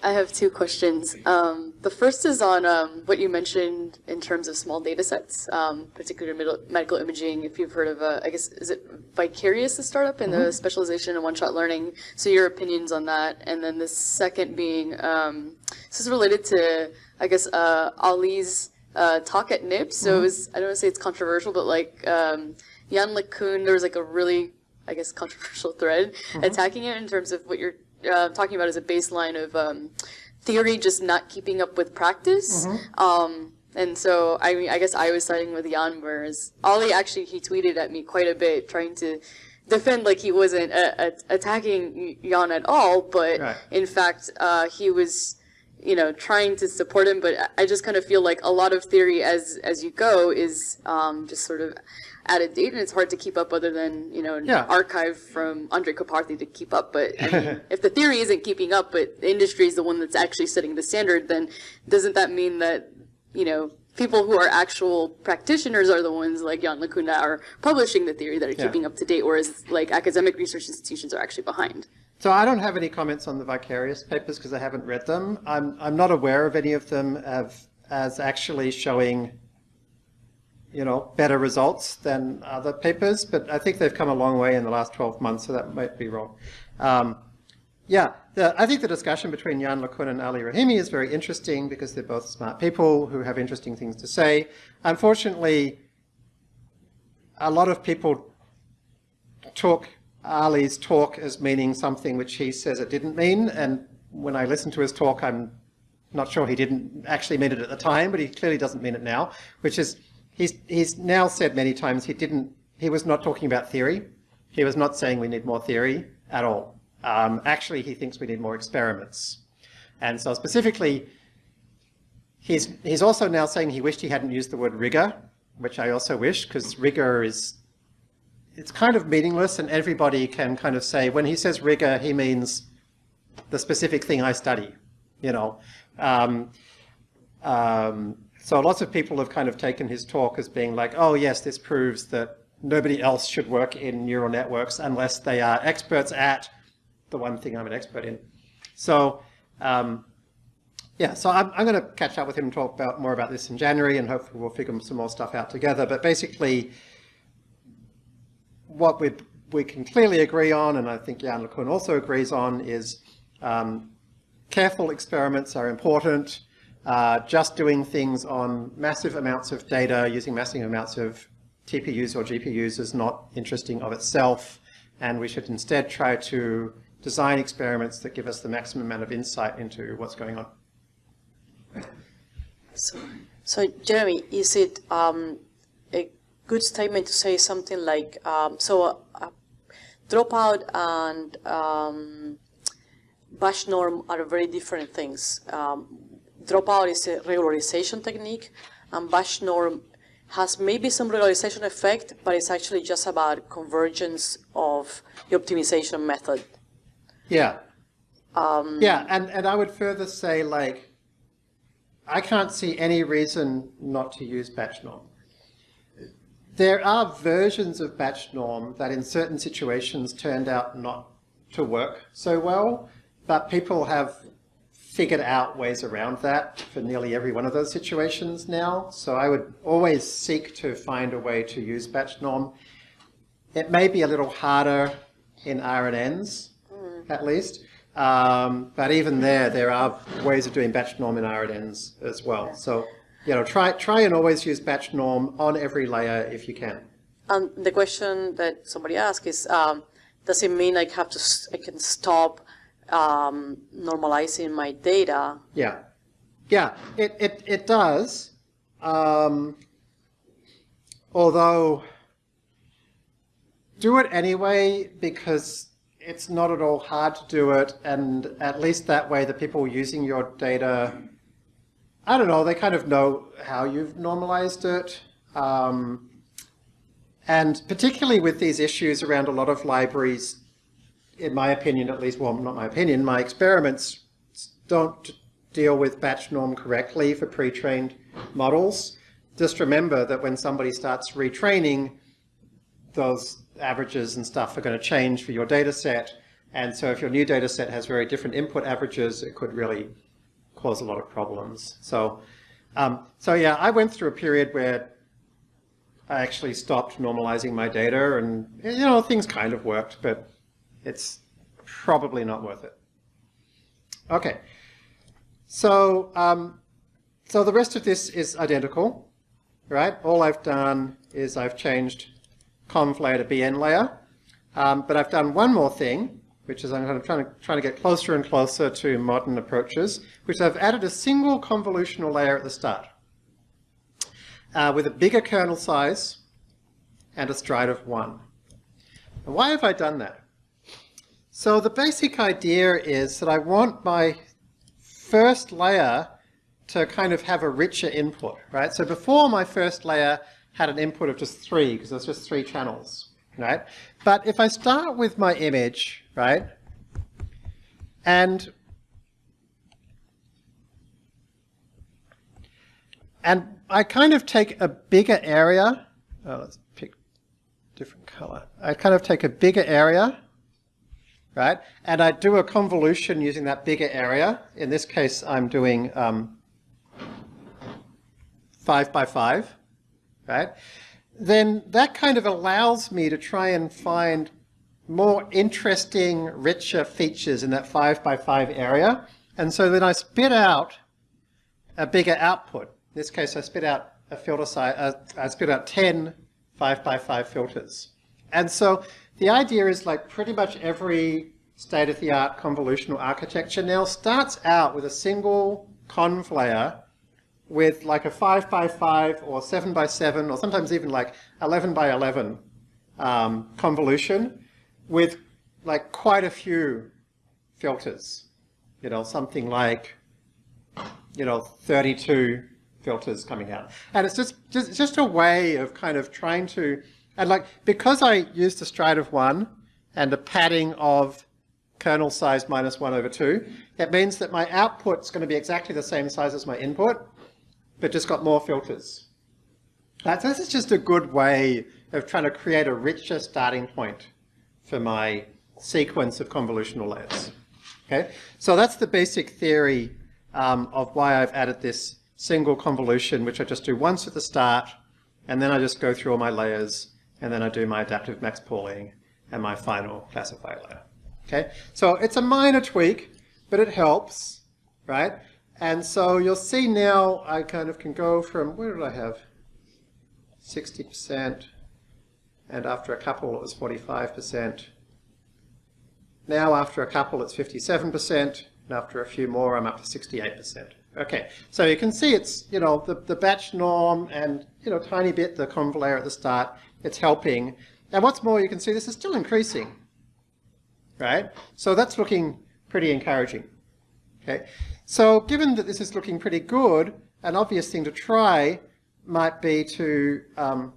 I have two questions. Um, the first is on um, what you mentioned in terms of small data sets, um, particularly middle, medical imaging. If you've heard of, uh, I guess, is it Vicarious, the startup, and the specialization in one-shot learning? So your opinions on that. And then the second being, um, this is related to, I guess, uh, Ali's uh, talk at NIPS. So it was, I don't want to say it's controversial, but like um, Yann LeCun, there was like a really, I guess, controversial thread attacking it in terms of what you're uh, talking about as a baseline of um, theory just not keeping up with practice. Um, and so I mean, I guess I was siding with Yann, whereas Ali actually he tweeted at me quite a bit, trying to defend like he wasn't uh, attacking Yann at all, but Right. in fact uh, he was you know trying to support him. But I- I just kind of feel like a lot of theory as as you go is um, just sort of out of date, and it's hard to keep up other than you know an Yeah. archive from Andrej Karpathy to keep up. But I mean, if the theory isn't keeping up, but the industry is the one that's actually setting the standard, then doesn't that mean that you know people who are actual practitioners are the ones like Yann LeCun are publishing the theory that are Yeah. keeping up to date, whereas like academic research institutions are actually behind? So I don't have any comments on the Vicarious papers because I haven't read them. I'm, I'm not aware of any of them as, as actually showing, you know, better results than other papers, but I think they've come a long way in the last 12 months, so that might be wrong. Um, yeah, the, I think the discussion between Yann LeCun and Ali Rahimi is very interesting because they're both smart people who have interesting things to say. Unfortunately, a lot of people took Ali's talk as meaning something which he says it didn't mean, and when I listen to his talk, I'm not sure he didn't actually mean it at the time, but he clearly doesn't mean it now, which is, he's, he's now said many times he didn't, he was not talking about theory. He was not saying we need more theory at all. Um, actually, he thinks we need more experiments. And so specifically, he's, he's also now saying he wished he hadn't used the word rigor, which I also wish, because rigor is, it's kind of meaningless and everybody can kind of say, when he says rigor, he means the specific thing I study, you know. Um, um, so lots of people have kind of taken his talk as being like, oh yes, this proves that nobody else should work in neural networks unless they are experts at the one thing I'm an expert in. So um, yeah, so I'm, I'm going to catch up with him and talk about more about this in January and hopefully we'll figure some more stuff out together. But basically, what we we can clearly agree on, and I think Yann LeCun also agrees on, is um, careful experiments are important. Uh, just doing things on massive amounts of data using massive amounts of TPUs or GPUs is not interesting of itself, and we should instead try to design experiments that give us the maximum amount of insight into what's going on. So, so Jeremy, is it um, a good statement to say something like, um, so uh, dropout and um, batch norm are very different things. Um, dropout is a regularization technique, and batch norm has maybe some regularization effect, but it's actually just about convergence of the optimization method. Yeah. Um, Yeah, and, and I would further say, like, I can't see any reason not to use batch norm. There are versions of batch norm that in certain situations turned out not to work so well, but people have figured out ways around that for nearly every one of those situations now. So I would always seek to find a way to use batch norm. It may be a little harder in RNNs, at least. Um, but even there, there are ways of doing batch norm in RNNs as well. So, you know, try, try and always use batch norm on every layer if you can. And the question that somebody asked is, um, does it mean I have to, I can stop um, normalizing my data? Yeah. Yeah, it, it, it does. Um, although, do it anyway because it's not at all hard to do it. And at least that way, the people using your data, I don't know, they kind of know how you've normalized it. Um, and particularly with these issues around a lot of libraries, in my opinion at least, well, not my opinion, my experiments don't deal with batch norm correctly for pre-trained models. Just remember that when somebody starts retraining, those averages and stuff are going to change for your data set. And so if your new data set has very different input averages, it could really cause a lot of problems. So, um, so yeah, I went through a period where I actually stopped normalizing my data and, you know, things kind of worked, but it's probably not worth it. Okay, so um, so the rest of this is identical, right? All I've done is I've changed conv layer to bn layer, um, but I've done one more thing, which is I'm kind of trying to, trying to get closer and closer to modern approaches, which I've added a single convolutional layer at the start uh, with a bigger kernel size and a stride of one. And why have I done that? So the basic idea is that I want my first layer to kind of have a richer input, right? So before my first layer had an input of just three, because there's just three channels, right? But if I start with my image, right, and and I kind of take a bigger area, oh, let's pick different color. I kind of take a bigger area, right? And I do a convolution using that bigger area. In this case, I'm doing um, five by five, right? Then that kind of allows me to try and find more interesting, richer features in that five by five area. And so then I spit out a bigger output. In this case, I spit out a filter size, uh, I spit out 10 five by five filters. And so the idea is like pretty much every state-of-the-art convolutional architecture now starts out with a single conv layer with like a 5 by 5 or 7 by 7 or sometimes even like 11 by 11 um, convolution with like quite a few filters. You know, something like you know, 32 filters coming out. And it's just, just, just a way of kind of trying to, and like, because I used a stride of one and a padding of kernel size minus one over two, it means that my output's going to be exactly the same size as my input, but just got more filters. So this is just a good way of trying to create a richer starting point for my sequence of convolutional layers. Okay, so that's the basic theory um, of why I've added this single convolution, which I just do once at the start, and then I just go through all my layers, and then I do my adaptive max pooling and my final classifier layer. Okay, so it's a minor tweak, but it helps, right? And so you'll see now I kind of can go from, where did I have? 60%, and after a couple it was 45%. Now after a couple it's 57%, and after a few more I'm up to 68%. Okay, so you can see it's, you know, the, the batch norm and, you know, tiny bit the conv layer at the start, it's helping. And what's more, you can see this is still increasing, right? So that's looking pretty encouraging. Okay, so given that this is looking pretty good, an obvious thing to try might be to, um,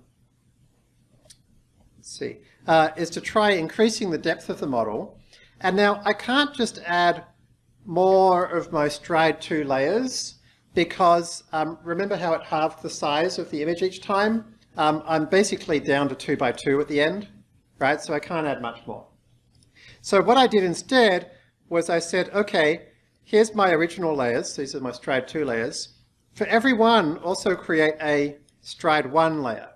let's see, uh, is to try increasing the depth of the model. And now I can't just add more of my stride 2 layers because um, remember how it halved the size of the image each time? Um, I'm basically down to 2 by 2 at the end, right? So I can't add much more. So what I did instead was I said, okay, here's my original layers. These are my stride 2 layers. For every one, also create a stride 1 layer.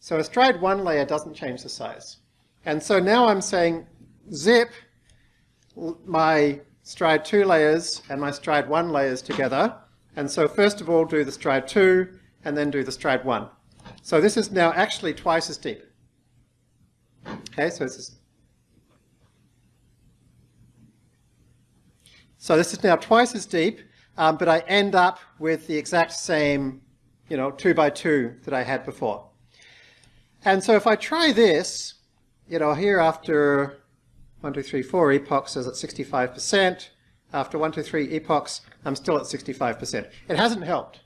So a stride 1 layer doesn't change the size. And so now I'm saying zip my stride 2 layers and my stride 1 layers together. And so first of all do the stride 2 and then do the stride 1. So this is now actually twice as deep. Okay, so this is So this is now twice as deep, um, but I end up with the exact same, you know, 2 by 2 that I had before. And so if I try this, you know, here after one, two, three, four epochs is at 65%. After one, two, three epochs, I'm still at 65%. It hasn't helped,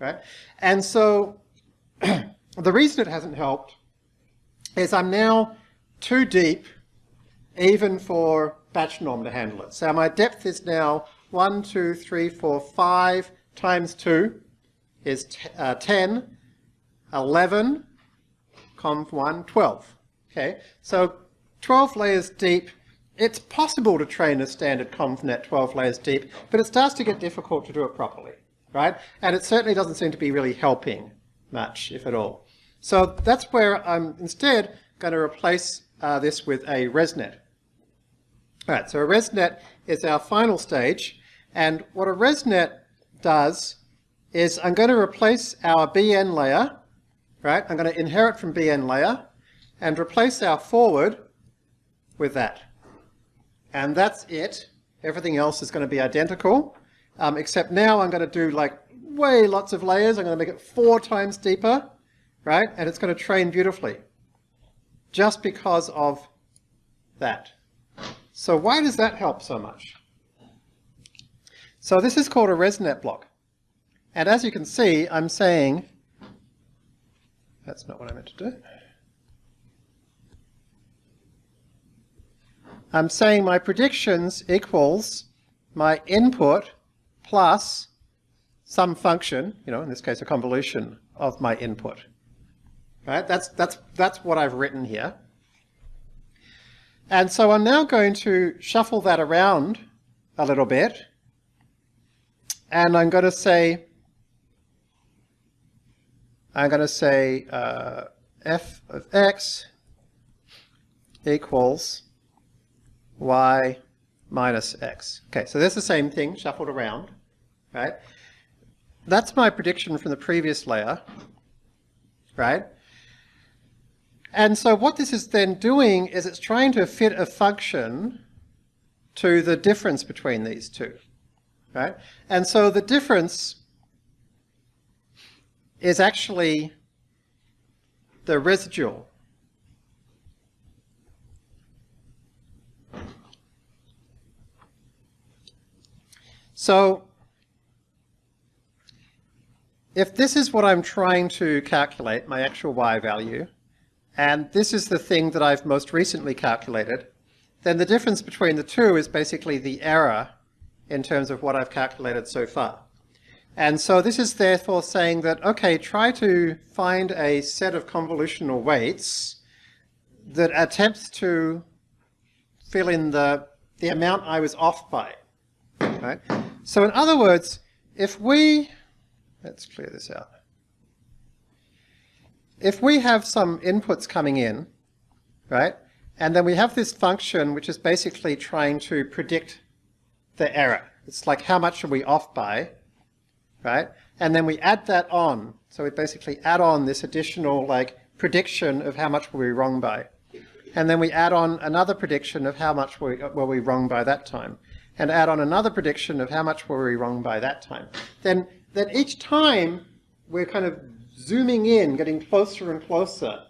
right? And so the reason it hasn't helped is I'm now too deep even for batch norm to handle it. So my depth is now 1, 2, 3, 4, 5 times 2 is uh, 10, 11, conv 1, 12. Okay, so 12 layers deep, it's possible to train a standard ConvNet 12 layers deep, but it starts to get difficult to do it properly, right? And it certainly doesn't seem to be really helping much, if at all. So that's where I'm instead going to replace uh, this with a ResNet. All right, so a ResNet is our final stage, and what a ResNet does is I'm going to replace our BN layer, right? I'm going to inherit from BN layer and replace our forward with that. And that's it. Everything else is going to be identical, um, except now I'm going to do like way lots of layers. I'm going to make it four times deeper, right? And it's going to train beautifully just because of that. So why does that help so much? So this is called a ResNet block. And as you can see, I'm saying, that's not what I meant to do. I'm saying my predictions equals my input plus some function, you know, in this case a convolution of my input. Right? That's, that's, that's what I've written here. And so I'm now going to shuffle that around a little bit. And I'm going to say, I'm going to say uh, f of x equals y minus x. Okay, so there's the same thing shuffled around, right? That's my prediction from the previous layer, right? And so what this is then doing is it's trying to fit a function to the difference between these two, right? And so the difference is actually the residual So if this is what I'm trying to calculate, my actual y value, and this is the thing that I've most recently calculated, then the difference between the two is basically the error in terms of what I've calculated so far. And so this is therefore saying that, okay, try to find a set of convolutional weights that attempts to fill in the, the amount I was off by. Right? So in other words, if we, let's clear this out. If we have some inputs coming in, right, and then we have this function which is basically trying to predict the error. It's like how much are we off by, right? And then we add that on. So we basically add on this additional like prediction of how much were we wrong by. And then we add on another prediction of how much were we, wrong by that time. And add on another prediction of how much were we wrong by that time. Then, then each time we're kind of zooming in, getting closer and closer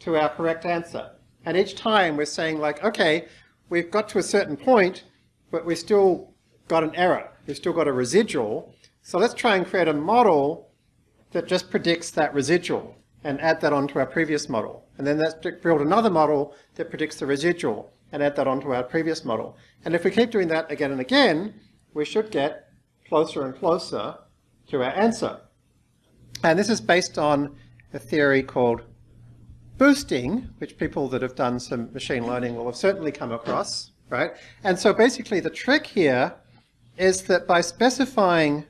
to our correct answer. And each time we're saying like, okay, we've got to a certain point, but we've still got an error. We've still got a residual. So let's try and create a model that just predicts that residual and add that onto our previous model. And then let's build another model that predicts the residual and add that onto our previous model. And if we keep doing that again and again, we should get closer and closer to our answer. And this is based on a theory called boosting, which people that have done some machine learning will have certainly come across, right? And so basically the trick here is that by specifying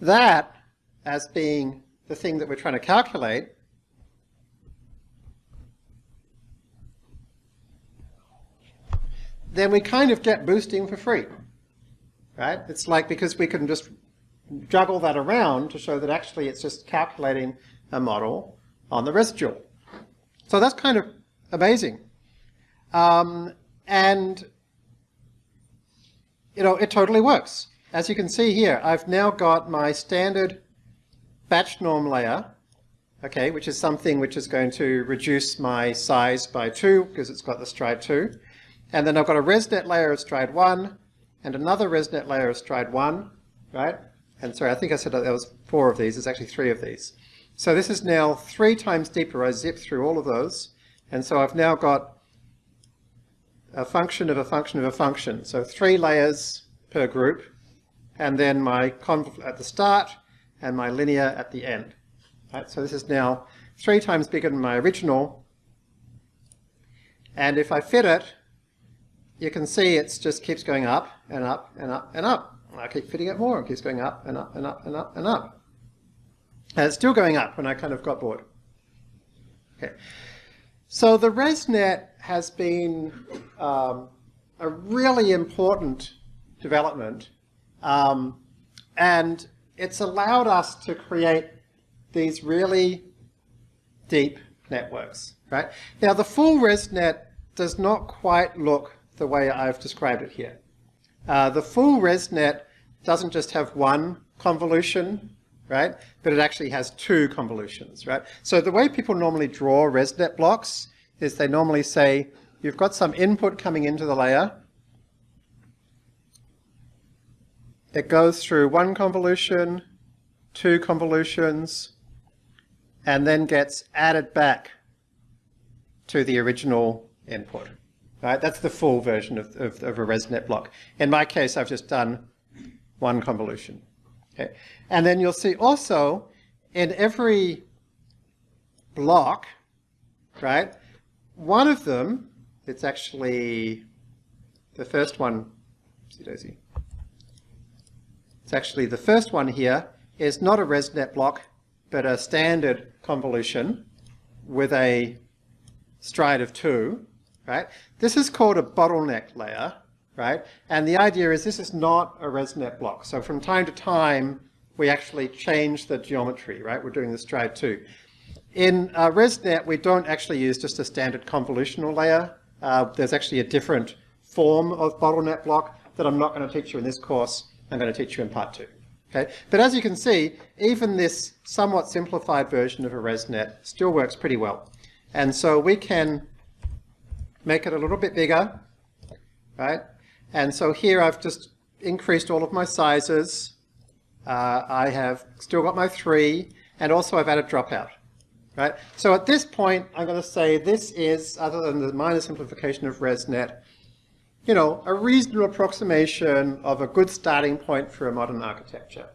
that as being the thing that we're trying to calculate, then we kind of get boosting for free, right? It's like because we can just juggle that around to show that actually it's just calculating a model on the residual. So that's kind of amazing. Um, and, you know, it totally works. As you can see here, I've now got my standard batch norm layer, okay, which is something which is going to reduce my size by two because it's got the stride two. And then I've got a ResNet layer of stride one and another ResNet layer of stride one, right? And sorry, I think I said that there was four of these. There's actually three of these. So this is now three times deeper. I zip through all of those. And so I've now got a function of a function of a function. So three layers per group. And then my conv at the start and my linear at the end. Right, so this is now three times bigger than my original. And if I fit it, you can see it just keeps going up and up and up and up. I keep fitting it more, it keeps going up and up and up and up and up. And it's still going up when I kind of got bored. Okay. So the ResNet has been um, a really important development um, and it's allowed us to create these really deep networks, right? Now the full ResNet does not quite look the way I've described it here. Uh, the full ResNet doesn't just have one convolution, right? But it actually has two convolutions, right? So the way people normally draw ResNet blocks is they normally say, you've got some input coming into the layer. It goes through one convolution, two convolutions, and then gets added back to the original input. Right? That's the full version of, of, of a ResNet block. In my case, I've just done one convolution. Okay. And then you'll see also in every block, right, one of them, it's actually the first one, see daisy, it's actually the first one here is not a ResNet block, but a standard convolution with a stride of two, right? This is called a bottleneck layer, right? And the idea is this is not a ResNet block. So from time to time, we actually change the geometry, right? We're doing the stride two. In uh, ResNet, we don't actually use just a standard convolutional layer. Uh, there's actually a different form of bottleneck block that I'm not going to teach you in this course. I'm going to teach you in part two. Okay? But as you can see, even this somewhat simplified version of a ResNet still works pretty well. And so we can make it a little bit bigger, right? And so here I've just increased all of my sizes. Uh, I have still got my three, and also I've added dropout. Right? So at this point, I'm going to say this is, other than the minor simplification of ResNet, you know, a reasonable approximation of a good starting point for a modern architecture.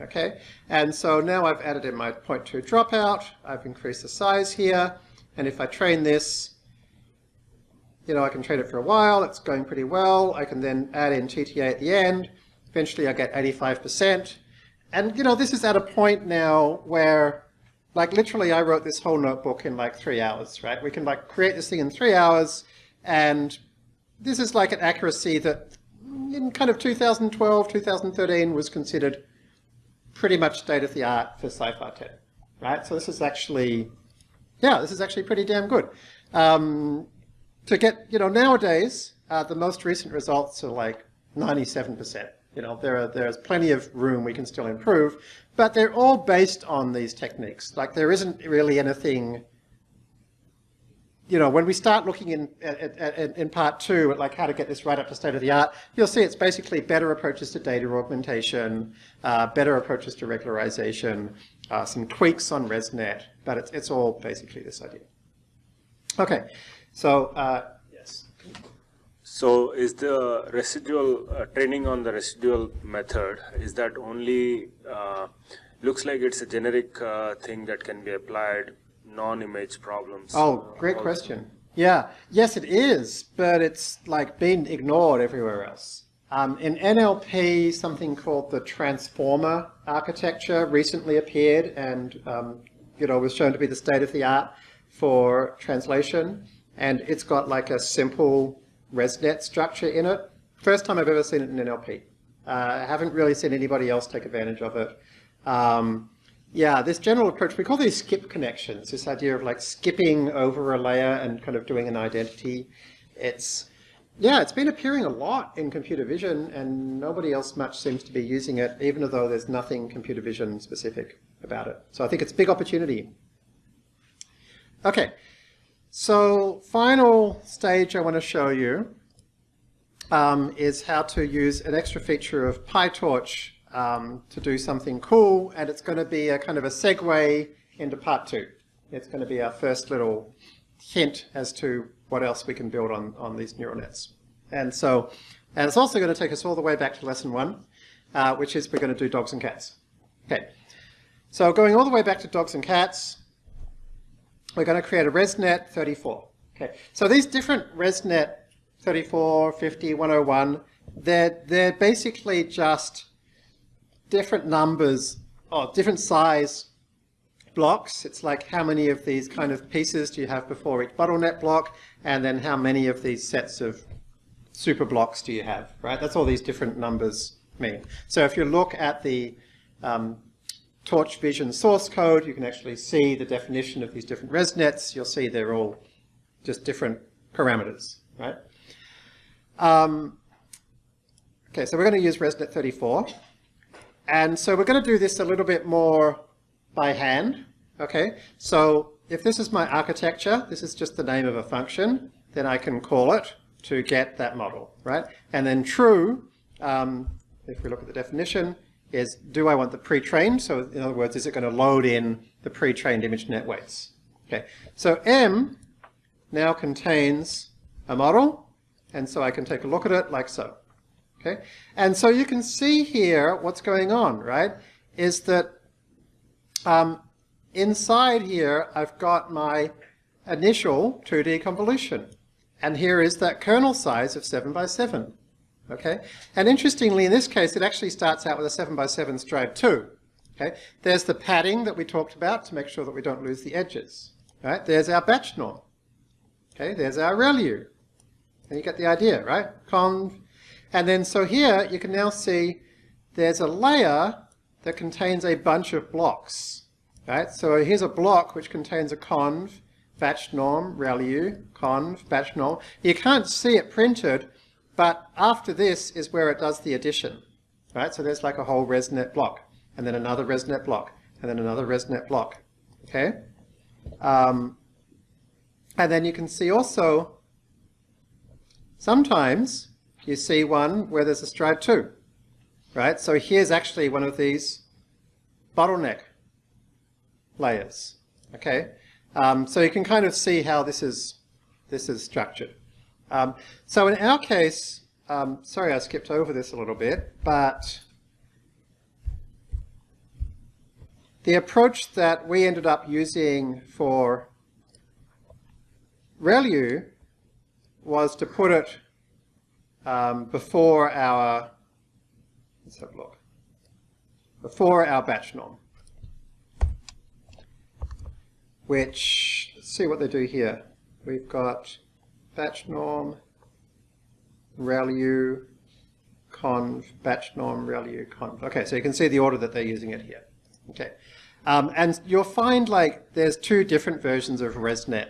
Okay, and so now I've added in my point 0.2 dropout, I've increased the size here, and if I train this, you know, I can train it for a while, it's going pretty well, I can then add in TTA at the end, eventually I get 85%, and you know, this is at a point now where, like literally I wrote this whole notebook in like three hours, right? We can like create this thing in three hours, and this is like an accuracy that in kind of 2012, 2013 was considered pretty much state of the art for CIFAR-10, right? So this is actually, yeah, this is actually pretty damn good. Um, to get, you know, nowadays, uh, the most recent results are like 97%. You know, there are, there's plenty of room we can still improve, but they're all based on these techniques. Like there isn't really anything you know, when we start looking in, in, in part two at like how to get this right up to state of the art, you'll see it's basically better approaches to data augmentation, uh, better approaches to regularization, uh, some tweaks on ResNet, but it's, it's all basically this idea. Okay, so uh, yes. So is the residual uh, training on the residual method, is that only, uh, looks like it's a generic uh, thing that can be applied non-image problems? Oh, great also. question. Yeah, yes it is, but it's like been ignored everywhere else. Um, in NLP, something called the transformer architecture recently appeared and um, you know was shown to be the state of the art for translation. And it's got like a simple ResNet structure in it. First time I've ever seen it in NLP. Uh, I haven't really seen anybody else take advantage of it. Um, yeah, this general approach, we call these skip connections, this idea of like skipping over a layer and kind of doing an identity. It's, yeah, it's been appearing a lot in computer vision and nobody else much seems to be using it, even though there's nothing computer vision specific about it. So I think it's a big opportunity. Okay, so final stage I want to show you um, is how to use an extra feature of PyTorch um, to do something cool, and it's going to be a kind of a segue into part two. It's going to be our first little hint as to what else we can build on, on these neural nets. And so, and it's also going to take us all the way back to lesson one, uh, which is we're going to do dogs and cats. Okay, so going all the way back to dogs and cats, we're going to create a ResNet 34. Okay, so these different ResNet 34, 50, 101, they're, they're basically just different numbers, or different size blocks. It's like how many of these kind of pieces do you have before each bottleneck block, and then how many of these sets of super blocks do you have, right? That's all these different numbers mean. So if you look at the um, Torch Vision source code, you can actually see the definition of these different ResNets. You'll see they're all just different parameters, right? Um, okay, so we're going to use ResNet 34. And so we're going to do this a little bit more by hand. Okay, so if this is my architecture, this is just the name of a function, then I can call it to get that model, right? And then true, um, if we look at the definition, is do I want the pre-trained? So in other words, is it going to load in the pre-trained ImageNet weights? Okay, so M now contains a model, and so I can take a look at it like so. Okay, and so you can see here what's going on, right? Is that um, inside here I've got my initial 2D convolution, and here is that kernel size of 7 by 7. Okay, and interestingly in this case it actually starts out with a 7 by 7 stride too, Okay, there's the padding that we talked about to make sure that we don't lose the edges. Right, there's our batch norm. Okay, there's our ReLU. And you get the idea, right? Conv and then so here you can now see there's a layer that contains a bunch of blocks. Right? So here's a block which contains a conv, batch norm, ReLU, conv, batch norm. You can't see it printed, but after this is where it does the addition. Right? So there's like a whole ResNet block, and then another ResNet block, and then another ResNet block. Okay? Um, and then you can see also sometimes you see one where there's a stride 2, right? So here's actually one of these bottleneck layers, okay? Um, so you can kind of see how this is, this is structured. Um, so in our case, um, sorry I skipped over this a little bit, but the approach that we ended up using for ReLU was to put it um, before our, let's have a look, before our batch norm, which, let's see what they do here. We've got batch norm, ReLU, conv, batch norm, ReLU, conv. Okay, so you can see the order that they're using it here. Okay, um, and you'll find like there's two different versions of ResNet.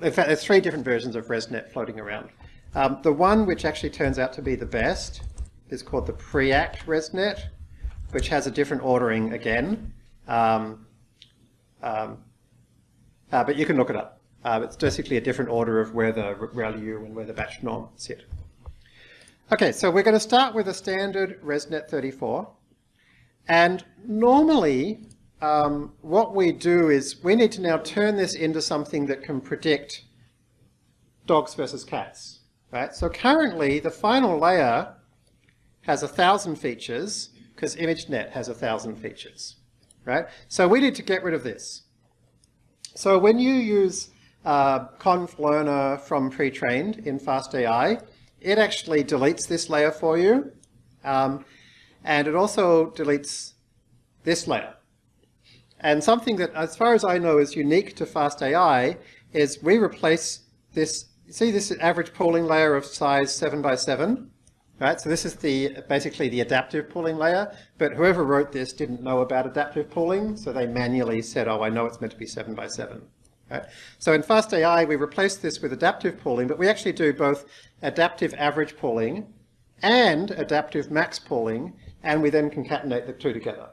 In fact, there's three different versions of ResNet floating around. Um, the one which actually turns out to be the best is called the Preact ResNet, which has a different ordering again. Um, um, uh, but you can look it up. Uh, it's basically a different order of where the ReLU and where the batch norm sit. Okay, so we're going to start with a standard ResNet 34. And normally, um, what we do is we need to now turn this into something that can predict dogs versus cats. Right? So currently, the final layer has a thousand features because ImageNet has a thousand features. Right? So we need to get rid of this. So when you use uh, conv learner from pre-trained in FastAI, it actually deletes this layer for you. Um, and it also deletes this layer. And something that, as far as I know, is unique to FastAI is we replace this, see this average pooling layer of size 7 by 7? Right, so this is the basically the adaptive pooling layer, but whoever wrote this didn't know about adaptive pooling, so they manually said, oh, I know it's meant to be 7 by 7. Right? So in FastAI, we replace this with adaptive pooling, but we actually do both adaptive average pooling and adaptive max pooling, and we then concatenate the two together,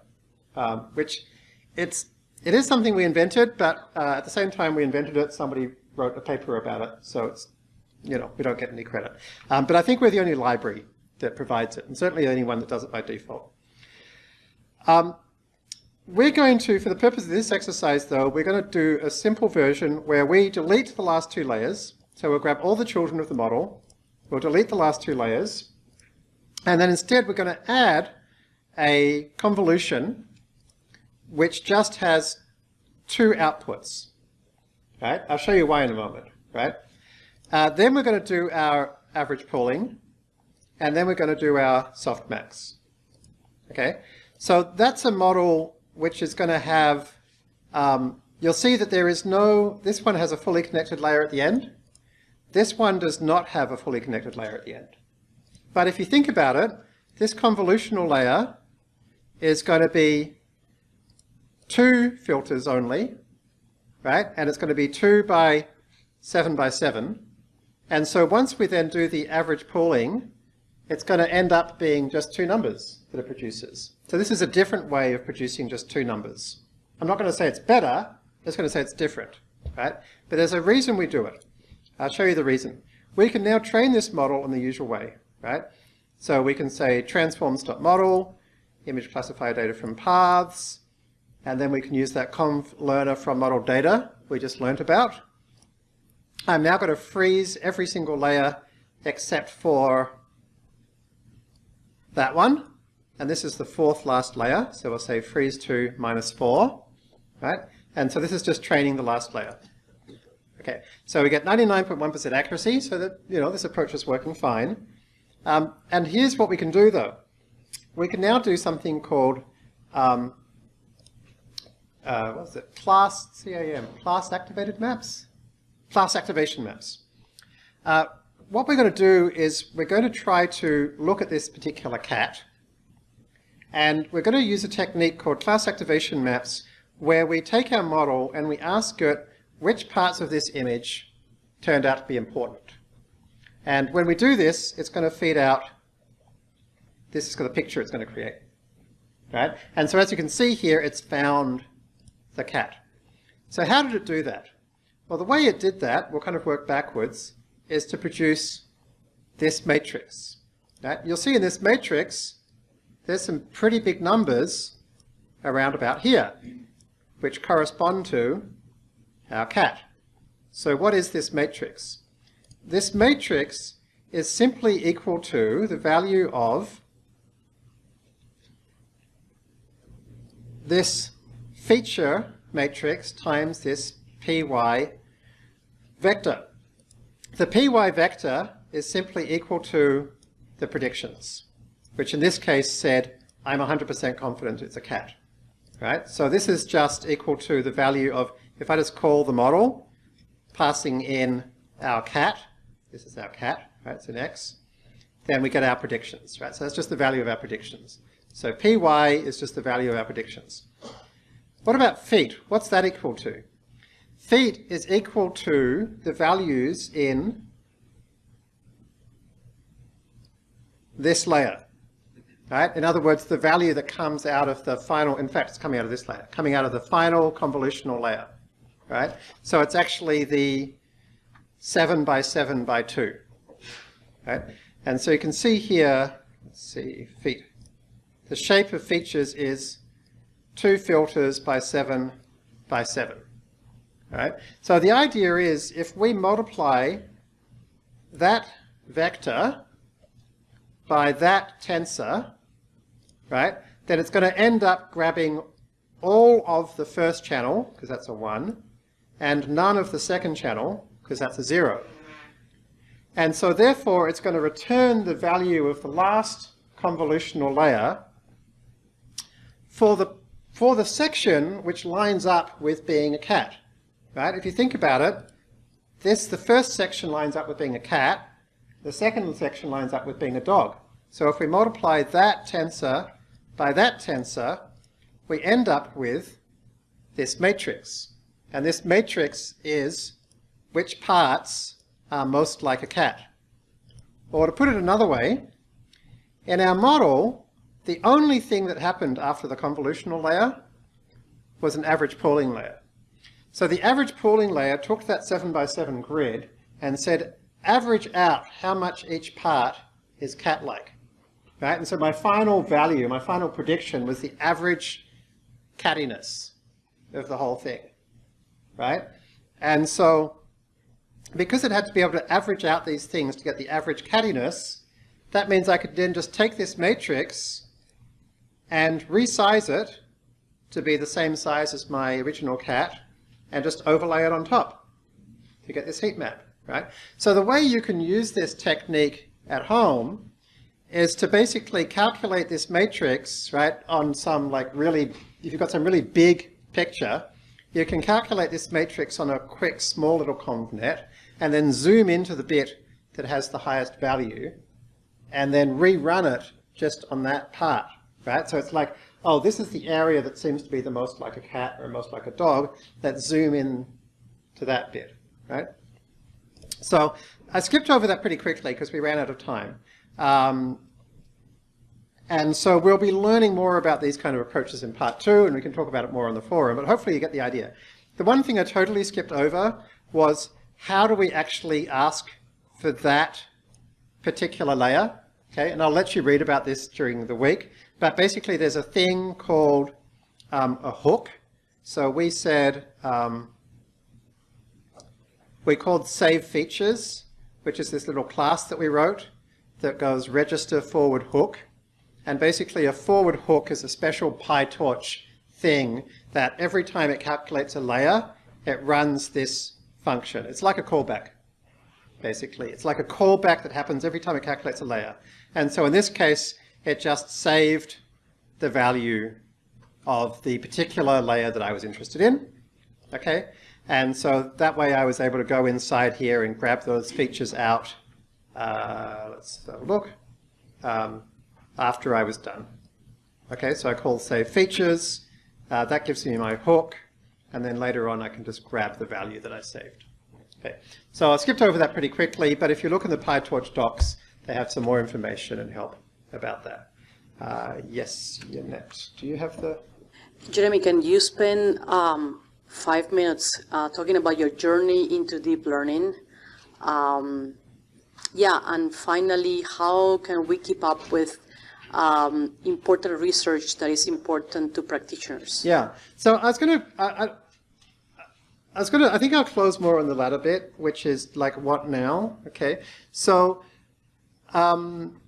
um, which it's, it is something we invented, but uh, at the same time we invented it, somebody wrote a paper about it, so it's, you know, we don't get any credit. Um, but I think we're the only library that provides it, and certainly the only one that does it by default. Um, we're going to, for the purpose of this exercise though, we're going to do a simple version where we delete the last two layers. So we'll grab all the children of the model, we'll delete the last two layers, and then instead we're going to add a convolution which just has two outputs. Right? I'll show you why in a moment. Right? Uh, then we're going to do our average pooling, and then we're going to do our softmax. Okay? So that's a model which is going to have, um, you'll see that there is no, this one has a fully connected layer at the end. This one does not have a fully connected layer at the end. But if you think about it, this convolutional layer is going to be two filters only, right? And it's going to be two by seven by seven. And so once we then do the average pooling, it's going to end up being just two numbers that it produces. So this is a different way of producing just two numbers. I'm not going to say it's better, I'm just going to say it's different, right? But there's a reason we do it. I'll show you the reason. We can now train this model in the usual way, right? So we can say transforms.model, image classifier data from paths, and then we can use that conv learner from model data we just learnt about. I'm now going to freeze every single layer except for that one. And this is the fourth last layer. So we'll say freeze to minus 4. Right? And so this is just training the last layer. Okay, so we get 99.1% accuracy, so that, you know, this approach is working fine. Um, and here's what we can do though. We can now do something called, um, uh, what's it, class, CAM, class activated maps? Class activation maps. Uh, what we're going to do is we're going to try to look at this particular cat and we're going to use a technique called class activation maps where we take our model and we ask it which parts of this image turned out to be important. And when we do this, it's going to feed out, this is the picture it's going to create. Right? And so as you can see here, it's found the cat. So how did it do that? Well, the way it did that, we'll kind of work backwards, is to produce this matrix. Right? You'll see in this matrix, there's some pretty big numbers around about here, which correspond to our cat. So what is this matrix? This matrix is simply equal to the value of this feature matrix times this py vector. The py vector is simply equal to the predictions, which in this case said, I'm 100% confident it's a cat. Right? So this is just equal to the value of, if I just call the model, passing in our cat, this is our cat, right, it's an x, then we get our predictions, right? So that's just the value of our predictions. So py is just the value of our predictions. What about feat? What's that equal to? Feat is equal to the values in this layer. Right? In other words, the value that comes out of the final, in fact, it's coming out of this layer, coming out of the final convolutional layer. Right? So it's actually the 7 by 7 by 2. Right? And so you can see here, let's see, feat. The shape of features is 2 filters by 7 by 7. Right? So the idea is if we multiply that vector by that tensor, right, then it's going to end up grabbing all of the first channel, because that's a 1, and none of the second channel, because that's a 0. And so therefore it's going to return the value of the last convolutional layer for the, for the section which lines up with being a cat. Right? If you think about it, this, the first section lines up with being a cat, the second section lines up with being a dog. So if we multiply that tensor by that tensor, we end up with this matrix. And this matrix is which parts are most like a cat. Or to put it another way, in our model, the only thing that happened after the convolutional layer was an average pooling layer. So the average pooling layer took that 7 by 7 grid and said, average out how much each part is cat-like. Right? And so my final value, my final prediction was the average cattiness of the whole thing. Right? And so because it had to be able to average out these things to get the average cattiness, that means I could then just take this matrix and resize it to be the same size as my original cat and just overlay it on top to get this heat map, right? So the way you can use this technique at home is to basically calculate this matrix, right, on some like really, if you've got some really big picture, you can calculate this matrix on a quick small little convnet and then zoom into the bit that has the highest value and then rerun it just on that part, right? So it's like, oh, this is the area that seems to be the most like a cat or most like a dog. Let's zoom in to that bit, right? So I skipped over that pretty quickly because we ran out of time. Um, and so we'll be learning more about these kind of approaches in part two, and we can talk about it more on the forum, but hopefully you get the idea. The one thing I totally skipped over was how do we actually ask for that particular layer? Okay, and I'll let you read about this during the week, but basically there's a thing called um, a hook. So we said, um, we called save features, which is this little class that we wrote that goes register forward hook. And basically a forward hook is a special PyTorch thing that every time it calculates a layer, it runs this function. It's like a callback, basically. It's like a callback that happens every time it calculates a layer. And so in this case, it just saved the value of the particular layer that I was interested in. Okay, and so that way I was able to go inside here and grab those features out. Uh, let's have a look. Um, after I was done. Okay, so I call save features. Uh, that gives me my hook. And then later on, I can just grab the value that I saved. Okay, so I skipped over that pretty quickly, but if you look in the PyTorch docs, they have some more information and help about that. Uh, yes, Yannet, do you have the... Jeremy, can you spend um, five minutes uh, talking about your journey into deep learning? Um, yeah, and finally, how can we keep up with um, important research that is important to practitioners? Yeah. So I was going to, I, was going to, I think I'll close more on the latter bit, which is like what now? Okay. So, um,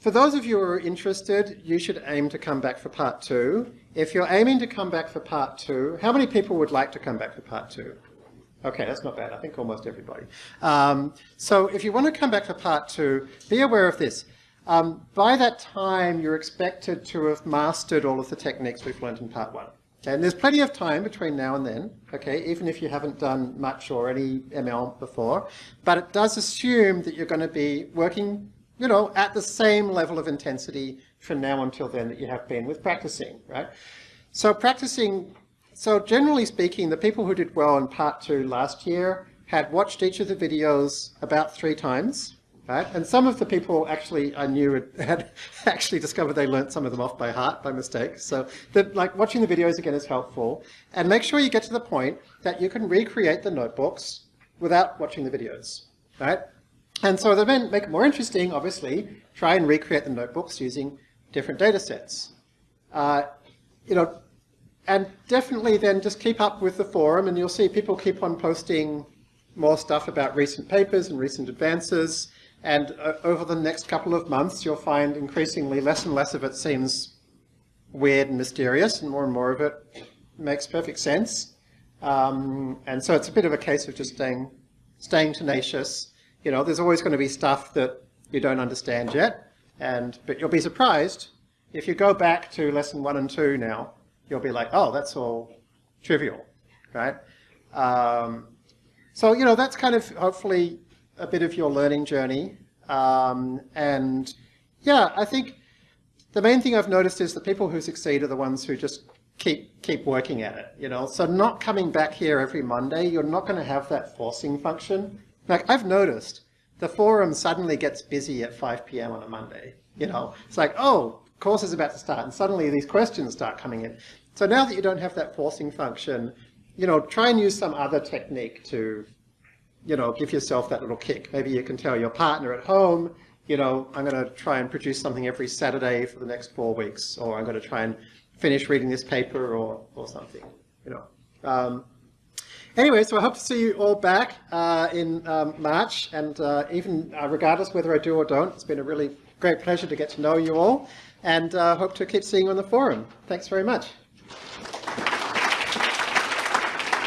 for those of you who are interested, you should aim to come back for part two. If you're aiming to come back for part two, how many people would like to come back for part two? Okay, that's not bad. I think almost everybody. Um, so if you want to come back for part two, be aware of this. Um, by that time, you're expected to have mastered all of the techniques we've learned in part one. And there's plenty of time between now and then, okay, even if you haven't done much or any ML before. But it does assume that you're going to be working, you know, at the same level of intensity from now until then that you have been with practicing, right? So practicing, so generally speaking, the people who did well in part two last year had watched each of the videos about three times, right? And some of the people actually I knew had, actually discovered they learnt some of them off by heart by mistake. So that like watching the videos again is helpful. And make sure you get to the point that you can recreate the notebooks without watching the videos, right? And so to then make it more interesting, obviously, try and recreate the notebooks using different data sets. Uh, you know, and definitely then just keep up with the forum and you'll see people keep on posting more stuff about recent papers and recent advances. And uh, over the next couple of months, you'll find increasingly less and less of it seems weird and mysterious, and more and more of it makes perfect sense. Um, and so it's a bit of a case of just staying, staying tenacious. You know, there's always going to be stuff that you don't understand yet, and but you'll be surprised if you go back to lesson one and two now. You'll be like, oh, that's all trivial, right? Um, so you know, that's kind of hopefully a bit of your learning journey. Um, and yeah, I think the main thing I've noticed is the people who succeed are the ones who just keep keep working at it. You know, so not coming back here every Monday, you're not going to have that forcing function. Like I've noticed, the forum suddenly gets busy at 5 p.m. on a Monday. You know, it's like, oh, course is about to start, and suddenly these questions start coming in. So now that you don't have that forcing function, you know, try and use some other technique to you know, give yourself that little kick. Maybe you can tell your partner at home, you know, I'm going to try and produce something every Saturday for the next four weeks, or I'm going to try and finish reading this paper or, or something, you know. Um, anyway, so I hope to see you all back uh, in um, March, and uh, even uh, regardless whether I do or don't, it's been a really great pleasure to get to know you all, and uh, hope to keep seeing you on the forum. Thanks very much.